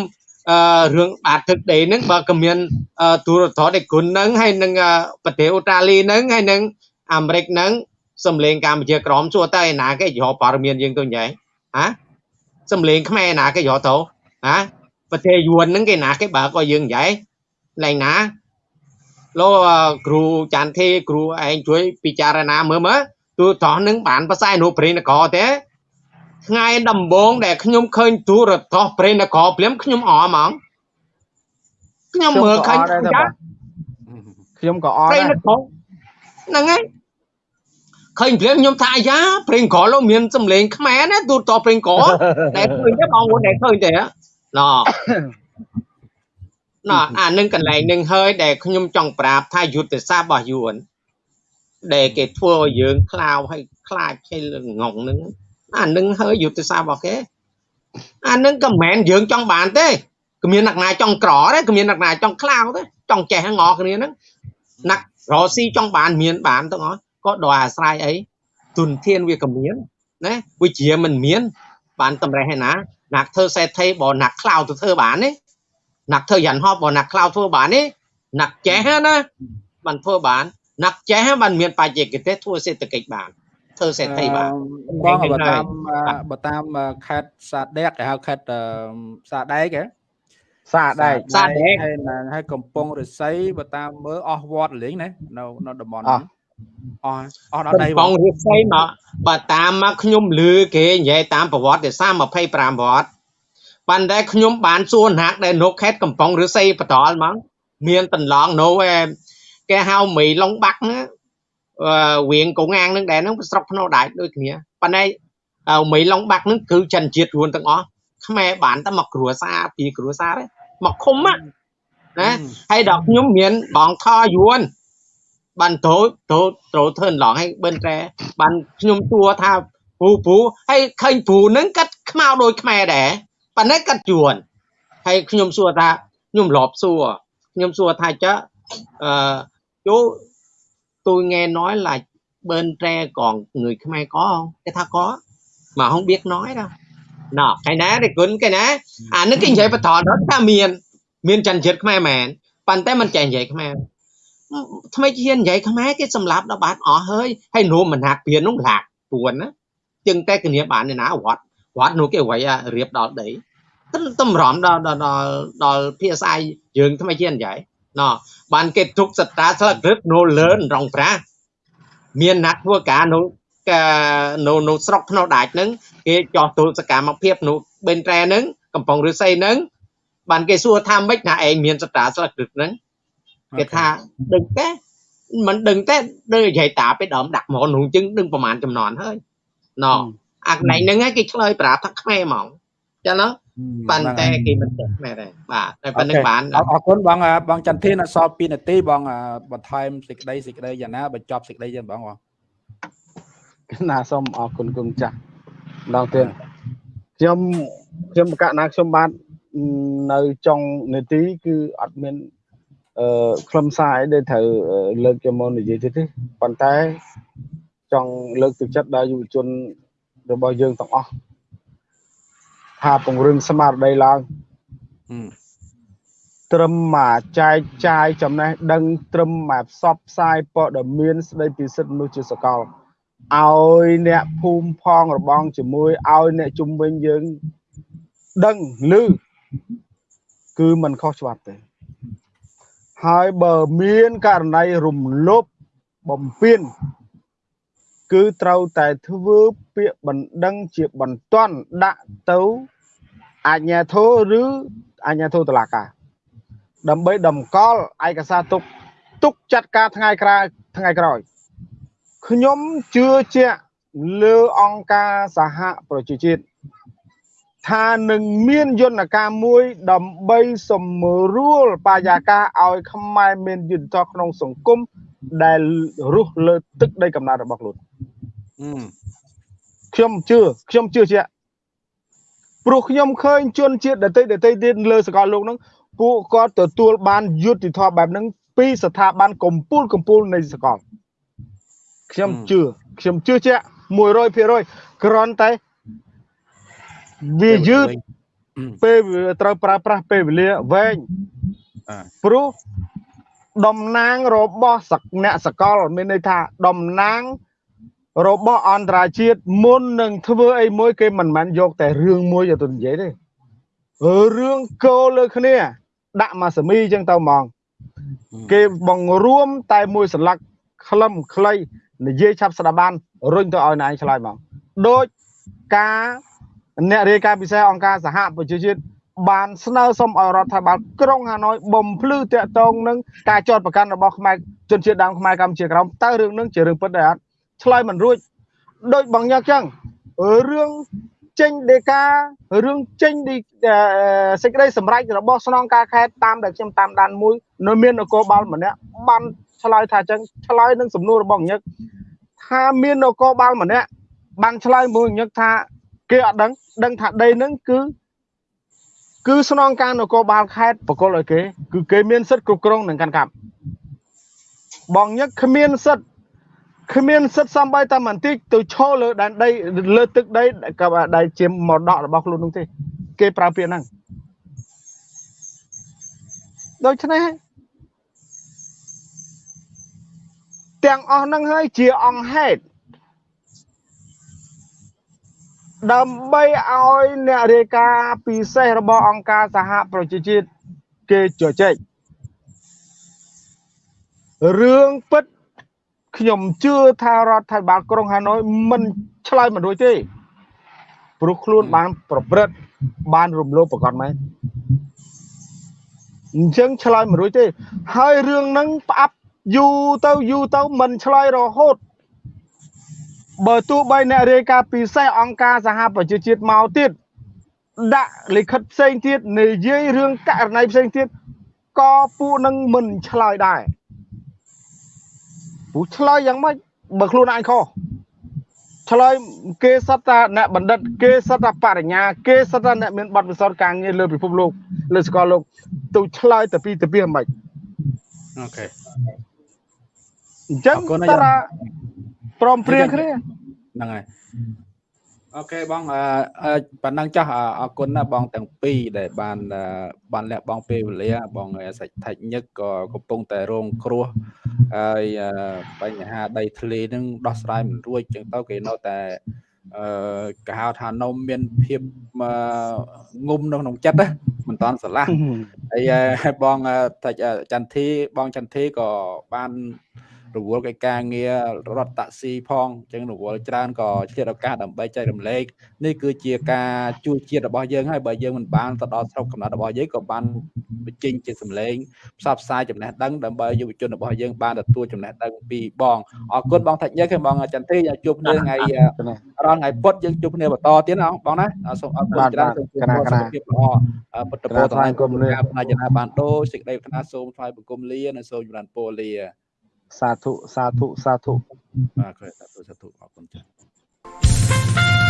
[SPEAKER 2] អឺរឿងបាតទឹកដេហ្នឹងបើក៏មានទូរទស្សន៍ឯគុណហ្នឹងហើយនឹងប្រទេសអូស្ត្រាលីហ្នឹងហើយនឹងអាមេរិកហ្នឹងសំលេងកម្ពុជាក្រមសួរទៅឯណាគេយកព័ត៌មានយើងទៅញ៉ៃហ៎សំលេងខ្មែរណាគេយកទៅហ៎ប្រទេសយួនហ្នឹងគេណាគេបើក៏យើងញ៉ៃឡើងណាលោកគ្រូចាន់ធីគ្រូឯងជួយពិចារណាមើលមើលទូរទស្សន៍នឹងបានប្រស័យនៅព្រៃនគរទេ ថ្ងៃដំបូងដែលខ្ញុំឃើញទូរទស្សន៍ព្រៃនគរព្រាមខ្ញុំអហ្មងខ្ញុំមើលឃើញ
[SPEAKER 3] ខ្ញុំក៏អត់ដែរ
[SPEAKER 2] ហ្នឹងហើយឃើញព្រាមខ្ញុំថាអាយ៉ាព្រេងក្រលោកមានសំឡេងខ្មែរណាទូតព្រេងក្រដែលឃើញទេបងប្អូនដែលឃើញទេណ៎ណ៎អានឹងកន្លែងនឹងហើយដែលខ្ញុំចង់ប្រាប់ថាយុទ្ធសាស្ត្ររបស់យួនដែលគេធ្វើឲ្យយើងខ្លាវឲ្យខ្លាចឲ្យងងនឹង អានឹងហើយយុទ្ធសាស្ត្ររបស់គេអានឹងក៏មិនមែនយើងចង់បានទេគ្មានអ្នកណាចង់ក្រទេគ្មានអ្នកណាចង់ខ្លាវទេចង់ចេះងអគ្នាហ្នឹងណាក់រ៉ូស៊ីចង់បានមានបានទាំងអស់ក៏ដោយអាស្រ័យអីទុនធានវាក៏មានណាវិជ្ជាមិនមាន បានតម្រេះឯណាណាក់ធ្វើសេដ្ឋីបើណាក់ខ្លាវទៅធ្វើបានទេណាក់ធ្វើយ៉ាងហោបើណាក់ខ្លាវធ្វើបានទេណាក់ចេះណាបានធ្វើបានណាក់ចេះបានមានបច្ចេកទេសធ្វើសេដ្ឋកិច្ចបាន ធ្វើសេដ្ឋីបាន
[SPEAKER 1] បងបើតាមបើតាមខេត្តសាដែកគេហៅខេត្តសាដែកហ៎សាដែកសាដែកហើយហើយកំពង់រស័យបើតាមមើលអស់វត្តលេងណានៅនៅតំបន់នេះអស់អស់ដល់
[SPEAKER 2] ដីបងរស័យមកបើតាមមកខ្ញុំលឺគេនិយាយតាមប្រវត្តិសាស្ត្រ25វត្តប៉ុន្តែខ្ញុំបានសួរណាក់ដែលនៅខេត្តកំពង់រស័យបន្តល់ហ្មងមានតន្លងនៅគេហៅមីឡុងបាក់ណា វៀងកងអាងនឹងដែរហ្នឹងស្រុកភ្នោដាច់ដូចគ្នាប៉ុន្តែមីឡុងបាក់ហ្នឹងគឺចិនជាតិរួនទាំងអស់ខ្មែរបានតែមកគ្រួសារពីគ្រួសារទេមកឃុំណាហើយដល់ខ្ញុំមានបងថយួនបានត្រូវត្រូវត្រូវធ្វើឡងឲ្យបិនតែបានខ្ញុំសួរថាពូពូហើយឃើញពូនឹងកាត់ខ្មៅដូចខ្មែរដែរប៉ុន្តែកាត់យួនហើយខ្ញុំសួរថាខ្ញុំលបសួរខ្ញុំសួរថាចើអឺយោ tôi nghe nói là bên tre còn người Khmer có không cái tha có mà không biết nói đâu nọ cái ná thì cuốn cái ná à nó kinh vậy phải thọ đó ta miền miền trần chết Khmer mà bàn tay mình chạy vậy Khmer ថ្មីជានិយាយខ្មែរគេសម្លាប់ដល់បានអស់ហើយហើយនោមមិនហាក់ពៀននោះលាក់ពួនណាចឹងតែគ្នាបានឯណាវត្តវត្តនោះគេអ្វីរៀបដល់ដីតម្រាំដល់ដល់ដល់ភាសាយើងថ្មីជានិយាយ ណោះបានគេទុកសត្រាស្លឹករឹតនៅលើរងប្រាមានអ្នកធ្វើការនៅនៅនៅស្រុកភ្នោដាច់ហ្នឹងគេចោះទូសកម្មភាពនៅបេនត្រែហ្នឹងកំពង់ឫស្សីហ្នឹងបានគេសួរថាម៉េចថាឯងមានសត្រាស្លឹករឹតហ្នឹងគេថាដឹងទេមិនដឹងទេដូចនិយាយតាពេលដើមដាក់មកនោះជឹងដឹងប្រហែលចំនួនហើយណោអាកន្លែងហ្នឹងគេឆ្លើយប្រាប់ថាខ្មែរហ្មងចឹងណា ប៉ុន្តែគេមិនចេះមែនទេបាទតែប៉ុណ្្នឹងបាន
[SPEAKER 1] អរគុណបងបងចន្ទធានអសល់2នាទីបងបន្ថែមសេចក្តីសេចក្តីយ៉ាងណាបញ្ចប់សេចក្តីយ៉ាងបងបង
[SPEAKER 3] ណាសូមអរគុណគុំចាស់ម្ដងទៀតខ្ញុំខ្ញុំបកណាខ្ញុំបាននៅចុងនាទីគឺអត់មានអឺខ្លឹមសារអីដែលត្រូវលើកយកមកនិយាយទៀតទេប៉ុន្តែចង់លើកទឹកចិត្តដល់យុវជនរបស់យើងទាំងអស់ ថាពង្រឹងស្មារតីឡើងត្រឹមមកចែកចាយចំណេះដឹងត្រឹមមកផ្សព្វផ្សាយព័ត៌មានស្ដីពីសិទ្ធិមនុស្សជាសកលឲ្យអ្នកភូមិផងរបងជាមួយឲ្យអ្នកជំនាញយើងដឹងឮគឺมันខុសច្បាប់ទេហើយបើមានករណីរំលោភបំពេញគឺត្រូវតែធ្វើ ពាក្យបណ្ដឹងជាបន្ទាន់ដាក់ទៅអាជ្ញាធរឬអាជ្ញាធរតុលាការដើម្បីតម្កល់ឯកសារទុកទុកចាត់ការថ្ងៃក្រោយថ្ងៃក្រោយខ្ញុំជឿជាក់លើអង្គការសហប្រជាជាតិថានឹងមានយន្តការមួយដើម្បីសម្រួលបរិយាកាសឲ្យខ្មែរមានយុត្តិធម៌ក្នុងសង្គមដែលរស់លើទឹកដីកំណើតរបស់ខ្លួន ខ្ញុំជឿខ្ញុំជឿជាក់ព្រោះខ្ញុំឃើញជនជាតិដតីដតីទៀតលើសកលលោកហ្នឹងពួកគាត់ទទួលបានយុត្តិធម៌បែបហ្នឹងពីស្ថាប័នកម្ពុជាកម្ពុជានៃសកលខ្ញុំជឿខ្ញុំជឿជាក់100%គ្រាន់តែវាយឺតពេលត្រូវប្រើប្រាស់ពេលវេលាវែងព្រោះតំណាងរបស់សកអ្នកសកល មានន័យថាតំណាង របស់អន្តរជាតិមុននឹងធ្វើអីមួយគេមិនមែនយកតែរឿងមួយទៅនិយាយទេរឿងគោលើគ្នា ដាក់មកសមីអញ្ចឹងទៅហ្មង គេបង្រួមតែមួយសន្លឹកខ្លឹមខ្លីនិយាយឆាប់ស្ដាប់បានរុញទៅឲ្យណែឆ្លើយមកដូចការអ្នករាយការណ៍ពិសេសអង្គការសហប្រជាជាតិបានស្នើសុំឲ្យរដ្ឋាភិបាលក្រុងហាណូយបំភ្លឺតាក់ទងនឹងការចោទប្រកាន់របស់ខ្មែរជនជាតិដើមខ្មែរកម្ពុជាក្រោមតើរឿងនឹងជារឿងពិតដែរអត់ ឆ្លើយមិនរួចដូចបងញឹកចឹងរឿងចេញដេការឿងចេញសេចក្តីសម្រេចរបស់ស្នងការខេត្តតាមដែលខ្ញុំតាមដានមួយនៅមាននគរបាលម្នាក់បានឆ្លើយថាចឹងឆ្លើយនឹងសំណួររបស់ញឹកថាមាននគរបាលម្នាក់បានឆ្លើយមួយញឹកថាគេអត់ដឹងដឹងថាដីនឹងគឺគឺស្នងការនគរបាលខេត្តបកលឲ្យគេ គឺគេមានសិទ្ធិគ្រប់គ្រងនឹងកាន់កាប់បងញឹកគ្មានសិទ្ធិ គ្មានសិទ្ធិសំបីតែបន្តិចទៅឈរលើដែនដីលើទឹកដីក៏ដែលជាមរតករបស់ខ្លួននោះទេ គេប្រើពាក្យហ្នឹងដូច្នេះទាំងអស់ហ្នឹងហើយជាអង្គហេតុដើម្បីឲ្យអ្នករាយការណ៍ពិសេសរបស់អង្គការសហប្រជាជាតិគេជជែករឿងពិត ខ្ញុំជឿថារដ្ឋាភិបាលក្រុងហាណូយមិនឆ្លើយមិនរួចទេព្រោះខ្លួនបានប្រព្រឹត្តបានរំលោភប្រកបមែនអញ្ចឹងឆ្លើយមិនរួចទេ ហើយរឿងហ្នឹងផ្អាប់យូរទៅយូរទៅមិនឆ្លើយរហូតបើទោះបីអ្នករាយការណ៍ពិសេសអង្គការសហប្រជាជាតិមកទៀតដាក់លិខិតផ្សេងទៀតនិយាយរឿងករណីផ្សេងទៀតក៏ពួកនឹងមិនឆ្លើយដែរ ពួកឆ្លើយយ៉ាងម៉េចបើខ្លួនឯងខុសឆ្លើយគេសត្វតាអ្នកបណ្ឌិត គេសត្វតាបរិញ្ញាគេសត្វតាអ្នកមានបទពិសោធន៍ការងារលើពិភពលោកលើសកលលោកទៅឆ្លើយទៅពីទៅពីហ្មង
[SPEAKER 1] អូខេ
[SPEAKER 3] អញ្ចឹងតារាព្រមព្រៀងគ្នា
[SPEAKER 1] ហ្នឹងហើយ អូខេបងអឺប៉ណ្ណឹងចាស់អរគុណណាបងទាំងពីរដែលបានបានលះបង់ពេលវេលាបងសាច់ថាច់ញឹកក៏កំពុងតែរងគ្រោះហើយបញ្ហាដីធ្លីនឹងដោះស្រាយមិនរួចចឹងទៅគេនៅតែអឺគេហៅថានំមានភាពងុំនៅក្នុងចិត្តណាមិនតាន់ស្រឡះហើយបងចន្ទធីបងចន្ទធីក៏បាន រវល់កិច្ចការងាររត់តាក់ស៊ីផងអញ្ចឹងរវល់ច្រើនក៏ជាឱកាសដើម្បីចែករំលែកនេះគឺជាការជួយជាតិរបស់យើងហើយបើយើងមិនបានទៅដល់ស្រុកកំណត់របស់យើងក៏បានបញ្ចេញជាសម្លេងផ្សព្វផ្សាយចំណេះដឹងដើម្បីយុវជនរបស់យើងបានទទួលចំណេះដឹងពីបងអរគុណបងថាច់ញើហើយបងចន្ទទីជួបគ្នាថ្ងៃរាល់ថ្ងៃពុតយើងជួបគ្នាបន្តទៀតណាបងណាសូមអរគុណច្រើនសូមគោរពសុខភាពល្អពុទ្ធពរទាំងគុំលាផ្នែកចំណាបានដូរសេចក្តីប្រាថ្នាសូមថ្វាយបង្គំលានិងសូមចម្រើនពរលា
[SPEAKER 3] សាធុសាធុសាធុ
[SPEAKER 1] បាទសាធុសាធុអរគុណចា៎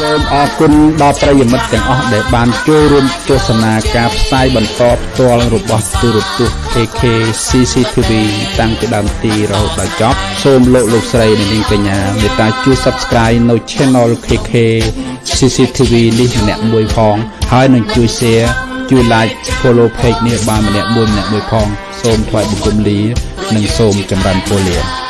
[SPEAKER 1] សូមអរគុណដល់ប្រិយមិត្តទាំងអស់ដែលបានចូលរួមទស្សនាការផ្សាយបន្តផ្ទាល់របស់ទូរទស្សន៍ AK CCTV តាំងពីដើមទីរហូតដល់ចប់សូមលោកលោកស្រីនិងនាងកញ្ញាមេត្តាជួយ Subscribe នៅ Channel KK CCTV នេះម្នាក់មួយផង ហើយនឹងជួយ Share ជួយ Like Follow Page នេះបានម្នាក់មួយម្នាក់មួយផង សូមថ្លែងបង្គំលា និងសូមចម្រើនពរលា